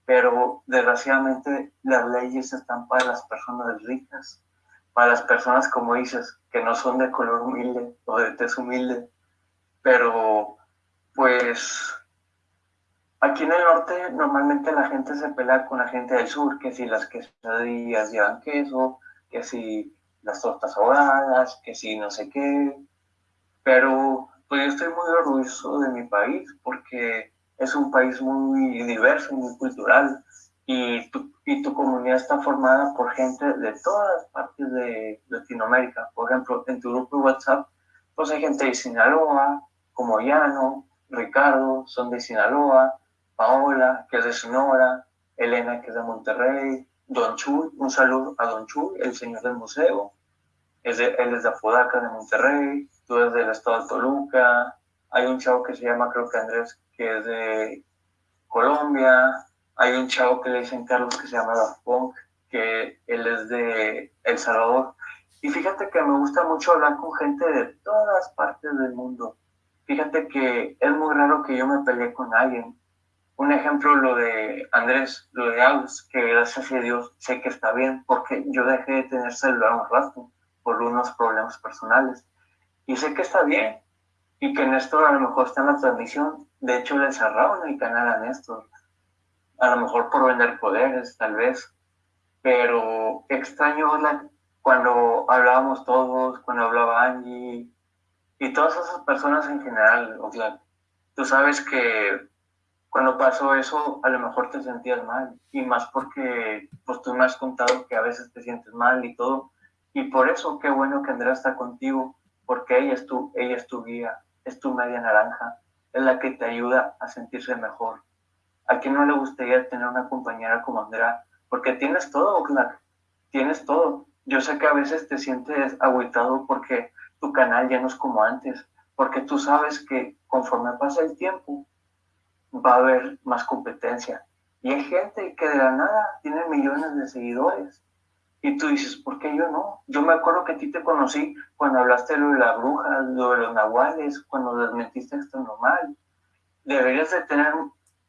Pero desgraciadamente las leyes están para las personas ricas, para las personas, como dices, que no son de color humilde o de tez humilde. Pero, pues, aquí en el norte normalmente la gente se pelea con la gente del sur, que si las quesadillas llevan queso, que si las tortas ahogadas, que si no sé qué, pero pues yo estoy muy orgulloso de mi país porque es un país muy diverso, muy cultural y tu, y tu comunidad está formada por gente de todas partes de Latinoamérica. Por ejemplo, en tu grupo de WhatsApp, pues hay gente de Sinaloa, como Llano, Ricardo, son de Sinaloa, Paola, que es de Sonora, Elena, que es de Monterrey, Don Chuy, un saludo a Don Chuy, el señor del museo, es él es de Apodaca, de Monterrey, tú eres del estado de Toluca, hay un chavo que se llama, creo que Andrés, que es de Colombia, hay un chavo que le dicen Carlos que se llama Daft Punk, que él es de El Salvador. Y fíjate que me gusta mucho hablar con gente de todas partes del mundo. Fíjate que es muy raro que yo me pelee con alguien. Un ejemplo, lo de Andrés, lo de que gracias a Dios sé que está bien, porque yo dejé de tener celular un rato por unos problemas personales. Y sé que está bien, y que Néstor a lo mejor está en la transmisión. De hecho, le cerraron el canal a Néstor. A lo mejor por vender poderes, tal vez. Pero extraño cuando hablábamos todos, cuando hablaba Angie y todas esas personas en general. O sea, tú sabes que cuando pasó eso, a lo mejor te sentías mal. Y más porque pues, tú me has contado que a veces te sientes mal y todo. Y por eso, qué bueno que Andrea está contigo, porque ella es tu, ella es tu guía, es tu media naranja, es la que te ayuda a sentirse mejor. ¿A quién no le gustaría tener una compañera como Andrea? Porque tienes todo, Oxlack, tienes todo. Yo sé que a veces te sientes agüitado porque tu canal ya no es como antes, porque tú sabes que conforme pasa el tiempo va a haber más competencia. Y hay gente que de la nada tiene millones de seguidores y tú dices, ¿por qué yo no? Yo me acuerdo que a ti te conocí cuando hablaste de lo de la bruja, de los nahuales, cuando desmentiste esto normal. Deberías de tener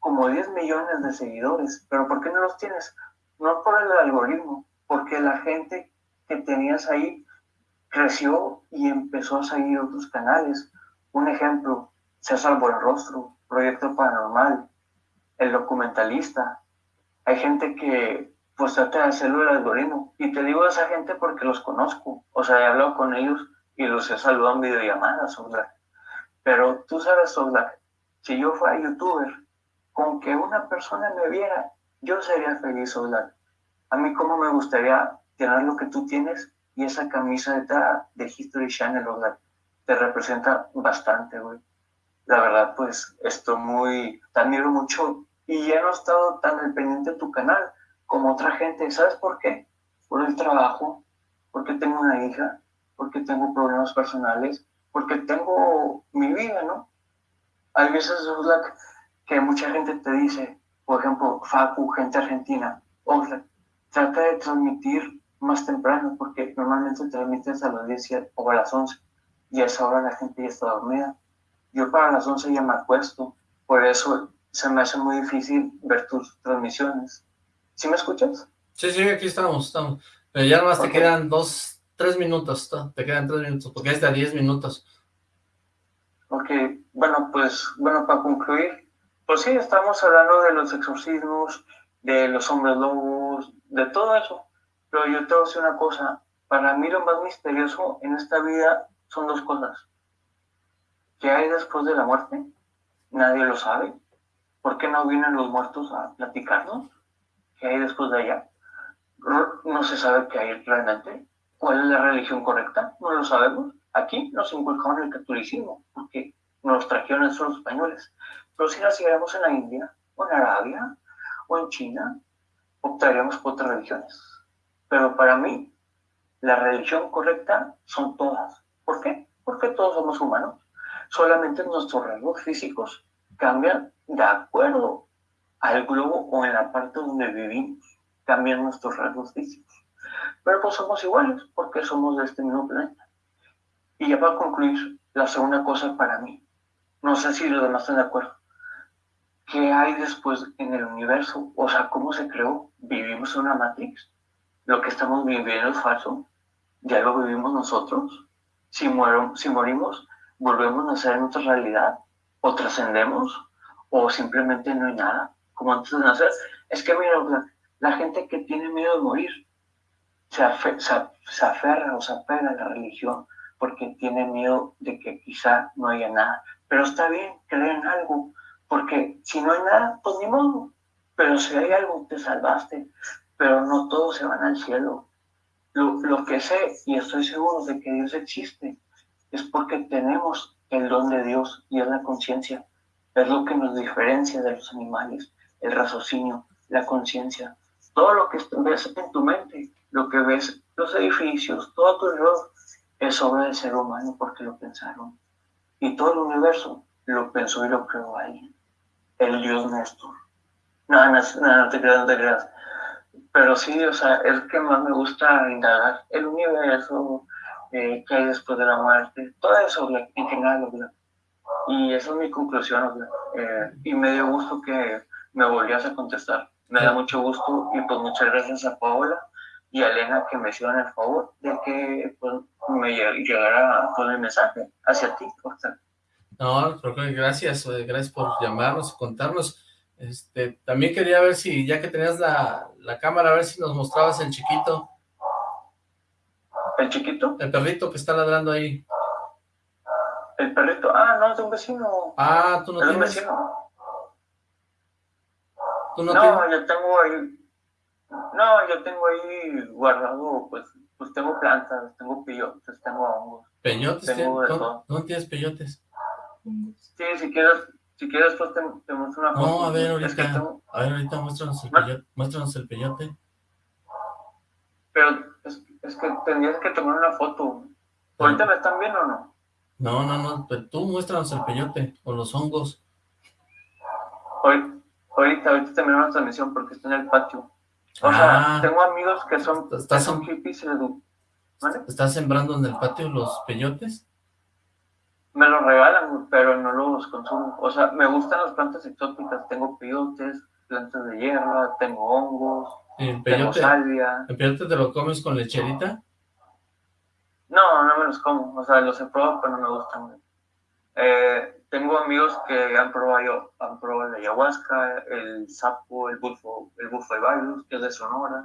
como 10 millones de seguidores, pero ¿por qué no los tienes? No por el algoritmo, porque la gente que tenías ahí creció y empezó a seguir otros canales. Un ejemplo, César Buenrostro, Proyecto Paranormal, El Documentalista. Hay gente que pues trata de hacerlo el algoritmo. Y te digo a esa gente porque los conozco. O sea, he hablado con ellos y los he saludado en videollamadas, Oxlack. Pero tú sabes, Oxlack, si yo fuera youtuber, con que una persona me viera, yo sería feliz, Oxlack. A mí como me gustaría tener lo que tú tienes y esa camisa de, History Channel, Oxlack, te representa bastante, güey. La verdad, pues, estoy muy, te admiro mucho y ya no he estado tan al pendiente de tu canal, como otra gente. ¿Sabes por qué? Por el trabajo, porque tengo una hija, porque tengo problemas personales, porque tengo mi vida, ¿no? Hay veces Oxlack, que mucha gente te dice, por ejemplo, Facu, gente argentina, Oxlack, trata de transmitir más temprano, porque normalmente transmites a las 10 o a las 11, y a esa hora la gente ya está dormida. Yo para las 11 ya me acuesto, por eso se me hace muy difícil ver tus transmisiones. ¿Sí me escuchas? Sí, sí, aquí estamos, estamos. Pero ya nomás te quedan dos, tres minutos, te quedan tres minutos, porque es de diez minutos. Ok, bueno, pues, bueno, para concluir, pues sí, estamos hablando de los exorcismos, de los hombres lobos, de todo eso. Pero yo te voy a decir una cosa, para mí lo más misterioso en esta vida son dos cosas. ¿Qué hay después de la muerte? Nadie lo sabe. ¿Por qué no vienen los muertos a platicarnos? ¿Qué hay después de allá? No se sabe qué hay realmente. ¿Cuál es la religión correcta? No lo sabemos. Aquí nos inculcaron el catolicismo, porque nos trajeron esos españoles. Pero si naciéramos en la India, o en Arabia, o en China, optaríamos por otras religiones. Pero para mí, la religión correcta son todas. ¿Por qué? Porque todos somos humanos. Solamente nuestros rasgos físicos cambian de acuerdo al globo o en la parte donde vivimos. Cambian nuestros rasgos físicos. Pero pues somos iguales porque somos de este mismo planeta. Y ya para concluir, la segunda cosa para mí. No sé si los demás están de acuerdo. ¿Qué hay después en el universo? O sea, ¿cómo se creó? ¿Vivimos en una Matrix? ¿Lo que estamos viviendo es falso? ¿Ya lo vivimos nosotros? Si, muero, si morimos, ¿volvemos a nacer en otra realidad? ¿O trascendemos? ¿O simplemente no hay nada? Como antes de nacer. Es que mira, la, gente que tiene miedo de morir se, se aferra o se apega a la religión porque tiene miedo de que quizá no haya nada. Pero está bien, creer en algo, porque si no hay nada, pues ni modo. Pero si hay algo, te salvaste. Pero no todos se van al cielo. Lo, lo que sé, y estoy seguro de que Dios existe, es porque tenemos el don de Dios y es la conciencia. Es lo que nos diferencia de los animales, el raciocinio, la conciencia. Todo lo que ves en tu mente, lo que ves, los edificios, todo tu error, es obra del ser humano porque lo pensaron. Y todo el universo lo pensó y lo creó alguien. El Dios Néstor. No, no, no, te creas, no te creas. Pero sí, o sea, es que más me gusta indagar. El universo, eh, qué hay después de la muerte, todo eso, en general, ¿verdad? Y esa es mi conclusión, eh, y me dio gusto que me volvías a contestar. Me da mucho gusto y pues muchas gracias a Paola y a Elena que me hicieron el favor de que pues, me llegara con el mensaje hacia ti. No, gracias, eh, gracias por llamarnos, contarnos. Este, también quería ver si, ya que tenías la, la cámara, a ver si nos mostrabas el chiquito. ¿El chiquito? El perrito que está ladrando ahí. El perrito, ah, no, es de un vecino. Ah, tú no es tienes. un vecino. ¿Tú no, no yo tengo ahí, no, yo tengo ahí guardado, pues, pues tengo plantas, tengo peyotes, tengo hongos. ¿Peyotes? Tengo todo. ¿Dónde tienes peyotes? Sí, si quieres, si quieres, pues te, te muestro una foto. No, a ver, ahorita, a ver, ahorita muéstranos el, peyote, muéstranos el peyote. Pero es, es, que tendrías que tomar una foto. ¿Ahorita me están viendo o no? No, no, no, pero tú muéstranos el peyote, o los hongos. Ahorita, ahorita, ahorita terminamos la transmisión porque está en el patio. O sea, ah. tengo amigos que son, ¿Estás son hippies. ¿Vale? ¿Estás sembrando en el patio los peyotes? Me los regalan, pero no los consumo. O sea, me gustan las plantas exóticas. Tengo peyotes, plantas de hierba, tengo hongos, ¿El peyote, tengo salvia. ¿El peyote te lo comes con lecherita? No, no me los como. O sea, los he probado, pero no me gustan. Eh, tengo amigos que han probado, han probado la ayahuasca, el sapo, el bufo, el bufo de Bailus, que es de Sonora.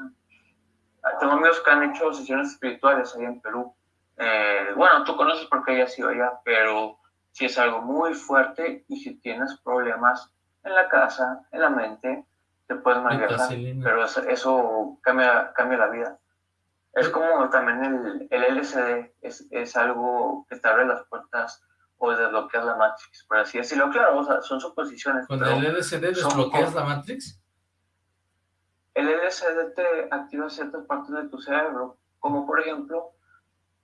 Ah, tengo amigos que han hecho sesiones espirituales ahí en Perú. Eh, bueno, tú conoces porque ella ha sido allá, pero si es algo muy fuerte y si tienes problemas en la casa, en la mente, te puedes malviajar, pero eso, cambia, cambia la vida. Es como también el, el LSD, es, es algo que te abre las puertas o desbloqueas la Matrix, por así decirlo. Claro, o sea, son suposiciones. ¿Con el LSD desbloqueas la Matrix? El LSD te activa ciertas partes de tu cerebro, como por ejemplo,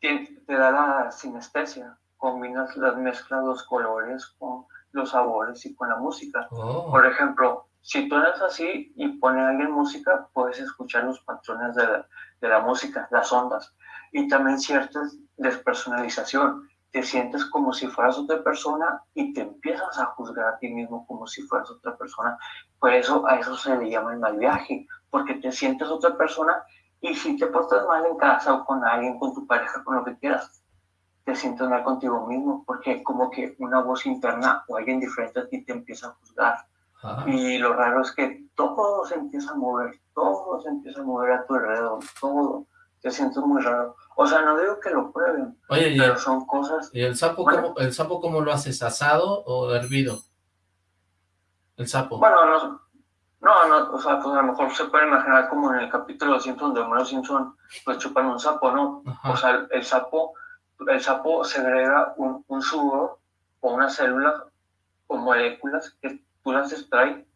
te, da la sinestesia, combinas las mezclas, los colores con los sabores y con la música. Oh. Por ejemplo, si tú eres así y pone a alguien música, puedes escuchar los patrones de la, de la música, las ondas, y también ciertas despersonalización te sientes como si fueras otra persona y te empiezas a juzgar a ti mismo como si fueras otra persona. Por eso a eso se le llama el mal viaje, porque te sientes otra persona y si te portas mal en casa o con alguien, con tu pareja, con lo que quieras, te sientes mal contigo mismo, porque como que una voz interna o alguien diferente a ti te empieza a juzgar. Y lo raro es que todo se empieza a mover, todo se empieza a mover a tu alrededor, todo te sientes muy raro. O sea, no digo que lo prueben, Oye, pero son cosas... ¿Y el sapo, cómo, el sapo cómo lo haces? ¿Asado o hervido? El sapo. Bueno, no, no, no, o sea, pues a lo mejor se puede imaginar como en el capítulo 200 de Homero Simpson, pues chupan un sapo, ¿no? O sea, el, sapo, el sapo segrega un, un sudor o una célula o moléculas que tú las extraes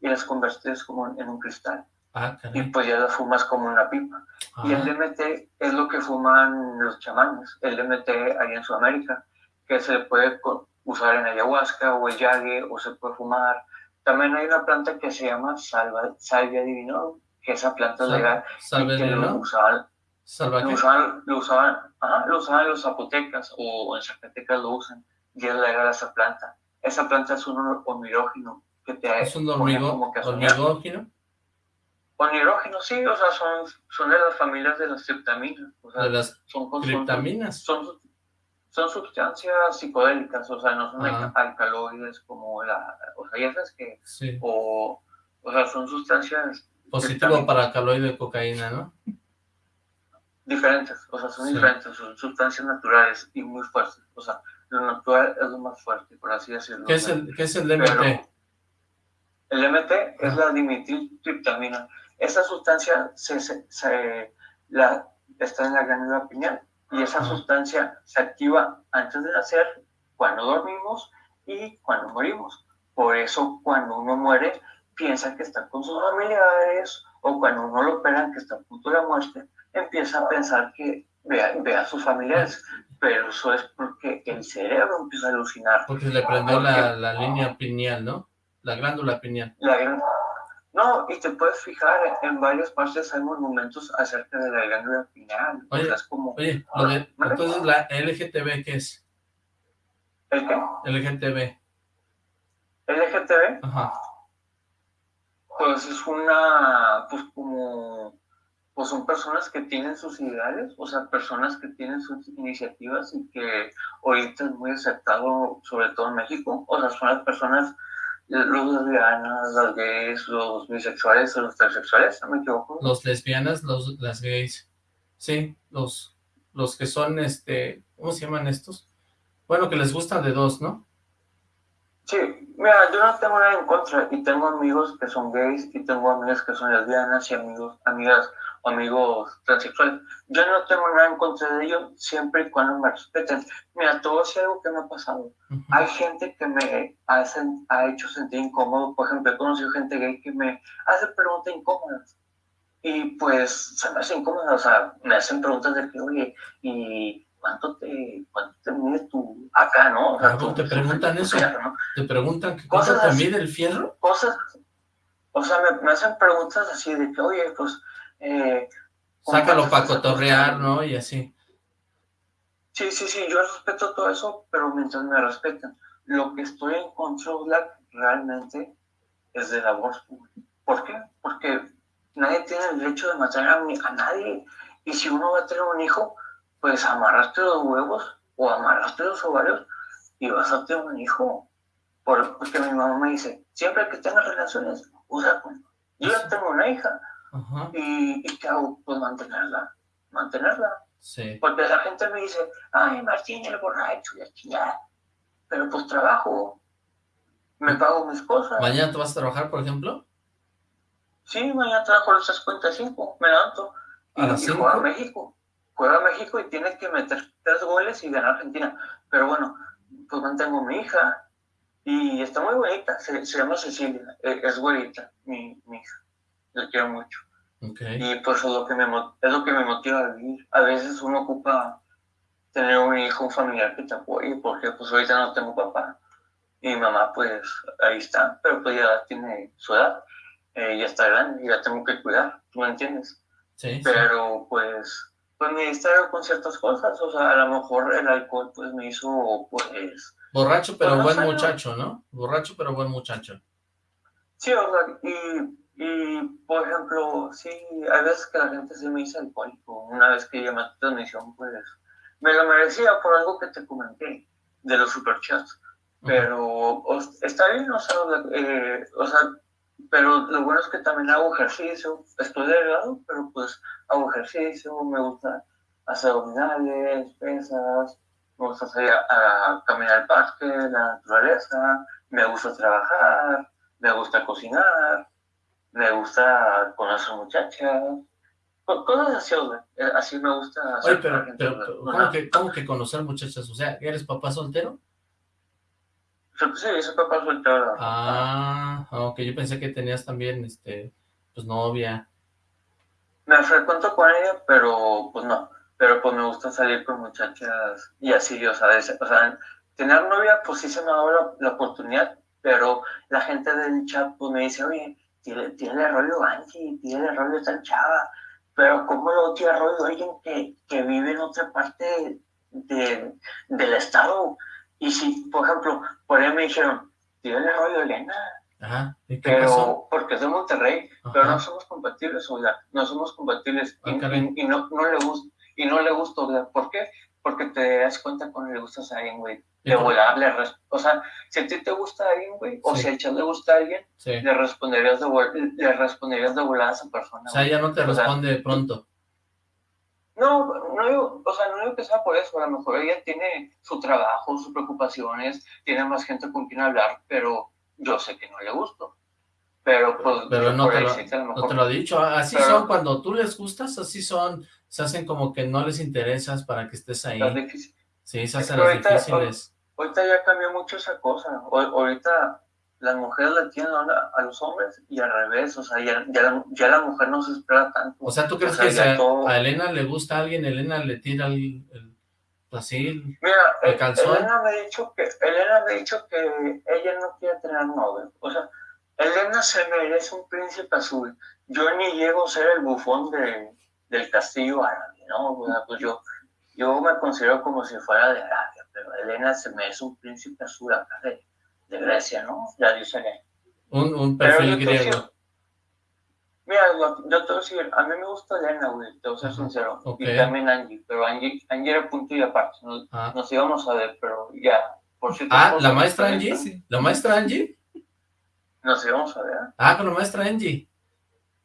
y las conviertes como en un cristal. Ah, y pues ya las fumas como una pipa. Y el DMT es lo que fuman los chamanes, el DMT ahí en Sudamérica, que se puede usar en ayahuasca o el yague o se puede fumar. También hay una planta que se llama salva, salvia divino, que esa planta es legal. Salvia divino. Lo usaban, lo usaban, lo usaban, lo usaban los zapotecas o en Zacatecas lo usan. Y es legal esa planta. Esa planta es un hormigógeno que te ¿Es un hormigógeno? O nitrógeno, sí, o sea, son, son de las familias de las triptaminas. O sea, ¿De las son, triptaminas? Son, son, sustancias psicodélicas, o sea, no son alcaloides como la... O sea, ya sabes que... Sí. O, o sea, son sustancias... Positivo para alcaloide de cocaína, ¿no? Diferentes, o sea, son diferentes, son sustancias naturales y muy fuertes. O sea, lo natural es lo más fuerte, por así decirlo. ¿Qué es el, ¿qué es el DMT? el DMT es la dimetiltriptamina esa sustancia se, la, está en la glándula pineal y esa sustancia se activa antes de nacer, cuando dormimos y cuando morimos. Por eso cuando uno muere piensa que está con sus familiares o cuando uno lo operan que está a punto de la muerte, empieza a pensar que ve, a sus familiares, pero eso es porque el cerebro empieza a alucinar. Porque le prendió la, la, línea pineal, ¿no? La glándula pineal. La, no, y te puedes fijar, en varias partes hay monumentos acerca de la glándula pineal. Oye, como, oye entonces la LGTB, ¿qué es? ¿El qué? LGTB. ¿LGTB? Ajá. Pues es una, pues como, pues son personas que tienen sus ideales, o sea, personas que tienen sus iniciativas y que ahorita es muy aceptado, sobre todo en México. O sea, son las personas los lesbianas, los gays, los bisexuales o los transexuales, ¿no me equivoco? Los lesbianas, los, las gays, sí, los, los que son, este, ¿cómo se llaman estos? Bueno, que les gusta de dos, ¿no? Sí, mira, yo no tengo nada en contra, y tengo amigos que son gays, y tengo amigas que son lesbianas, y amigos, amigas amigos transexuales. Yo no tengo nada en contra de ellos siempre y cuando me respeten. Mira, todo es algo que me ha pasado. Hay gente que me ha hecho sentir incómodo. Por ejemplo, he conocido gente gay que me hace preguntas incómodas. Y pues se me hace incómodo. O sea, me hacen preguntas de que, oye, ¿y cuánto te, cuánto te mide tu acá, no? O sea, ¿Te preguntan eso? ¿Te preguntan cuánto te mide el fierro? Cosas. O sea, me, me hacen preguntas así de que, oye, pues eh, Sácalo para cotorrear, ¿no? Y así. Sí, sí, sí, yo respeto todo eso, pero mientras me respetan. Lo que estoy en contra realmente es del aborto. ¿Por qué? Porque nadie tiene el derecho de matar a, a nadie. Y si uno va a tener un hijo, pues amarraste los huevos o amarraste los ovarios y vas a tener un hijo. porque mi mamá me dice, siempre que tengas relaciones, usa Yo ya tengo una hija, y, y, ¿qué hago? Pues mantenerla, mantenerla. Sí. Porque la gente me dice, ay, Martín, el borracho, ya chingada. Pero pues trabajo, me pago mis cosas. ¿Mañana te vas a trabajar, por ejemplo? Sí, mañana trabajo a las 55, me levanto. Y, ¿A y juega a México. Juega a México y tiene que meter tres goles y ganar Argentina. Pero bueno, pues mantengo a mi hija. Y está muy bonita, se, llama Cecilia, e, es güerita, mi, mi hija. La quiero mucho. Y pues es lo, que me, es lo que me motiva a vivir. A veces uno ocupa tener un hijo, un familiar que te apoye, porque pues ahorita no tengo papá. Y mi mamá pues ahí está, pero pues ya tiene su edad, eh, ya está grande, y ya tengo que cuidar, ¿tú me entiendes? Sí. Pero pues, pues me distraigo con ciertas cosas, o sea, a lo mejor el alcohol pues me hizo pues... Borracho pero buen muchacho, ¿no? Borracho pero buen muchacho. Sí, o sea, y y, por ejemplo, sí, hay veces que la gente se me dice alcohólico. Una vez que llamé a tu transmisión, pues me lo merecía por algo que te comenté de los superchats. Pero está bien, o sea, eh, o sea, pero lo bueno es que también hago ejercicio, estoy delgado, pero pues hago ejercicio, me gusta hacer abdominales, pesas, me gusta salir a, caminar al parque, la naturaleza, me gusta trabajar, me gusta cocinar, me gusta conocer muchachas, cosas así, eh, así me gusta hacer. Oye, pero, ¿cómo, que, ¿cómo que conocer muchachas? O sea, ¿eres papá soltero? Sí, soy papá soltero. Ah, ok, yo pensé que tenías también, este, pues novia. Me frecuento con ella, pero pues no pero pues me gusta salir con muchachas y así, o sea, o sea tener novia, pues sí se me ha dado la, oportunidad, pero la gente del chat pues me dice, oye, tiene, tiene el rollo Angie, tiene el rollo tan chava, pero ¿cómo lo tiene rollo alguien que, que vive en otra parte de, del estado? Y si, por ejemplo, por ahí me dijeron, tiene el rollo Elena, Ajá. ¿Y qué pero porque es de Monterrey, pero no somos compatibles, o sea, no somos compatibles ah, y, y, no, no le gusta y no le gustó, ¿por qué? Porque te das cuenta cuando le gustas a alguien, güey. De volar, le o sea, si a ti te gusta alguien, güey, o si a Chad le gusta a alguien, le, responderías de le responderías de volar a esa persona. O sea, ya no te responde pronto. No, no digo, o sea, no digo que sea por eso, a lo mejor ella tiene su trabajo, sus preocupaciones, tiene más gente con quien hablar, pero yo sé que no le gusto. Pero pues... Pero no te, lo, no te lo he dicho, así son cuando tú les gustas, así son se hacen como que no les interesas para que estés ahí. Sí, se hacen las difíciles. Ahorita ya cambió mucho esa cosa. ahorita las mujeres le tienen a, los hombres y al revés, o sea, ya, ya, la, mujer no se espera tanto. O sea, ¿tú crees que a, Elena le gusta a alguien, Elena le tira el, así, Mira, el calzón? Elena me, ha dicho que, Elena me ha dicho que ella no quiere tener novio, o sea, Elena se merece un príncipe azul. Yo ni llego a ser el bufón de, del castillo árabe, ¿no? pues yo, yo me considero como si fuera de pero Elena se me es un príncipe azul acá de, de Grecia, ¿no? Ya dice Un, un perfil griego. mira, yo te voy a decir, a mí me gusta Elena, güey, te voy a ser sincero, y también Angie, pero Angie, Angie era punto y aparte, nos, ah. nos íbamos a ver, pero ya, por cierto. Ah, ¿la maestra Angie? Sí. ¿La maestra Angie? Nos íbamos a ver. Ah, con la maestra Angie.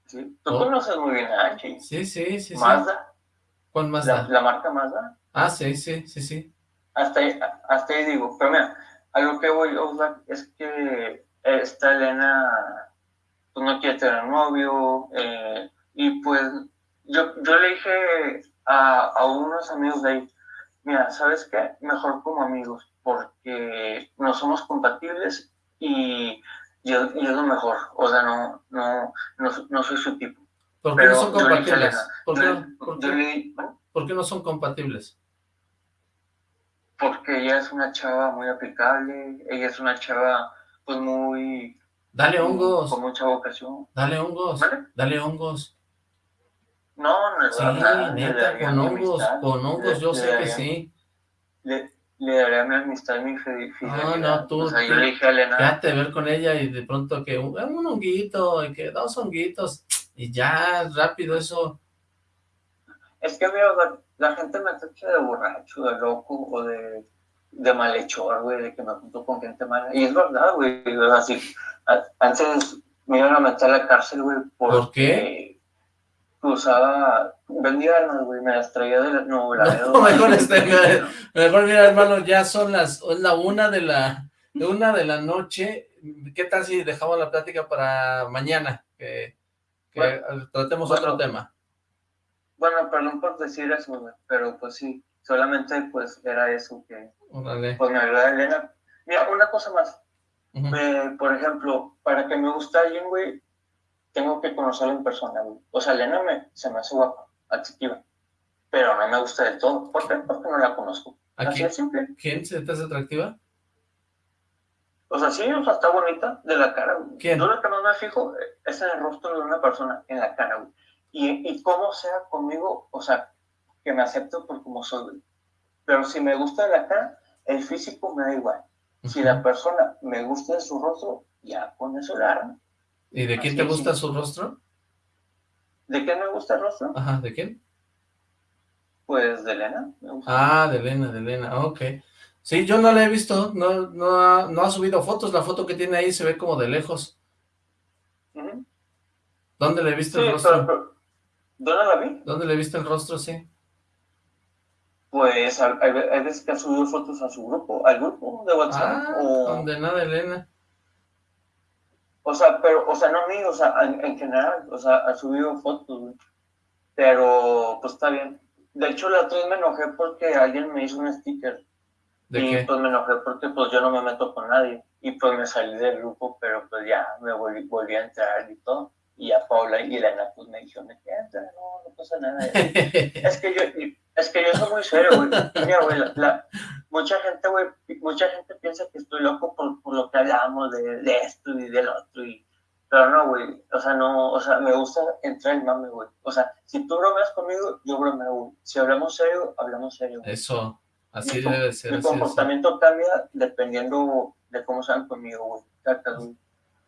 Sí. Tú oh. conoces muy bien a Angie. Sí, sí, sí. Mazda. ¿Cuál Mazda? La, la, marca Mazda. Ah, sí, sí, sí, sí. Hasta ahí, hasta ahí digo, pero mira, algo que voy a es que esta Elena pues, no quiere tener novio, eh, y pues yo, yo le dije a, a unos amigos de ahí, mira, ¿sabes qué? Mejor como amigos, porque no somos compatibles y yo, es lo mejor, o sea, no, no, no, soy su tipo. ¿Por qué no son compatibles? ¿Por qué, no son compatibles? Porque ella es una chava muy aplicable, ella es una chava, pues, muy... Dale hongos. Con mucha vocación. Dale hongos. Dale hongos. No, no Sí, neta, con hongos, con hongos, yo sé que sí le daré mi amistad mi fidelidad. No, no, tú, o sea, yo le dije a Elena... Quédate ver con ella y de pronto que un, un honguito, y que dos honguitos, y ya, rápido eso. Es que, amigo, la, gente me tacha de borracho, de loco, o de, de malhechor, güey, de que me junto con gente mala. Y es verdad, güey, así, antes me iban a meter a la cárcel, güey, ¿Por qué? usaba, vendía armas, güey, me las traía de la, no, la no, mejor, este, mejor mira, hermano, ya son las, es la una de la, de una de la noche, ¿qué tal si dejamos la plática para mañana? Que, que tratemos otro tema. Bueno, perdón por decir eso, güey, pero pues sí, solamente pues era eso que, pues me agrada Elena. Mira, una cosa más, eh, por ejemplo, para que me guste alguien, güey, tengo que conocerla en persona, O sea, Elena me, se me hace guapa, atractiva, pero no me gusta del todo. ¿Por qué? Porque no la conozco. Así es simple. ¿Quién se te hace atractiva? O sea, sí, o sea, está bonita de la cara, güey. ¿Quién? Yo lo que más me fijo es en el rostro de una persona, en la cara, güey. Y, y cómo sea conmigo, o sea, que me acepto por como soy. Pero si me gusta de la cara, el físico me da igual. Si la persona me gusta su rostro, ya con eso la arma. ¿Y de quién te gusta su rostro? ¿De quién me gusta el rostro? Ajá, ¿de quién? Pues de Elena. Ah, de Elena, de Elena, ok. Sí, yo no la he visto, no, no, ha, no ha subido fotos, la foto que tiene ahí se ve como de lejos. ¿Dónde le viste el rostro? ¿Dónde la vi? ¿Dónde le viste el rostro, sí? Pues hay, veces que ha subido fotos a su grupo, al grupo de WhatsApp. Ah, donde nada, Elena. O sea, pero, o sea, no a mí, o sea, en, general, o sea, ha subido fotos, güey. Pero, pues está bien. De hecho, la otra vez me enojé porque alguien me hizo un sticker. y pues me enojé porque pues yo no me meto con nadie. Y pues me salí del grupo, pero pues ya me volví, volví a entrar y todo. Y a Paula y Elena pues me dijeron, entra, no, no pasa nada. es que yo, es que yo soy muy serio, güey. Mira, güey, la, mucha gente, güey, mucha gente piensa que estoy loco por, por lo que hablamos de, de, esto y del otro. Y, pero no, güey, o sea, no, o sea, me gusta entrar en mame, güey. O sea, si tú bromeas conmigo, yo bromeo, güey. Si hablamos serio, hablamos serio. Eso, así debe ser. Mi comportamiento cambia dependiendo de cómo sean conmigo, güey.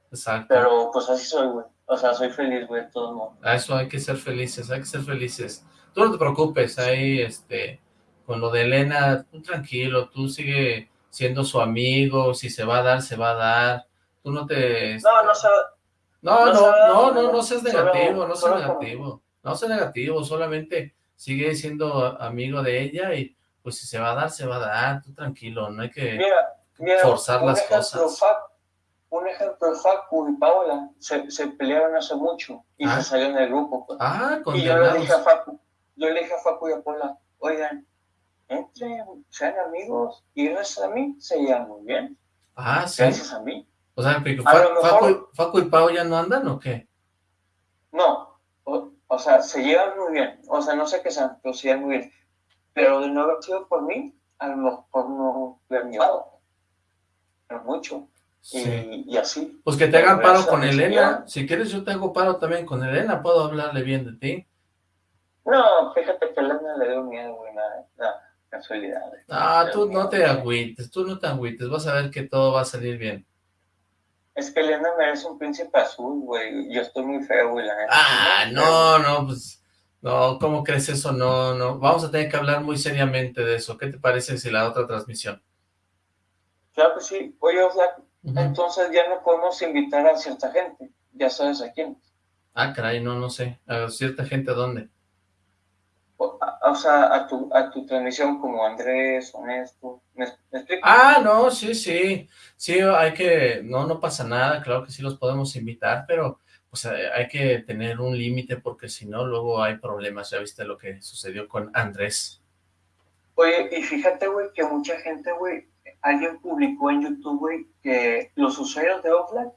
Exacto. Pero, pues así soy, güey. O sea, soy feliz, güey, de todos modos. A eso hay que ser felices, hay que ser felices. Tú no te preocupes, ahí, este, con lo de Elena, tú tranquilo, tú sigue siendo su amigo, si se va a dar, se va a dar. Tú no te... No, no se no, no, no, no, no, seas negativo, no seas negativo. No seas negativo, solamente sigue siendo amigo de ella y pues si se va a dar, se va a dar, tú tranquilo, no hay que forzar las cosas. Un ejemplo, Facu y Paola se, se pelearon hace mucho y se ah. salieron del grupo. Pues. Ah, y yo le dije a Facu, yo le dije a Facu y a Paola, oigan, entre, sean amigos, y gracias a mí se llevan muy bien. Ah, sí. Gracias a mí. O sea, Facu, Facu, y Pau ya no andan o qué? No, o, sea, se llevan muy bien. O sea, no sé qué sean, pero se llevan muy bien. Pero de no haber sido por mí, a lo mejor no hubiera llevado. Pero mucho. Y, y, así. Pues que te hagan paro con Elena. Si quieres, yo te hago paro también con Elena. Puedo hablarle bien de ti. No, fíjate que Elena le dio miedo, güey, nada, casualidad. Ah, tú no te agüites, tú no te agüites. Vas a ver que todo va a salir bien. Es que Elena merece un príncipe azul, güey. Yo estoy muy feo, güey, la Ah, no, no, pues... No, ¿cómo crees eso? No, no. Vamos a tener que hablar muy seriamente de eso. ¿Qué te parece si la otra transmisión? Claro que sí. Oye, Entonces ya no podemos invitar a cierta gente. Ya sabes a quién. Ah, caray, no, no sé. ¿A cierta gente a dónde? o sea, a tu, a tu transmisión como Andrés, Honesto, ¿me, explico? Ah, no, sí, sí, sí, hay que, no, no pasa nada, claro que sí los podemos invitar, pero pues eh, hay que tener un límite porque si no, luego hay problemas, ya viste lo que sucedió con Andrés. Oye, y fíjate, güey, que mucha gente, güey, alguien publicó en YouTube, que los usuarios de Offline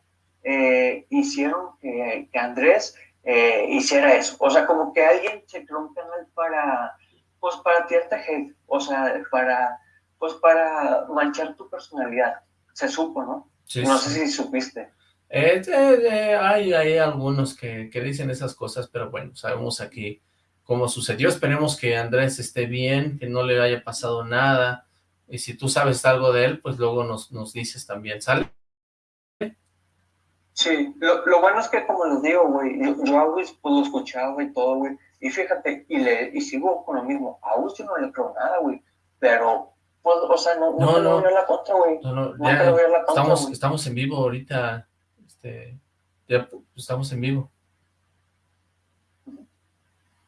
eh, hicieron que, que Andrés eh, hiciera eso. O sea, como que alguien se creó un canal para, pues para tirarte hate, o sea, para, pues para manchar tu personalidad. Se supo, ¿no? no sé si supiste. Eh, eh, hay, hay algunos que, que dicen esas cosas, pero bueno, sabemos aquí cómo sucedió. Esperemos que Andrés esté bien, que no le haya pasado nada. Y si tú sabes algo de él, pues luego nos, nos dices también, ¿sale? Sí, lo, lo, bueno es que como les digo, güey, yo, a August pues lo escuchaba y todo, güey, y fíjate, y le y sigo con lo mismo, a August yo no le creo nada, güey, pero, pues, o sea, no, no, no, no. voy a la contra, güey, no, no, ya, la contra, estamos, estamos en vivo ahorita, este, ya estamos en vivo.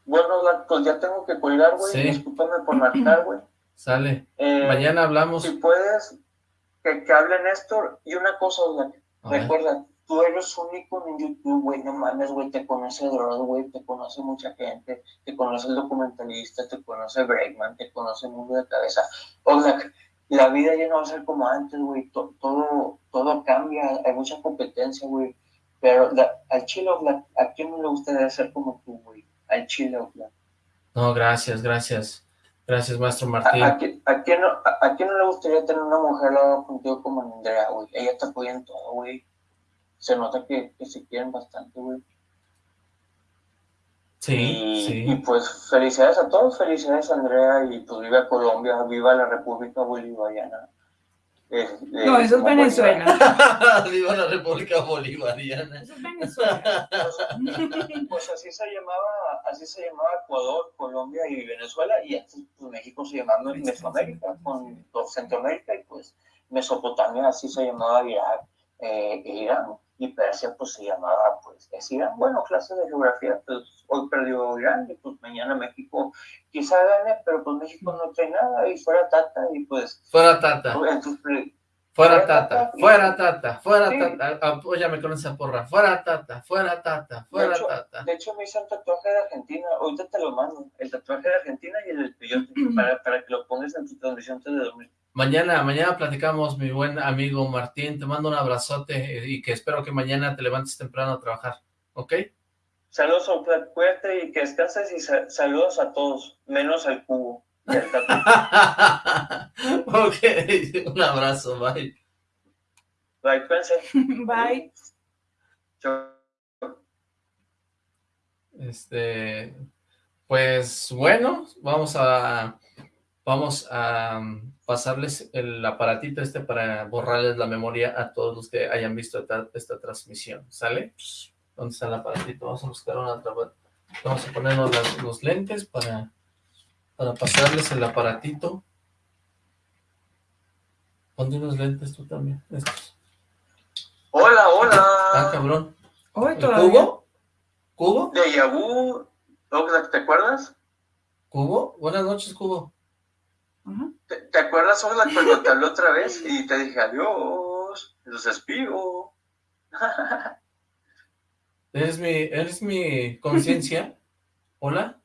Bueno, pues ya tengo que colgar, güey, sí. discúlpame por marcar, güey. Sale, eh, mañana hablamos. Si puedes, que, que hable Néstor, y una cosa, güey, recuerda, tú eres único en YouTube, güey, no mames, güey, te conoce Dross, güey, te conoce mucha gente, te conoce el documentalista, te conoce Breakman, te conoce el mundo de cabeza. O sea, la vida ya no va a ser como antes, güey, todo, todo cambia, hay mucha competencia, güey, pero al chile, ¿a quién no le gustaría ser como tú, güey? Al chile, No, gracias, gracias. Gracias, maestro Martín. ¿A, quién, no, a, quién no le gustaría tener una mujer al lado contigo como Andrea, güey? Ella te apoya en todo, güey se nota que, se quieren bastante, güey. Sí, y, sí. Y pues felicidades a todos, felicidades a Andrea y pues viva Colombia, viva la República Bolivariana. No, eso es Venezuela. viva la República Bolivariana. Eso es Venezuela. pues así se llamaba, así se llamaba Ecuador, Colombia y Venezuela, y pues, México se llamaba Mesoamérica, con Centroamérica y pues Mesopotamia, así se llamaba Irak eh, Irán, y Persia pues se llamaba pues es Irán. Bueno, clase de geografía, pues hoy perdió Irán y pues mañana México quizá gane, pero pues México no trae nada y fuera Tata y pues... Fuera Tata. Entonces, Fuera tata, fuera tata, fuera tata, apóyame con esa porra, fuera tata, fuera tata, fuera tata. De hecho me hice un tatuaje de Argentina, ahorita te lo mando, el tatuaje de Argentina y el del para, para que lo pongas en tu transmisión antes de dormir. Mañana, mañana platicamos, mi buen amigo Martín, te mando un abrazote y que espero que mañana te levantes temprano a trabajar, ¿ok? Saludos a cuídate y que descanses y saludos a todos, menos al cubo. ok, un abrazo, bye. Bye, pense. Bye. Este, pues bueno, vamos a vamos a pasarles el aparatito este para borrarles la memoria a todos los que hayan visto esta, transmisión, ¿sale? ¿Dónde está el aparatito? Vamos a buscar una Vamos a ponernos los lentes para para pasarles el aparatito. Ponte unos lentes tú también, estos. Hola, hola. Ah, cabrón. ¿Cubo? ¿Cubo? De Yahoo, ¿te acuerdas? ¿Cubo? Buenas noches, Cubo. ¿Te, acuerdas, Oxlack, cuando te hablé otra vez y te dije adiós, los espío? ¿Eres mi, eres mi conciencia? ¿Hola?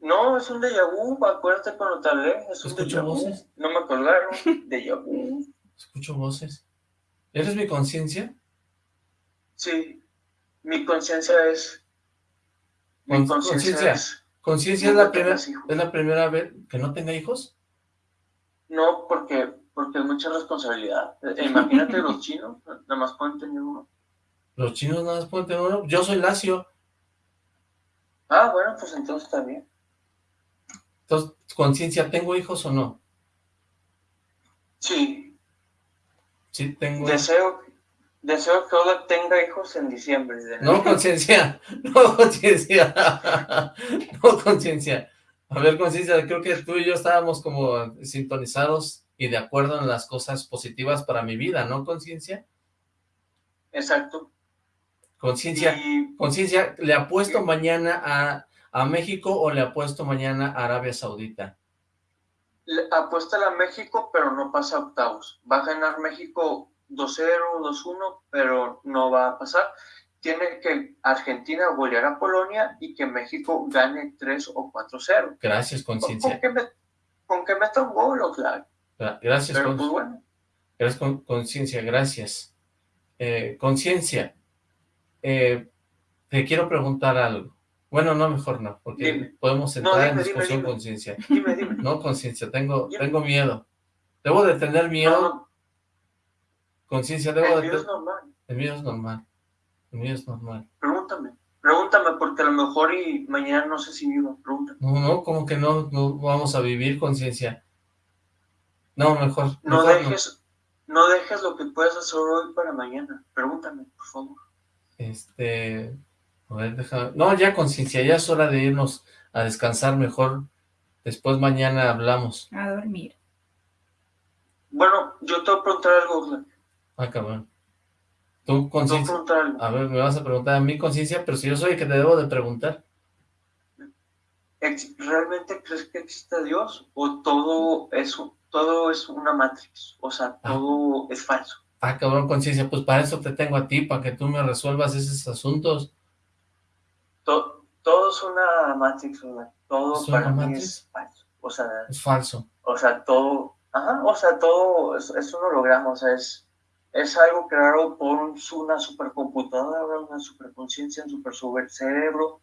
No, es un déjà vu, acuérdate cuando te hablé, es un ¿Escucho voces? No me colgaron, déjà vu. Escucho voces. ¿Eres mi conciencia? Sí, mi conciencia es... Mi conciencia es... ¿Conciencia es, la primera, es la primera vez que no tenga hijos? No, porque, porque es mucha responsabilidad. E, imagínate los chinos, nada más pueden tener uno. ¿Los chinos nada más pueden tener uno? Yo soy lacio. Ah, bueno, pues entonces está bien. Entonces, conciencia, ¿tengo hijos o no? Sí. Sí, tengo. Deseo, deseo que Ola tenga hijos en diciembre. no, conciencia. No, conciencia. no, conciencia. A ver, conciencia, creo que tú y yo estábamos como sintonizados y de acuerdo en las cosas positivas para mi vida, ¿no, conciencia? Exacto. Conciencia, conciencia, le apuesto mañana a ¿A México o le apuesto mañana a Arabia Saudita? Apuesta a México, pero no pasa a octavos. Va a ganar México 2-0, 2-1, pero no va a pasar. Tiene que Argentina golear a Polonia y que México gane 3 o 4-0. Gracias, conciencia. Con, que meta un gol, o claro. Gracias, pero pues bueno. Gracias, conciencia, gracias. Eh, conciencia, eh, te quiero preguntar algo. Bueno, no, mejor no, porque podemos entrar en discusión conciencia. No, conciencia, tengo, tengo miedo. ¿Debo de tener miedo? Conciencia, debo de tener... es normal. El miedo es normal. El miedo es normal. Pregúntame. Pregúntame, porque a lo mejor y mañana no sé si vivo. Pregúntame. No, no, como que no, no vamos a vivir conciencia. No, mejor. No dejes, no. dejes lo que puedas hacer hoy para mañana. Pregúntame, por favor. Este, no, ya conciencia, ya es hora de irnos a descansar mejor. Después mañana hablamos. A dormir. Bueno, yo te voy a preguntar algo. Ah, cabrón. Tú, conciencia. A ver, me vas a preguntar a mí, conciencia, pero si yo soy el que te debo de preguntar. ¿Realmente crees que existe Dios? ¿O todo es, todo es una matrix? O sea, ah. todo es falso. Ah, cabrón, conciencia, pues para eso te tengo a ti, para que tú me resuelvas esos asuntos todo es una Matrix, todo para mí es falso. O sea, es falso. O sea, todo, ajá, o sea, todo es, un holograma, o sea, es, es algo creado por una supercomputadora, una superconciencia, un super, cerebro,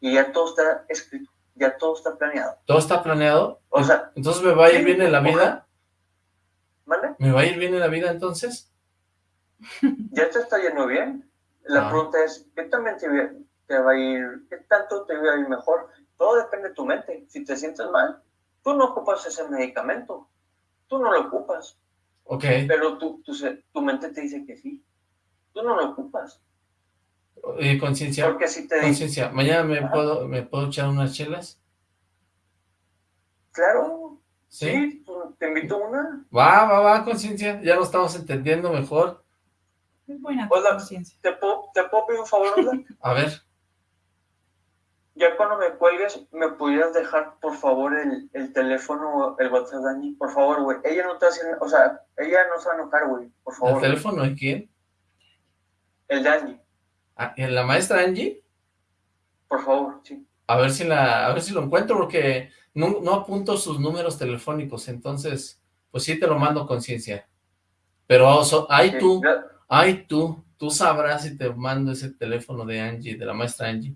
y ya todo está escrito, ya todo está planeado. ¿Todo está planeado? O sea, ¿Entonces me va a ir bien en la vida? ¿Vale? ¿Me va a ir bien en la vida entonces? Ya te está yendo bien. La ah. pregunta es, ¿qué también te, te va a ir, qué tanto te va a ir mejor. Todo depende de tu mente. Si te sientes mal, tú no ocupas ese medicamento. Tú no lo ocupas. Ok. Pero tu, tu, tu mente te dice que sí. Tú no lo ocupas. ¿Y conciencia? Porque si te Conciencia, ¿mañana me puedo, me puedo echar unas chelas? Claro. ¿Sí? ¿Sí? Te invito a una. Va, va, va, conciencia. Ya lo estamos entendiendo mejor. Es buena Hola, ¿te puedo, ¿te puedo pedir un favor, A ver. Ya cuando me cuelgues, ¿me pudieras dejar, por favor, el, el teléfono, el WhatsApp de Angie? Por favor, güey. Ella no te hace, o sea, ella no se va a enojar, güey. Por favor. ¿El teléfono de quién? El de Angie. Ah, ¿En la maestra Angie? Por favor, sí. A ver si la, a ver si lo encuentro, porque no, no apunto sus números telefónicos, entonces, pues sí te lo mando con ciencia. Pero hay tú, ay tú, tú sabrás si te mando ese teléfono de Angie, de la maestra Angie.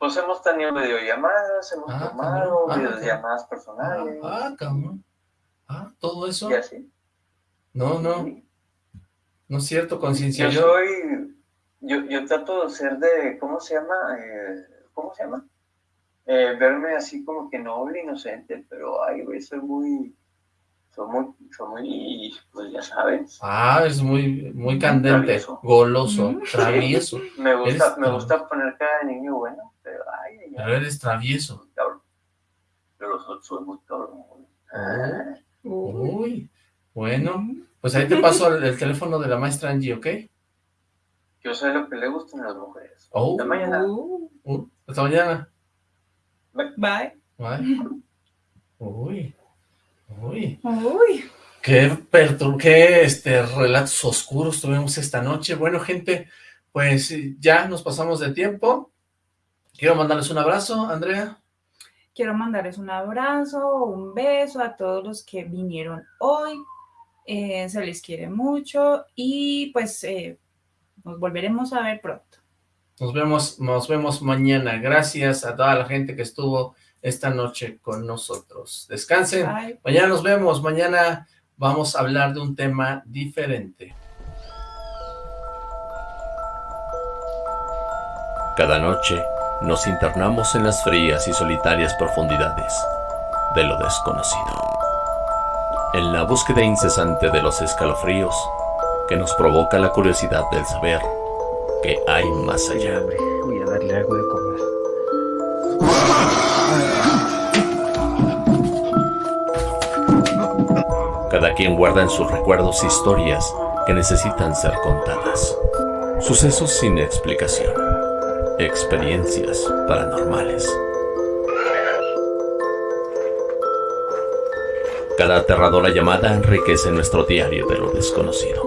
Pues hemos tenido videollamadas, hemos ah, tomado ah, videollamadas personales. Ah, ah, cabrón. Ah, ¿todo eso? ¿Y así? No, no. No es cierto, conciencia. Yo, soy, yo, yo trato de ser de, ¿cómo se llama? Eh, ¿Cómo se llama? Eh, verme así como que noble, inocente, pero ay, güey, soy muy, soy muy, soy muy, pues ya sabes. Ah, es muy, muy candente, goloso, travieso. Me gusta, me gusta poner cara de niño bueno. Pero eres travieso. Pero soy muy cabrón. Ah. Uy, bueno, pues ahí te paso el, teléfono de la maestra Angie, ¿ok? Yo sé lo que le gustan a las mujeres. Oh. Hasta mañana. Uh, hasta mañana. Bye. Bye. Uy. Uy. Uy. Qué qué este, relatos oscuros tuvimos esta noche. Bueno, gente, pues ya nos pasamos de tiempo. Quiero mandarles un abrazo, Andrea. Quiero mandarles un abrazo, un beso a todos los que vinieron hoy. Eh, se les quiere mucho y pues eh, nos volveremos a ver pronto. Nos vemos, nos vemos mañana. Gracias a toda la gente que estuvo esta noche con nosotros. Descansen. Mañana nos vemos. Mañana vamos a hablar de un tema diferente. Cada noche nos internamos en las frías y solitarias profundidades de lo desconocido. En la búsqueda incesante de los escalofríos que nos provoca la curiosidad del saber que hay más allá. Voy a darle algo de Cada quien guarda en sus recuerdos historias que necesitan ser contadas. Sucesos sin explicación experiencias paranormales. Cada aterradora llamada enriquece nuestro diario de lo desconocido,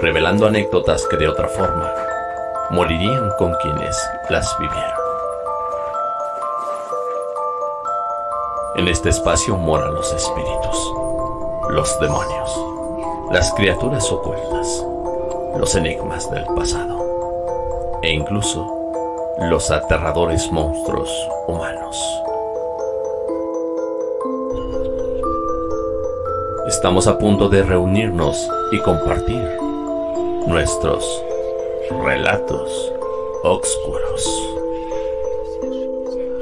revelando anécdotas que de otra forma morirían con quienes las vivieron. En este espacio moran los espíritus, los demonios, las criaturas ocultas, los enigmas del pasado e incluso los aterradores monstruos humanos. Estamos a punto de reunirnos y compartir nuestros relatos oscuros.